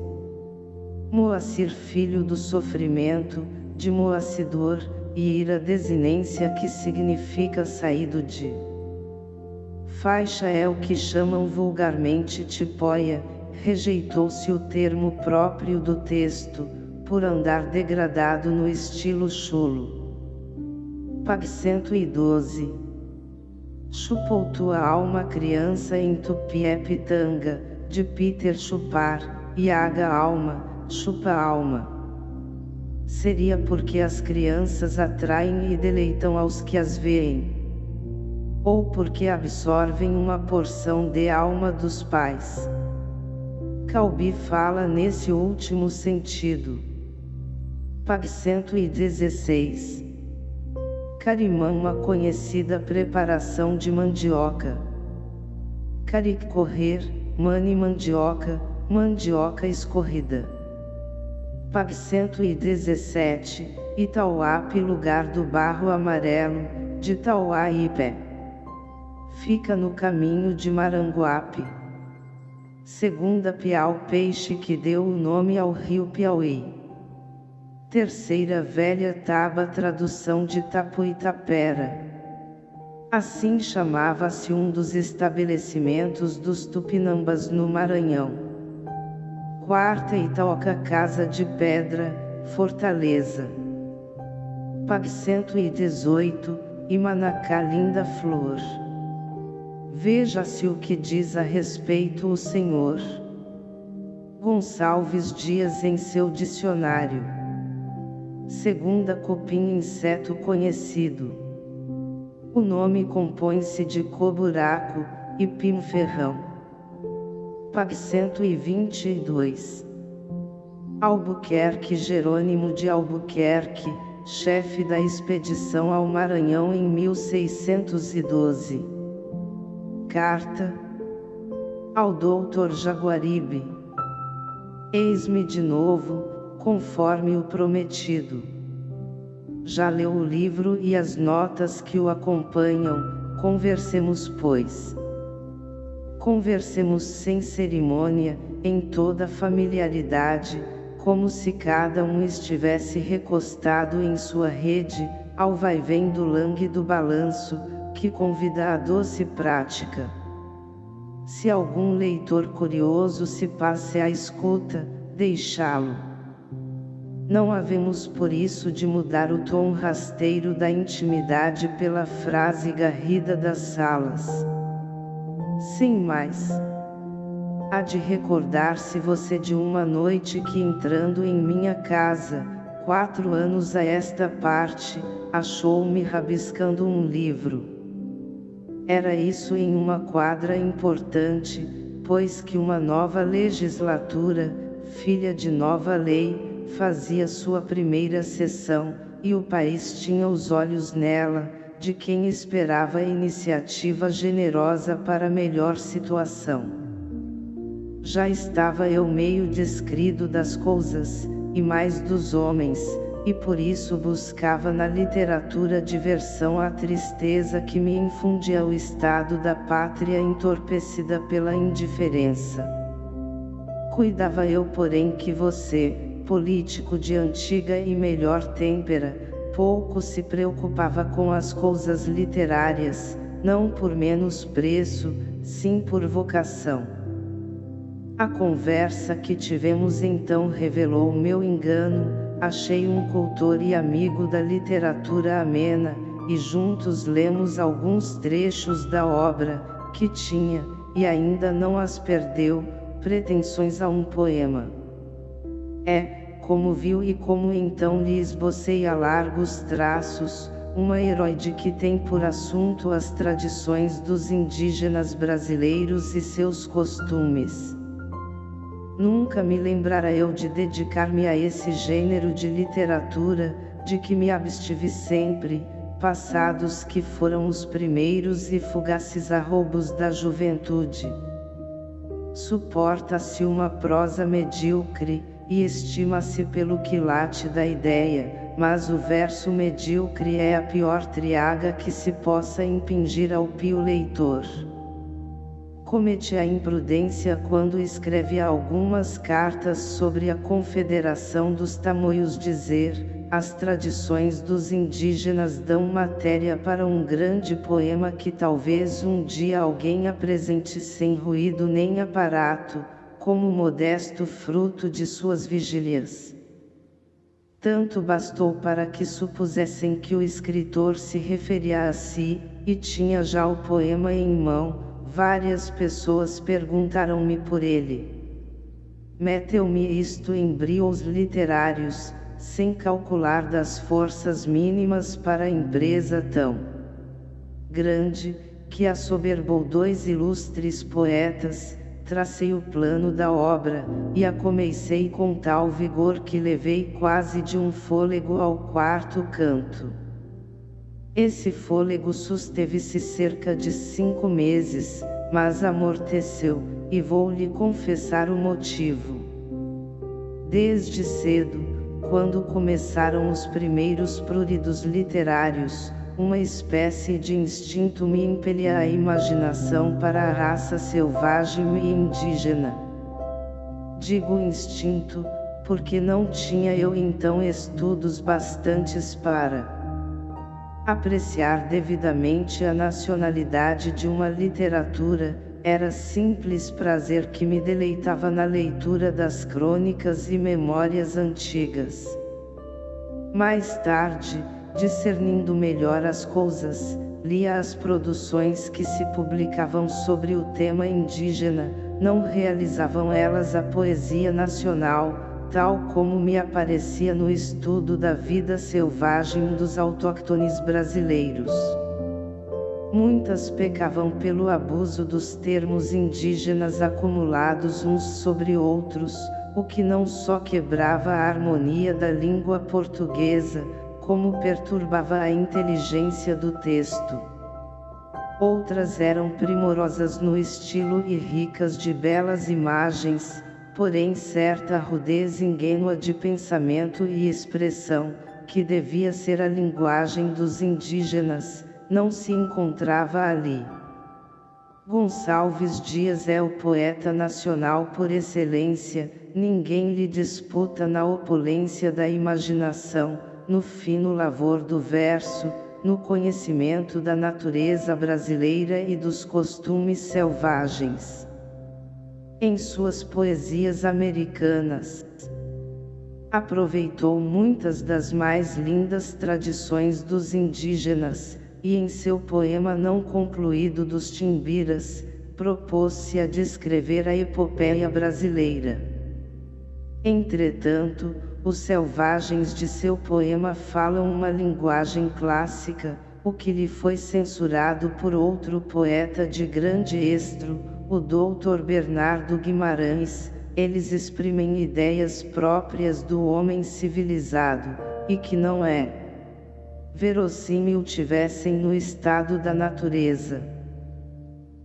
Moacir filho do sofrimento, de Moacidor, e ira desinência que significa saído de. Faixa é o que chamam vulgarmente tipóia, rejeitou-se o termo próprio do texto, por andar degradado no estilo chulo. Pag 112 Chupou tua alma criança em Tupié Pitanga, de Peter Chupar, Iaga Alma, Chupa Alma. Seria porque as crianças atraem e deleitam aos que as veem. Ou porque absorvem uma porção de alma dos pais. Calbi fala nesse último sentido. Pag 116 Carimã uma conhecida preparação de mandioca. Caric correr, mani mandioca, mandioca escorrida. Pag 117, Itauape lugar do barro amarelo, de Tauaípe. Fica no caminho de Maranguape. Segunda Piau peixe que deu o nome ao rio Piauí. Terceira velha taba tradução de Tapuitapera. Assim chamava-se um dos estabelecimentos dos Tupinambas no Maranhão. Quarta Itaoca Casa de Pedra, Fortaleza. Pag 118, Imanacá Linda Flor. Veja-se o que diz a respeito o Senhor. Gonçalves Dias em seu dicionário. Segunda copim inseto conhecido. O nome compõe-se de coburaco, e pim-ferrão. Pag 122. Albuquerque Jerônimo de Albuquerque, chefe da expedição ao Maranhão em 1612 carta ao doutor Jaguaribe. Eis-me de novo, conforme o prometido. Já leu o livro e as notas que o acompanham, conversemos pois. Conversemos sem cerimônia, em toda familiaridade, como se cada um estivesse recostado em sua rede, ao vai-vem do langue do balanço, que convida à doce prática. Se algum leitor curioso se passe à escuta, deixá-lo. Não havemos por isso de mudar o tom rasteiro da intimidade pela frase garrida das salas. Sem mais. Há de recordar-se você de uma noite que entrando em minha casa, quatro anos a esta parte, achou-me rabiscando um livro. Era isso em uma quadra importante, pois que uma nova legislatura, filha de nova lei, fazia sua primeira sessão, e o país tinha os olhos nela, de quem esperava iniciativa generosa para melhor situação. Já estava eu meio descrido das coisas, e mais dos homens, e por isso buscava na literatura diversão à tristeza que me infundia o estado da pátria entorpecida pela indiferença. Cuidava eu porém que você, político de antiga e melhor têmpera, pouco se preocupava com as coisas literárias, não por menos preço, sim por vocação. A conversa que tivemos então revelou meu engano, achei um cultor e amigo da literatura amena, e juntos lemos alguns trechos da obra, que tinha, e ainda não as perdeu, pretensões a um poema. É, como viu e como então lhe esbocei a largos traços, uma heróide que tem por assunto as tradições dos indígenas brasileiros e seus costumes. Nunca me lembrara eu de dedicar-me a esse gênero de literatura, de que me abstive sempre, passados que foram os primeiros e fugaces arroubos da juventude. Suporta-se uma prosa medíocre, e estima-se pelo quilate da ideia, mas o verso medíocre é a pior triaga que se possa impingir ao pio leitor. Comete a imprudência quando escreve algumas cartas sobre a Confederação dos Tamoios dizer, as tradições dos indígenas dão matéria para um grande poema que talvez um dia alguém apresente sem ruído nem aparato, como modesto fruto de suas vigílias. Tanto bastou para que supusessem que o escritor se referia a si, e tinha já o poema em mão, várias pessoas perguntaram-me por ele. Meteu-me isto em brios literários, sem calcular das forças mínimas para a empresa tão grande, que assoberbou dois ilustres poetas, tracei o plano da obra, e a comecei com tal vigor que levei quase de um fôlego ao quarto canto. Esse fôlego susteve-se cerca de cinco meses, mas amorteceu, e vou lhe confessar o motivo. Desde cedo, quando começaram os primeiros pruridos literários, uma espécie de instinto me impelia a imaginação para a raça selvagem e indígena. Digo instinto, porque não tinha eu então estudos bastantes para apreciar devidamente a nacionalidade de uma literatura, era simples prazer que me deleitava na leitura das crônicas e memórias antigas. Mais tarde, discernindo melhor as coisas, lia as produções que se publicavam sobre o tema indígena, não realizavam elas a poesia nacional, tal como me aparecia no estudo da vida selvagem dos autóctones brasileiros. Muitas pecavam pelo abuso dos termos indígenas acumulados uns sobre outros, o que não só quebrava a harmonia da língua portuguesa, como perturbava a inteligência do texto. Outras eram primorosas no estilo e ricas de belas imagens, porém certa rudez ingênua de pensamento e expressão, que devia ser a linguagem dos indígenas, não se encontrava ali. Gonçalves Dias é o poeta nacional por excelência, ninguém lhe disputa na opulência da imaginação, no fino lavor do verso, no conhecimento da natureza brasileira e dos costumes selvagens em suas poesias americanas. Aproveitou muitas das mais lindas tradições dos indígenas, e em seu poema não concluído dos Timbiras, propôs-se a descrever a epopeia brasileira. Entretanto, os selvagens de seu poema falam uma linguagem clássica, o que lhe foi censurado por outro poeta de grande estro, o Dr. Bernardo Guimarães, eles exprimem ideias próprias do homem civilizado, e que não é verossímil tivessem no estado da natureza.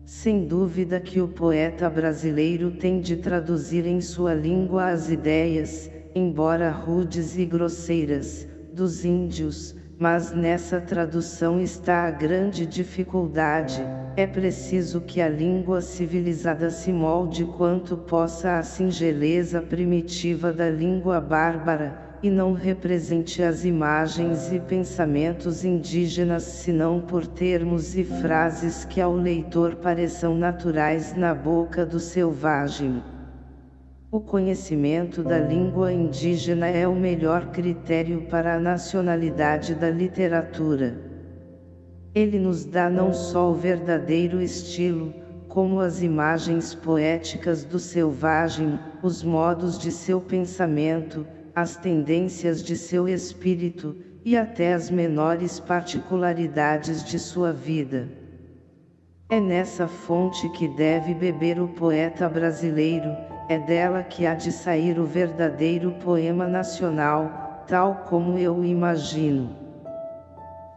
Sem dúvida que o poeta brasileiro tem de traduzir em sua língua as ideias, embora rudes e grosseiras, dos índios, mas nessa tradução está a grande dificuldade, é preciso que a língua civilizada se molde quanto possa à singeleza primitiva da língua bárbara, e não represente as imagens e pensamentos indígenas senão por termos e frases que ao leitor pareçam naturais na boca do selvagem. O conhecimento da língua indígena é o melhor critério para a nacionalidade da literatura. Ele nos dá não só o verdadeiro estilo, como as imagens poéticas do selvagem, os modos de seu pensamento, as tendências de seu espírito, e até as menores particularidades de sua vida. É nessa fonte que deve beber o poeta brasileiro, é dela que há de sair o verdadeiro poema nacional, tal como eu o imagino.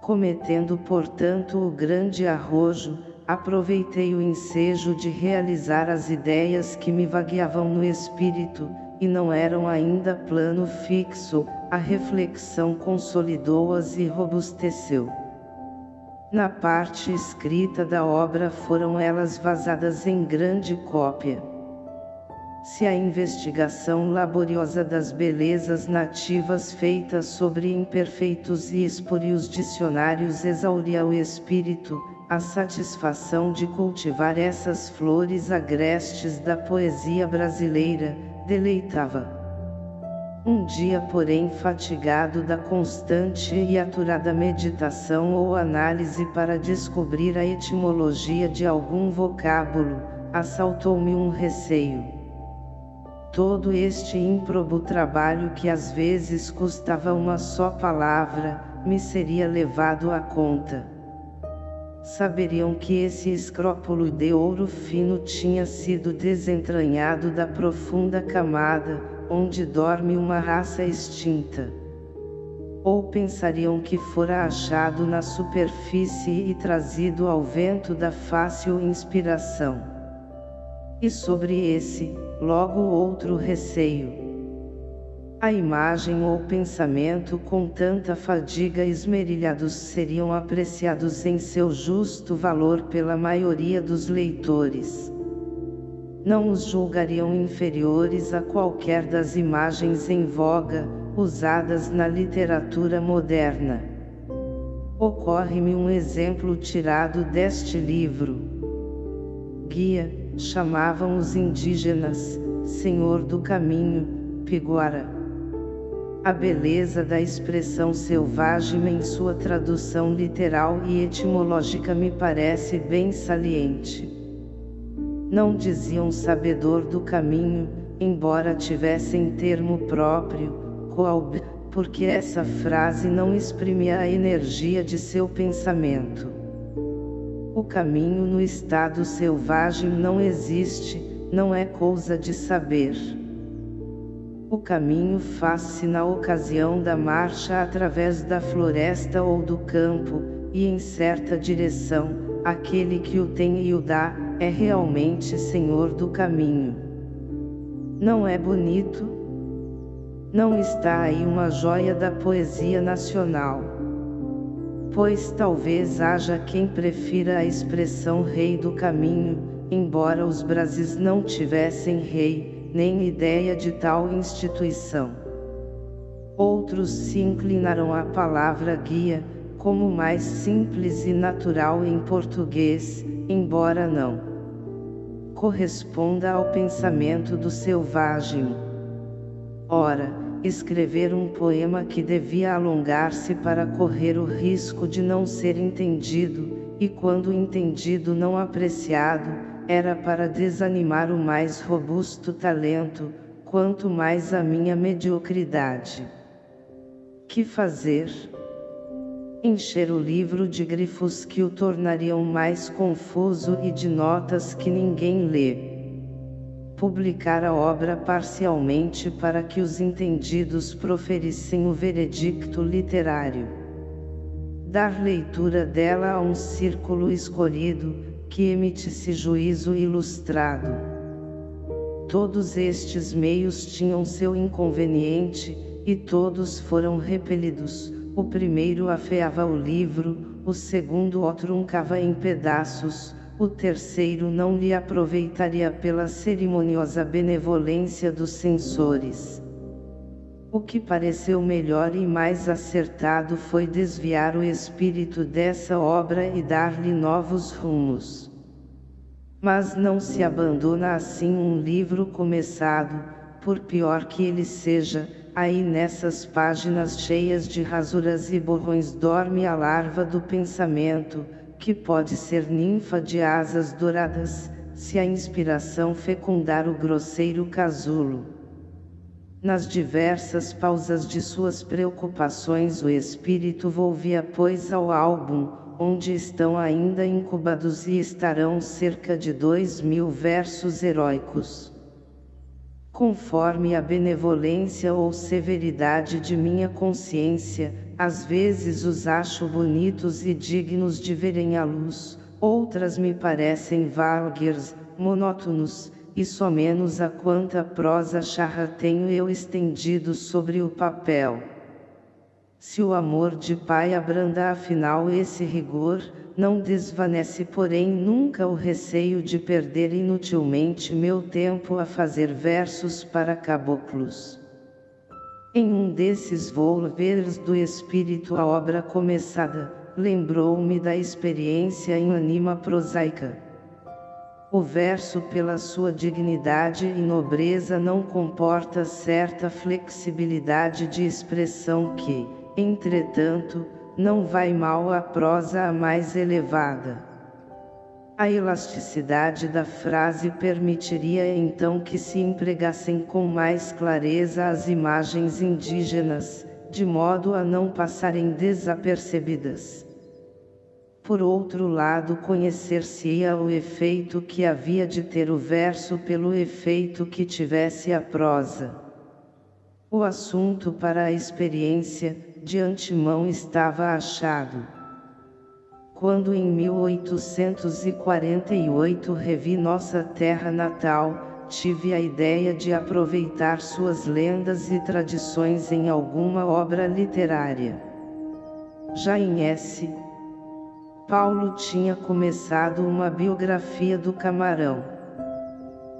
Cometendo portanto o grande arrojo, aproveitei o ensejo de realizar as ideias que me vagueavam no espírito, e não eram ainda plano fixo, a reflexão consolidou-as e robusteceu. Na parte escrita da obra foram elas vazadas em grande cópia. Se a investigação laboriosa das belezas nativas feita sobre imperfeitos e espúrios dicionários exauria o espírito, a satisfação de cultivar essas flores agrestes da poesia brasileira, deleitava. Um dia porém fatigado da constante e aturada meditação ou análise para descobrir a etimologia de algum vocábulo, assaltou-me um receio. Todo este ímprobo trabalho que às vezes custava uma só palavra, me seria levado à conta. Saberiam que esse escrópulo de ouro fino tinha sido desentranhado da profunda camada, onde dorme uma raça extinta. Ou pensariam que fora achado na superfície e trazido ao vento da fácil inspiração. E sobre esse, logo outro receio. A imagem ou pensamento com tanta fadiga esmerilhados seriam apreciados em seu justo valor pela maioria dos leitores não os julgariam inferiores a qualquer das imagens em voga, usadas na literatura moderna. Ocorre-me um exemplo tirado deste livro. Guia, chamavam os indígenas, Senhor do Caminho, Piguara. A beleza da expressão selvagem em sua tradução literal e etimológica me parece bem saliente não diziam sabedor do caminho, embora tivessem termo próprio, coalb, porque essa frase não exprimia a energia de seu pensamento. O caminho no estado selvagem não existe, não é coisa de saber. O caminho faz-se na ocasião da marcha através da floresta ou do campo, e em certa direção, aquele que o tem e o dá, é realmente senhor do caminho. Não é bonito? Não está aí uma joia da poesia nacional. Pois talvez haja quem prefira a expressão rei do caminho, embora os Brasis não tivessem rei, nem ideia de tal instituição. Outros se inclinaram à palavra guia, como mais simples e natural em português, embora não corresponda ao pensamento do selvagem. Ora, escrever um poema que devia alongar-se para correr o risco de não ser entendido, e quando entendido não apreciado, era para desanimar o mais robusto talento, quanto mais a minha mediocridade. Que fazer? encher o livro de grifos que o tornariam mais confuso e de notas que ninguém lê. Publicar a obra parcialmente para que os entendidos proferissem o veredicto literário. Dar leitura dela a um círculo escolhido, que emitisse juízo ilustrado. Todos estes meios tinham seu inconveniente, e todos foram repelidos, o primeiro afeava o livro, o segundo o truncava em pedaços, o terceiro não lhe aproveitaria pela cerimoniosa benevolência dos censores. O que pareceu melhor e mais acertado foi desviar o espírito dessa obra e dar-lhe novos rumos. Mas não se abandona assim um livro começado, por pior que ele seja, Aí nessas páginas cheias de rasuras e borrões dorme a larva do pensamento, que pode ser ninfa de asas douradas, se a inspiração fecundar o grosseiro casulo. Nas diversas pausas de suas preocupações o espírito volvia pois ao álbum, onde estão ainda incubados e estarão cerca de dois mil versos heróicos conforme a benevolência ou severidade de minha consciência, às vezes os acho bonitos e dignos de verem a luz, outras me parecem vulgares, monótonos, e só menos a quanta prosa charra tenho eu estendido sobre o papel. Se o amor de pai abranda afinal esse rigor, não desvanece porém nunca o receio de perder inutilmente meu tempo a fazer versos para caboclos. Em um desses volveres do espírito a obra começada, lembrou-me da experiência em anima prosaica. O verso pela sua dignidade e nobreza não comporta certa flexibilidade de expressão que, entretanto, não vai mal a prosa a mais elevada. A elasticidade da frase permitiria então que se empregassem com mais clareza as imagens indígenas, de modo a não passarem desapercebidas. Por outro lado conhecer-se-ia o efeito que havia de ter o verso pelo efeito que tivesse a prosa. O assunto para a experiência, de antemão estava achado. Quando em 1848 revi nossa terra natal, tive a ideia de aproveitar suas lendas e tradições em alguma obra literária. Já em S. Paulo tinha começado uma biografia do camarão.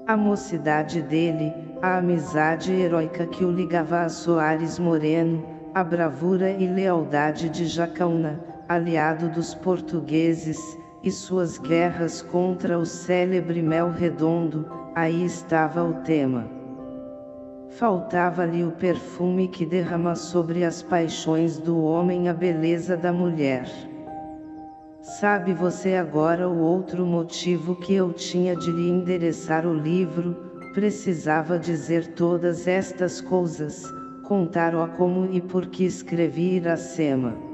A mocidade dele, a amizade heróica que o ligava a Soares Moreno, a bravura e lealdade de Jacaúna, aliado dos portugueses, e suas guerras contra o célebre Mel Redondo, aí estava o tema. Faltava-lhe o perfume que derrama sobre as paixões do homem a beleza da mulher. Sabe você agora o outro motivo que eu tinha de lhe endereçar o livro, precisava dizer todas estas coisas, contar-o como e por que escrevi Iracema.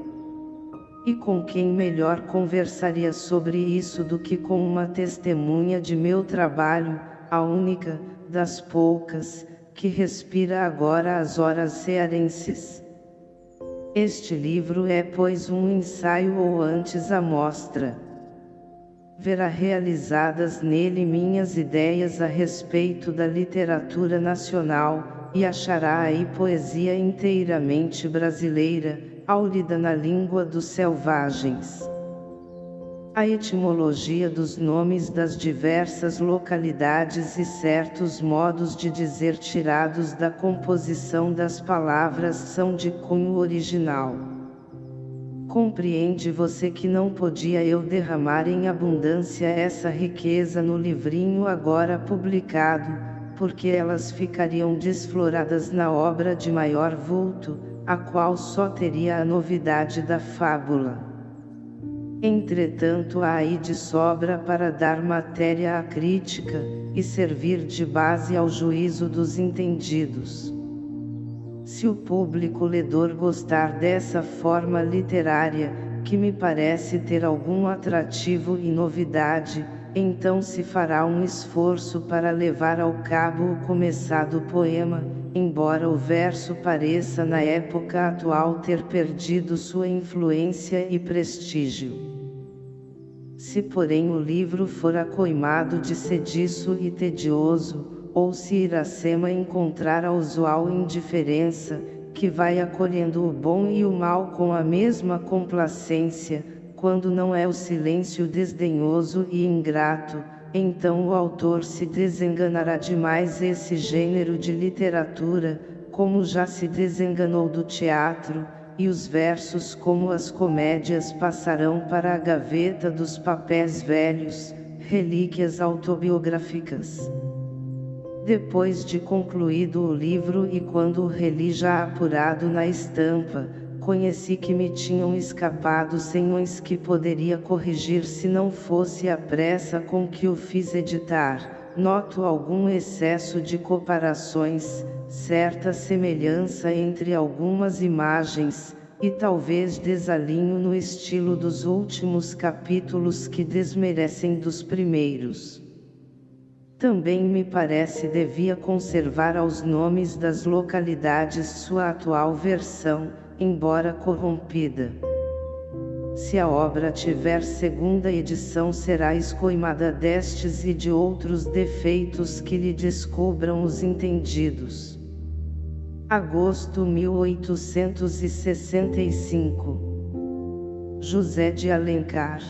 E com quem melhor conversaria sobre isso do que com uma testemunha de meu trabalho, a única, das poucas, que respira agora as horas cearenses. Este livro é pois um ensaio ou antes a mostra. Verá realizadas nele minhas ideias a respeito da literatura nacional, e achará aí poesia inteiramente brasileira, áurida na língua dos selvagens a etimologia dos nomes das diversas localidades e certos modos de dizer tirados da composição das palavras são de cunho original. Compreende você que não podia eu derramar em abundância essa riqueza no livrinho agora publicado, porque elas ficariam desfloradas na obra de maior vulto, a qual só teria a novidade da fábula. Entretanto há aí de sobra para dar matéria à crítica, e servir de base ao juízo dos entendidos. Se o público ledor gostar dessa forma literária, que me parece ter algum atrativo e novidade, então se fará um esforço para levar ao cabo o começado poema, embora o verso pareça na época atual ter perdido sua influência e prestígio. Se porém o livro for acoimado de sediço e tedioso, ou se Iracema encontrar a usual indiferença, que vai acolhendo o bom e o mal com a mesma complacência, quando não é o silêncio desdenhoso e ingrato, então o autor se desenganará demais esse gênero de literatura, como já se desenganou do teatro, e os versos como as comédias passarão para a gaveta dos papéis velhos, relíquias autobiográficas. Depois de concluído o livro e quando o reli já apurado na estampa, conheci que me tinham escapado senhões que poderia corrigir se não fosse a pressa com que o fiz editar, noto algum excesso de comparações, certa semelhança entre algumas imagens, e talvez desalinho no estilo dos últimos capítulos que desmerecem dos primeiros. Também me parece devia conservar aos nomes das localidades sua atual versão, embora corrompida. Se a obra tiver segunda edição será escoimada destes e de outros defeitos que lhe descubram os entendidos. Agosto 1865 José de Alencar